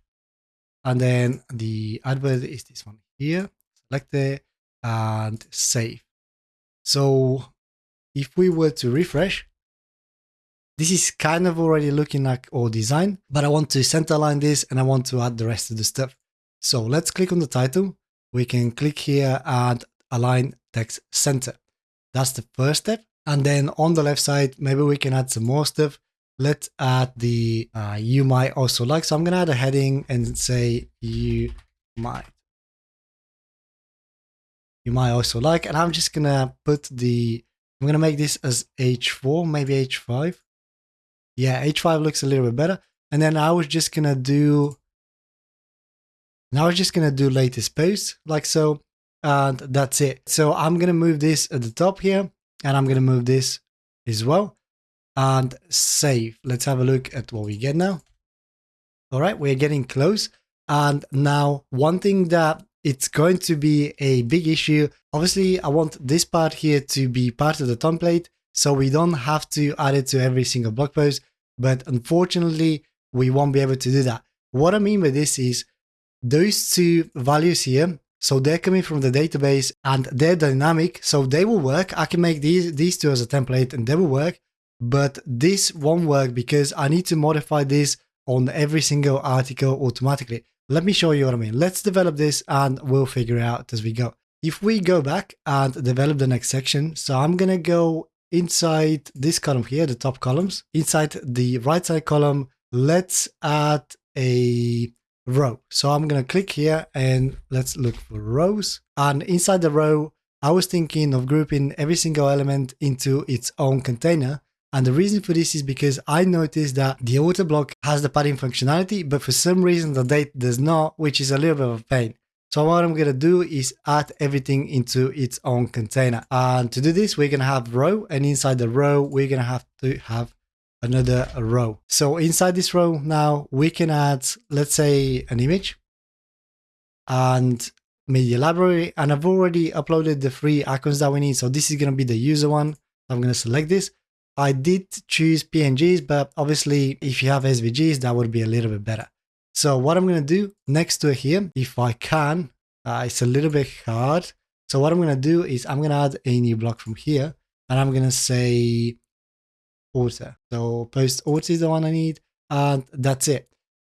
and then the advert is this one here. Select it and save. So if we were to refresh, this is kind of already looking like our design, but I want to center line this and I want to add the rest of the stuff. So let's click on the title. We can click here and align text center. That's the first step. And then on the left side, maybe we can add some more stuff. Let's add the uh, you might also like. So I'm going to add a heading and say you might. You might also like, and I'm just going to put the, I'm going to make this as H4, maybe H5. Yeah, H5 looks a little bit better. And then I was just going to do, now I was just going to do latest post like so. And that's it. So I'm going to move this at the top here and I'm going to move this as well and save. Let's have a look at what we get now. All right, we're getting close. And now one thing that it's going to be a big issue. Obviously, I want this part here to be part of the template, so we don't have to add it to every single blog post. But unfortunately, we won't be able to do that. What I mean by this is those two values here, so they're coming from the database and they're dynamic, so they will work. I can make these, these two as a template and they will work, but this won't work because I need to modify this on every single article automatically. Let me show you what I mean. Let's develop this and we'll figure it out as we go. If we go back and develop the next section, so I'm going to go inside this column here, the top columns, inside the right side column, let's add a row. So I'm going to click here and let's look for rows. And inside the row, I was thinking of grouping every single element into its own container. And the reason for this is because I noticed that the author block has the padding functionality, but for some reason the date does not, which is a little bit of a pain. So what I'm going to do is add everything into its own container. And to do this, we're going to have row and inside the row, we're going to have to have another row. So inside this row now we can add, let's say an image and media library. And I've already uploaded the three icons that we need. So this is going to be the user one. I'm going to select this. I did choose PNGs, but obviously if you have SVGs, that would be a little bit better. So what I'm going to do next to here, if I can, uh, it's a little bit hard. So what I'm going to do is I'm going to add a new block from here and I'm going to say author. So post author is the one I need and that's it.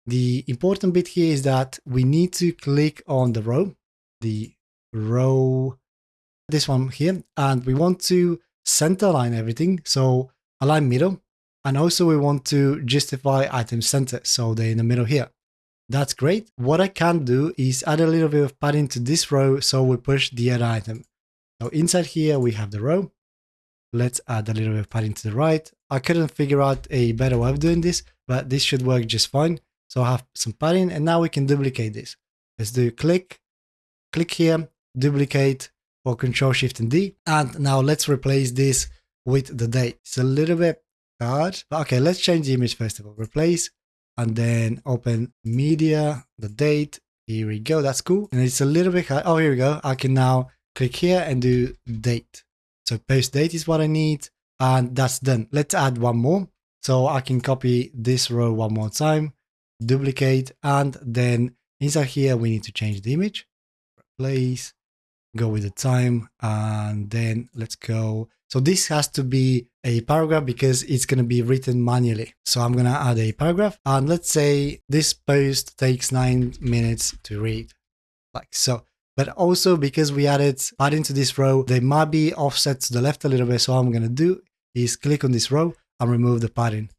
The important bit here is that we need to click on the row, the row, this one here, and we want to center align everything. So align middle. And also we want to justify item center. So they're in the middle here. That's great. What I can do is add a little bit of padding to this row so we push the other item. So inside here we have the row. Let's add a little bit of padding to the right. I couldn't figure out a better way of doing this, but this should work just fine. So I have some padding and now we can duplicate this. Let's do click, click here, duplicate or control shift and D. And now let's replace this with the date. It's a little bit hard. Okay, let's change the image first of all. Replace and then open media, the date. Here we go. That's cool. And it's a little bit hard. Oh, here we go. I can now click here and do date. So post date is what I need and that's done. Let's add one more. So I can copy this row one more time, duplicate, and then inside here, we need to change the image, replace, go with the time, and then let's go. So this has to be a paragraph because it's going to be written manually. So I'm going to add a paragraph and let's say this post takes nine minutes to read like so but also because we added padding to this row, they might be offset to the left a little bit. So I'm going to do is click on this row and remove the padding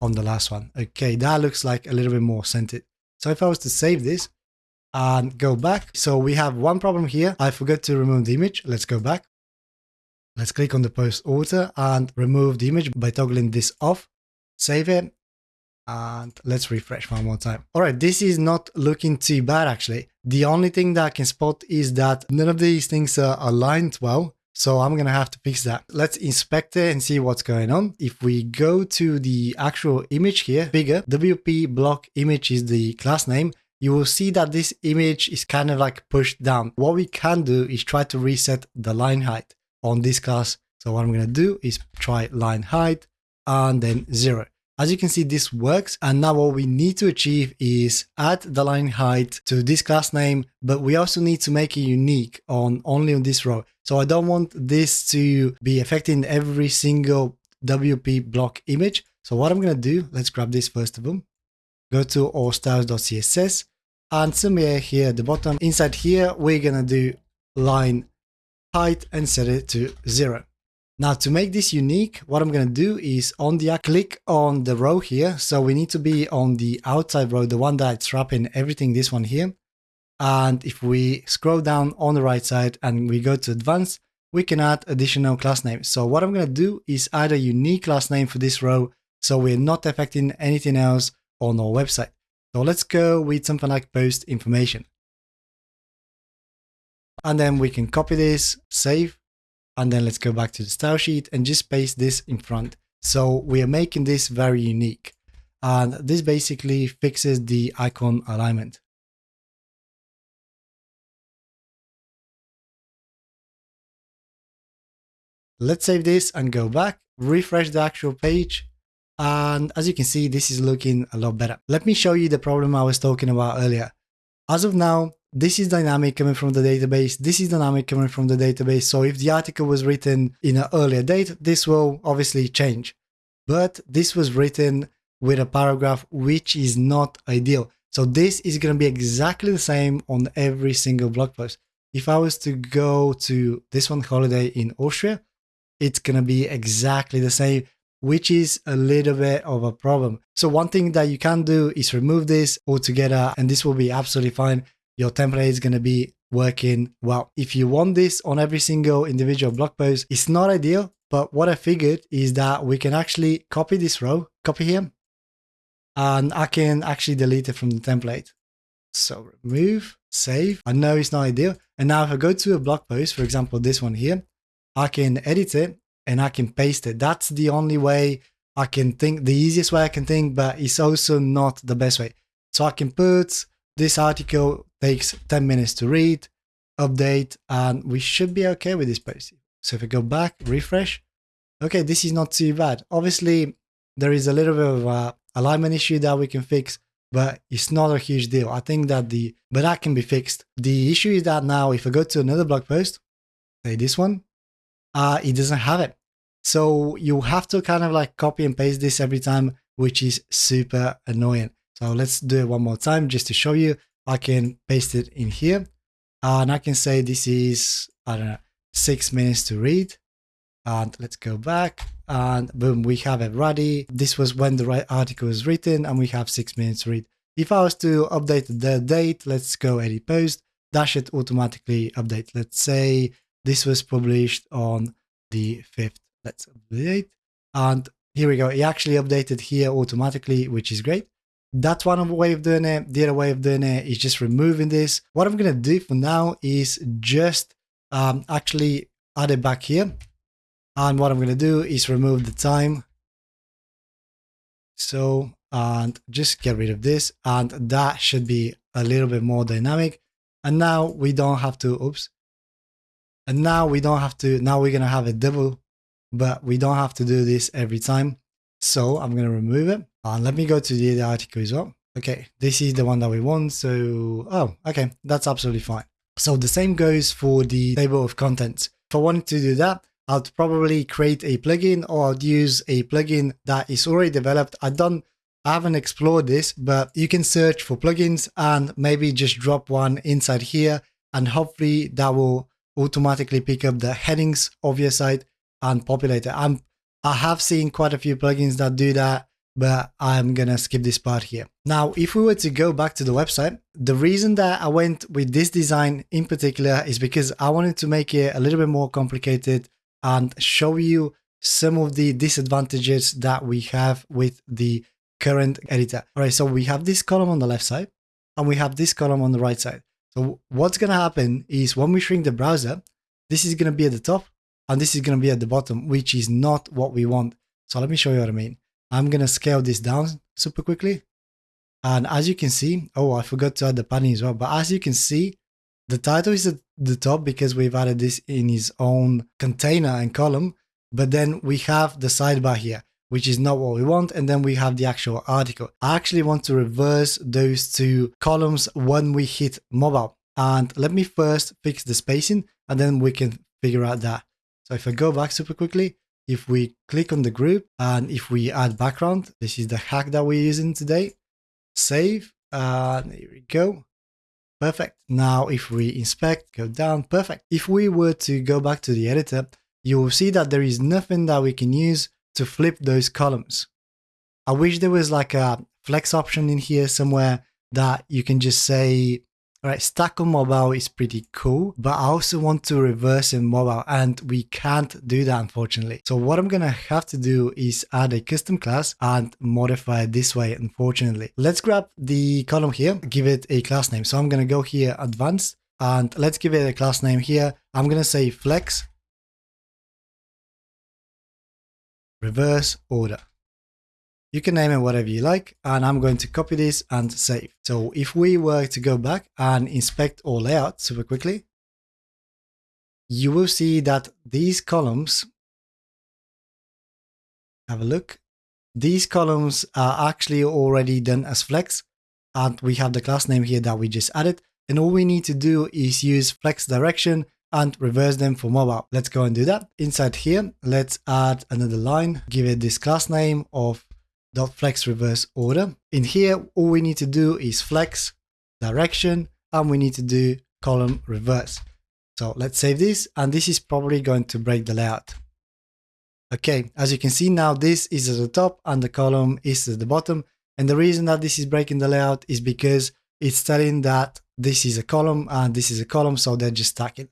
on the last one. Okay, that looks like a little bit more centered. So if I was to save this and go back, so we have one problem here. I forgot to remove the image. Let's go back. Let's click on the post author and remove the image by toggling this off. Save it and let's refresh one more time. All right, this is not looking too bad actually. The only thing that I can spot is that none of these things are aligned well. So I'm to have to fix that. Let's inspect it and see what's going on. If we go to the actual image here, bigger, WP block image is the class name. You will see that this image is kind of like pushed down. What we can do is try to reset the line height on this class. So what I'm to do is try line height and then zero. As you can see, this works. And now what we need to achieve is add the line height to this class name, but we also need to make it unique on only on this row. So I don't want this to be affecting every single WP block image. So what I'm going to do, let's grab this first of all. Go to all styles.css and somewhere here at the bottom, inside here, we're going to do line height and set it to zero. Now to make this unique, what I'm going to do is on the uh, click on the row here. So we need to be on the outside row, the one that's wrapping everything, this one here. And if we scroll down on the right side and we go to advanced, we can add additional class names. So what I'm going to do is add a unique class name for this row so we're not affecting anything else on our website. So let's go with something like post information. And then we can copy this, save, and then let's go back to the style sheet and just paste this in front. So we are making this very unique. And this basically fixes the icon alignment. Let's save this and go back, refresh the actual page. And as you can see, this is looking a lot better. Let me show you the problem I was talking about earlier. As of now, this is dynamic coming from the database. This is dynamic coming from the database. So if the article was written in an earlier date, this will obviously change. But this was written with a paragraph, which is not ideal. So this is going to be exactly the same on every single blog post. If I was to go to this one, holiday in Austria, it's going to be exactly the same, which is a little bit of a problem. So one thing that you can do is remove this altogether, and this will be absolutely fine your template is going to be working well. If you want this on every single individual blog post, it's not ideal, but what I figured is that we can actually copy this row, copy here, and I can actually delete it from the template. So remove, save. I know it's not ideal. And now if I go to a blog post, for example, this one here, I can edit it and I can paste it. That's the only way I can think, the easiest way I can think, but it's also not the best way. So I can put this article takes 10 minutes to read, update, and we should be okay with this post. So if we go back, refresh, okay, this is not too bad. Obviously, there is a little bit of a alignment issue that we can fix, but it's not a huge deal. I think that the, but that can be fixed. The issue is that now if I go to another blog post, say this one, uh, it doesn't have it. So you have to kind of like copy and paste this every time, which is super annoying. So let's do it one more time just to show you. I can paste it in here and I can say this is, I don't know, six minutes to read. And let's go back and boom, we have it ready. This was when the right article was written and we have six minutes to read. If I was to update the date, let's go edit post, that should automatically update. Let's say this was published on the 5th. Let's update. And here we go. It actually updated here automatically, which is great. That's one way of doing it. The other way of doing it is just removing this. What I'm going to do for now is just um, actually add it back here. And what I'm going to do is remove the time. So, and just get rid of this. And that should be a little bit more dynamic. And now we don't have to, oops. And now we don't have to, now we're going to have a double, but we don't have to do this every time. So I'm going to remove it. And let me go to the article as well. Okay, this is the one that we want. So, oh, okay, that's absolutely fine. So the same goes for the table of contents. If I wanted to do that, I'd probably create a plugin or I'd use a plugin that is already developed. I don't, I haven't explored this, but you can search for plugins and maybe just drop one inside here and hopefully that will automatically pick up the headings of your site and populate it. I'm I have seen quite a few plugins that do that, but I'm gonna skip this part here. Now, if we were to go back to the website, the reason that I went with this design in particular is because I wanted to make it a little bit more complicated and show you some of the disadvantages that we have with the current editor. All right, so we have this column on the left side and we have this column on the right side. So what's gonna happen is when we shrink the browser, this is gonna be at the top and this is to be at the bottom, which is not what we want. So let me show you what I mean. I'm going to scale this down super quickly. And as you can see, oh, I forgot to add the padding as well. But as you can see, the title is at the top because we've added this in his own container and column. But then we have the sidebar here, which is not what we want. And then we have the actual article. I actually want to reverse those two columns when we hit mobile. And let me first fix the spacing and then we can figure out that. So if I go back super quickly, if we click on the group and if we add background, this is the hack that we're using today. Save, and here we go. Perfect. Now, if we inspect, go down, perfect. If we were to go back to the editor, you will see that there is nothing that we can use to flip those columns. I wish there was like a flex option in here somewhere that you can just say, all right, stack on mobile is pretty cool, but I also want to reverse in mobile and we can't do that unfortunately. So what I'm gonna have to do is add a custom class and modify it this way, unfortunately. Let's grab the column here, give it a class name. So I'm gonna go here, advanced, and let's give it a class name here. I'm gonna say flex reverse order. You can name it whatever you like, and I'm going to copy this and save. So if we were to go back and inspect our layout super quickly, you will see that these columns, have a look, these columns are actually already done as flex, and we have the class name here that we just added. And all we need to do is use flex direction and reverse them for mobile. Let's go and do that. Inside here, let's add another line, give it this class name of flex reverse order. In here, all we need to do is flex direction and we need to do column reverse. So let's save this and this is probably going to break the layout. Okay, as you can see now, this is at the top and the column is at the bottom. And the reason that this is breaking the layout is because it's telling that this is a column and this is a column, so they're just stacking.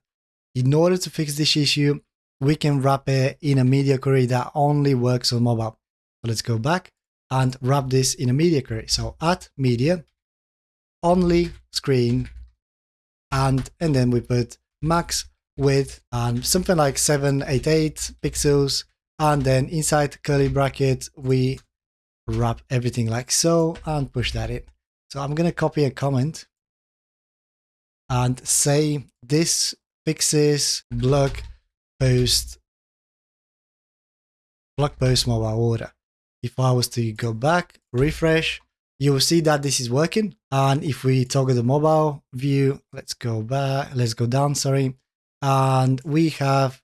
In order to fix this issue, we can wrap it in a media query that only works on mobile. So let's go back and wrap this in a media query. So at media, only screen, and, and then we put max width and something like 788 pixels. And then inside curly bracket, we wrap everything like so and push that in. So I'm going to copy a comment and say this fixes blog post blog post mobile order if I was to go back, refresh, you will see that this is working. And if we toggle the mobile view, let's go back, let's go down, sorry. And we have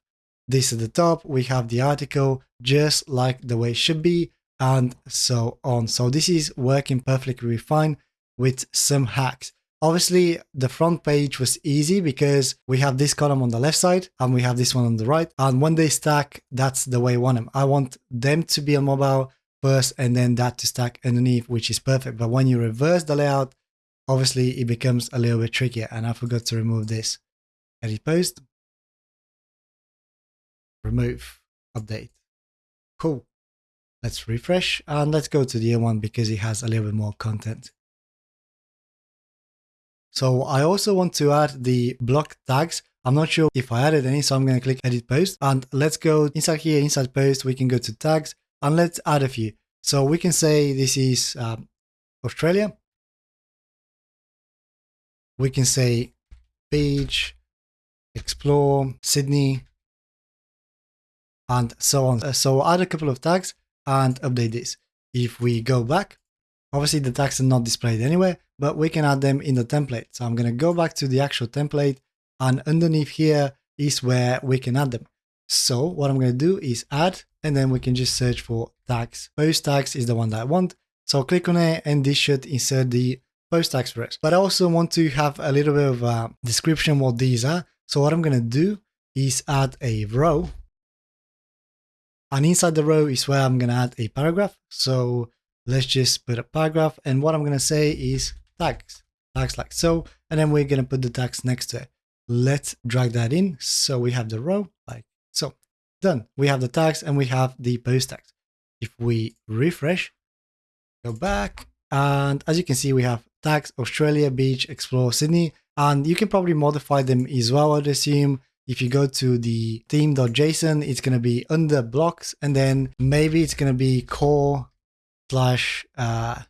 this at the top, we have the article just like the way it should be and so on. So this is working perfectly fine with some hacks. Obviously, the front page was easy because we have this column on the left side and we have this one on the right. And when they stack, that's the way I want them. I want them to be on mobile first and then that to stack underneath, which is perfect. But when you reverse the layout, obviously it becomes a little bit trickier. And I forgot to remove this. Edit post. Remove. Update. Cool. Let's refresh and let's go to the other one because it has a little bit more content. So I also want to add the block tags. I'm not sure if I added any, so I'm going to click edit post and let's go inside here, inside post, we can go to tags and let's add a few. So we can say this is um, Australia. We can say beach, explore, Sydney, and so on. Uh, so add a couple of tags and update this. If we go back, obviously the tags are not displayed anywhere, but we can add them in the template. So I'm going to go back to the actual template and underneath here is where we can add them. So what I'm going to do is add, and then we can just search for tags. Post tags is the one that I want. So click on it and this should insert the post tags for us. But I also want to have a little bit of a description what these are. So what I'm going to do is add a row. And inside the row is where I'm going to add a paragraph. So let's just put a paragraph. And what I'm going to say is tags, tags like so. And then we're going to put the tags next to it. Let's drag that in. So we have the row like done. We have the tags and we have the post tags. If we refresh, go back, and as you can see, we have tags Australia, Beach, Explore, Sydney, and you can probably modify them as well, I'd assume. If you go to the theme.json, it's going to be under blocks, and then maybe it's going to be core slash uh,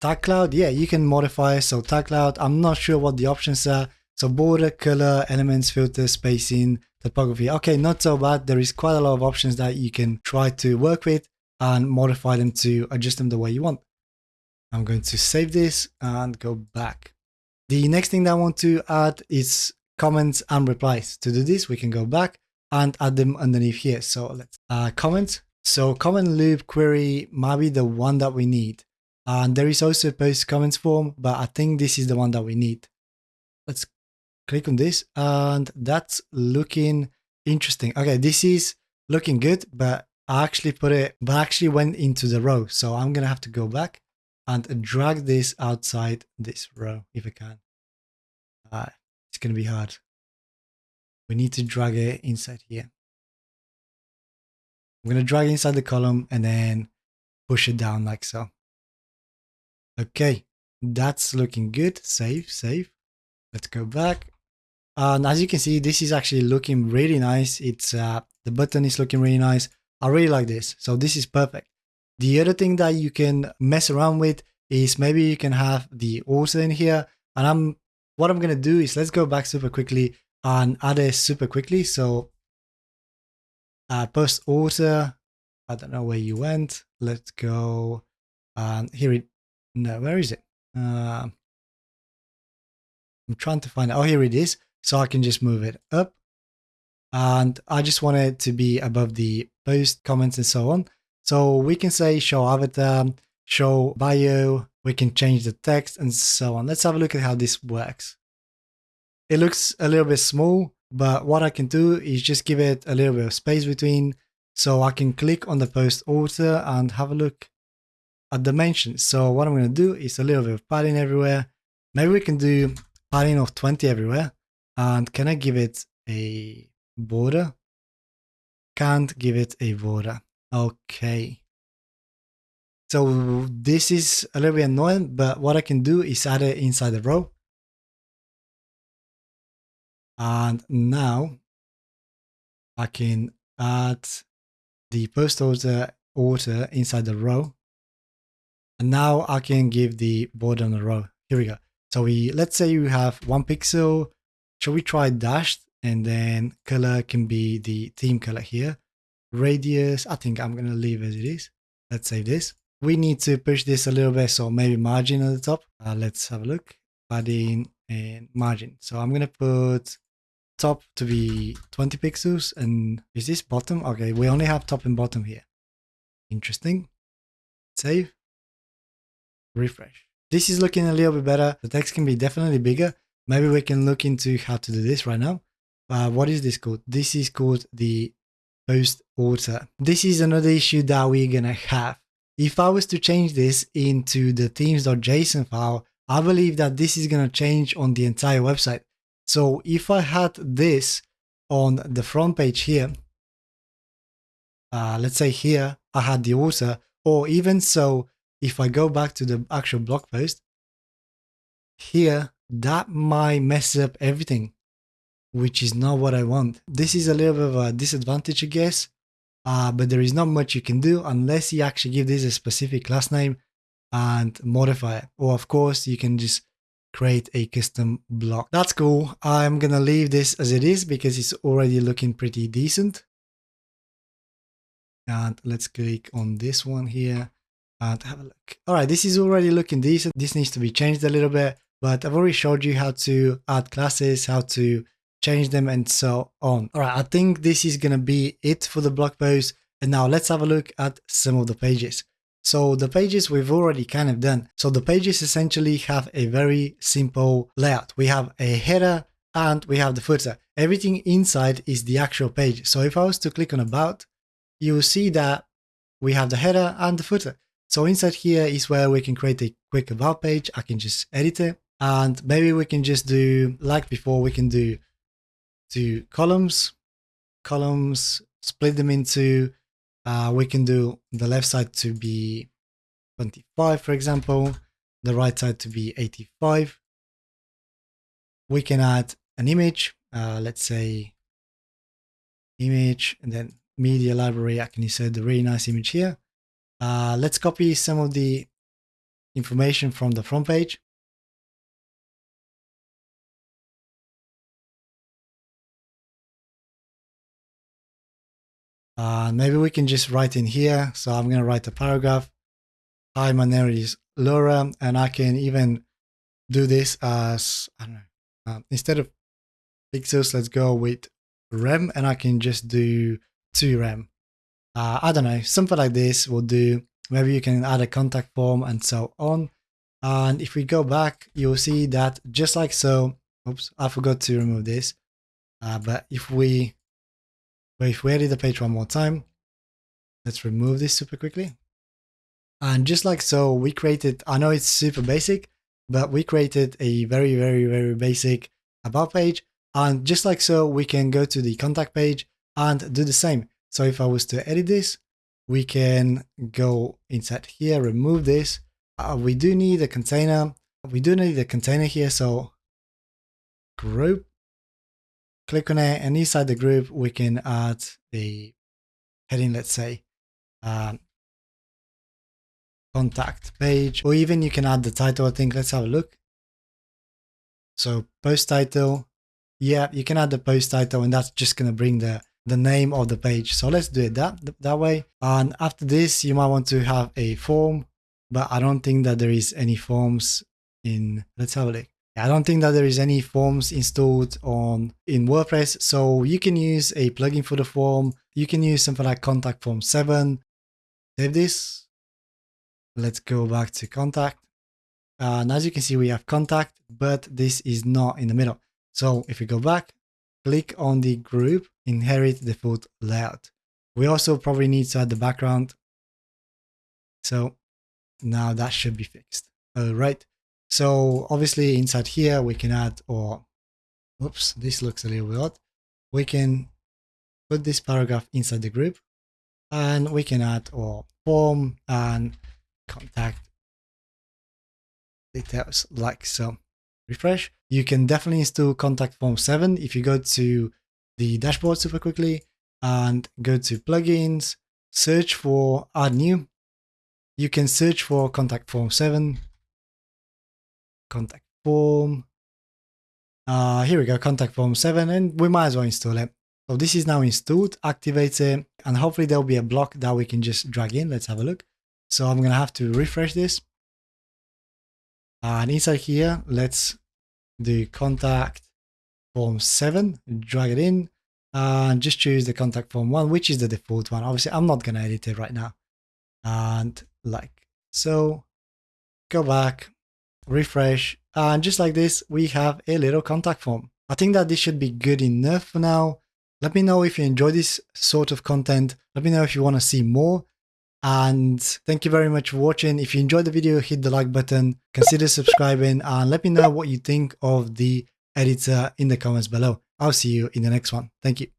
tag cloud. Yeah, you can modify so tag cloud. I'm not sure what the options are. So border, color, elements, filter, spacing, typography. Okay, not so bad. There is quite a lot of options that you can try to work with and modify them to adjust them the way you want. I'm going to save this and go back. The next thing that I want to add is comments and replies. To do this, we can go back and add them underneath here. So let's uh, comment. So comment loop query might be the one that we need. And there is also a post comments form, but I think this is the one that we need. Let's click on this and that's looking interesting. Okay, this is looking good, but I actually put it, but I actually went into the row. So I'm going to have to go back and drag this outside this row if I can. Uh, it's going to be hard. We need to drag it inside here. I'm going to drag inside the column and then push it down like so. Okay, that's looking good. Save, save. Let's go back. And as you can see, this is actually looking really nice. It's uh, the button is looking really nice. I really like this. So this is perfect. The other thing that you can mess around with is maybe you can have the author in here. And I'm what I'm gonna do is let's go back super quickly and add it super quickly. So uh, post author. I don't know where you went. Let's go. And here it. No, where is it? Uh, I'm trying to find it. Oh, here it is. So I can just move it up. And I just want it to be above the post comments and so on. So we can say show avatar, show bio, we can change the text and so on. Let's have a look at how this works. It looks a little bit small, but what I can do is just give it a little bit of space between so I can click on the post author and have a look at dimensions. So what I'm going to do is a little bit of padding everywhere. Maybe we can do padding of 20 everywhere. And can I give it a border? Can't give it a border. Okay. So this is a little bit annoying, but what I can do is add it inside the row. And now I can add the post author order inside the row. And now I can give the border on the row. Here we go. So we let's say you have one pixel. Shall we try dashed? And then color can be the theme color here. Radius, I think I'm gonna leave as it is. Let's save this. We need to push this a little bit, so maybe margin at the top. Uh, let's have a look. Padding and margin. So I'm gonna put top to be 20 pixels and is this bottom? Okay, we only have top and bottom here. Interesting. Save. Refresh. This is looking a little bit better. The text can be definitely bigger. Maybe we can look into how to do this right now. Uh, what is this called? This is called the post author. This is another issue that we're gonna have. If I was to change this into the themes.json file, I believe that this is gonna change on the entire website. So if I had this on the front page here, uh, let's say here, I had the author, or even so, if I go back to the actual blog post, here, that might mess up everything, which is not what I want. This is a little bit of a disadvantage, I guess, uh, but there is not much you can do unless you actually give this a specific class name and modify it. Or of course, you can just create a custom block. That's cool. I'm gonna leave this as it is because it's already looking pretty decent. And let's click on this one here and have a look. All right, this is already looking decent. This needs to be changed a little bit, but I've already showed you how to add classes, how to change them and so on. All right, I think this is gonna be it for the blog post. And now let's have a look at some of the pages. So the pages we've already kind of done. So the pages essentially have a very simple layout. We have a header and we have the footer. Everything inside is the actual page. So if I was to click on about, you will see that we have the header and the footer. So inside here is where we can create a quick about page. I can just edit it and maybe we can just do like before we can do two columns, columns, split them into uh, we can do the left side to be 25, for example, the right side to be 85. We can add an image, uh, let's say image and then media library. I can insert the really nice image here. Uh, let's copy some of the information from the front page. Uh, maybe we can just write in here. So I'm going to write a paragraph. Hi, my name is Laura, and I can even do this as, I don't know, uh, instead of pixels, let's go with rem, and I can just do 2 rem. Uh, I don't know, something like this will do. maybe you can add a contact form and so on. And if we go back, you'll see that just like so, oops, I forgot to remove this. Uh, but if we, but if we edit the page one more time, let's remove this super quickly. And just like so, we created, I know it's super basic, but we created a very, very, very basic about page. And just like so, we can go to the contact page and do the same. So if I was to edit this, we can go inside here, remove this. Uh, we do need a container. We do need a container here. So group, click on it and inside the group, we can add the heading, let's say, um, contact page, or even you can add the title, I think. Let's have a look. So post title, yeah, you can add the post title and that's just going to bring the, the name of the page. So let's do it that, that way. And after this, you might want to have a form, but I don't think that there is any forms in, let's have a look. I don't think that there is any forms installed on in WordPress. So you can use a plugin for the form. You can use something like contact form 7. Save this. Let's go back to contact. And as you can see, we have contact, but this is not in the middle. So if we go back, click on the group, inherit the default layout. We also probably need to add the background. So now that should be fixed. All right. So obviously inside here, we can add, or oops, this looks a little bit odd. We can put this paragraph inside the group and we can add or form and contact details like so. Refresh. You can definitely install contact form 7 if you go to the dashboard super quickly and go to plugins, search for add new. You can search for contact form 7 contact form. Uh, here we go, contact form 7, and we might as well install it. So this is now installed, activate it, and hopefully there'll be a block that we can just drag in. Let's have a look. So I'm going to have to refresh this. And inside here, let's do contact form 7, drag it in, and just choose the contact form 1, which is the default one. Obviously, I'm not going to edit it right now. And like so, go back, refresh, and just like this, we have a little contact form. I think that this should be good enough for now. Let me know if you enjoy this sort of content. Let me know if you want to see more. And thank you very much for watching. If you enjoyed the video, hit the like button, consider subscribing, and let me know what you think of the editor in the comments below. I'll see you in the next one. Thank you.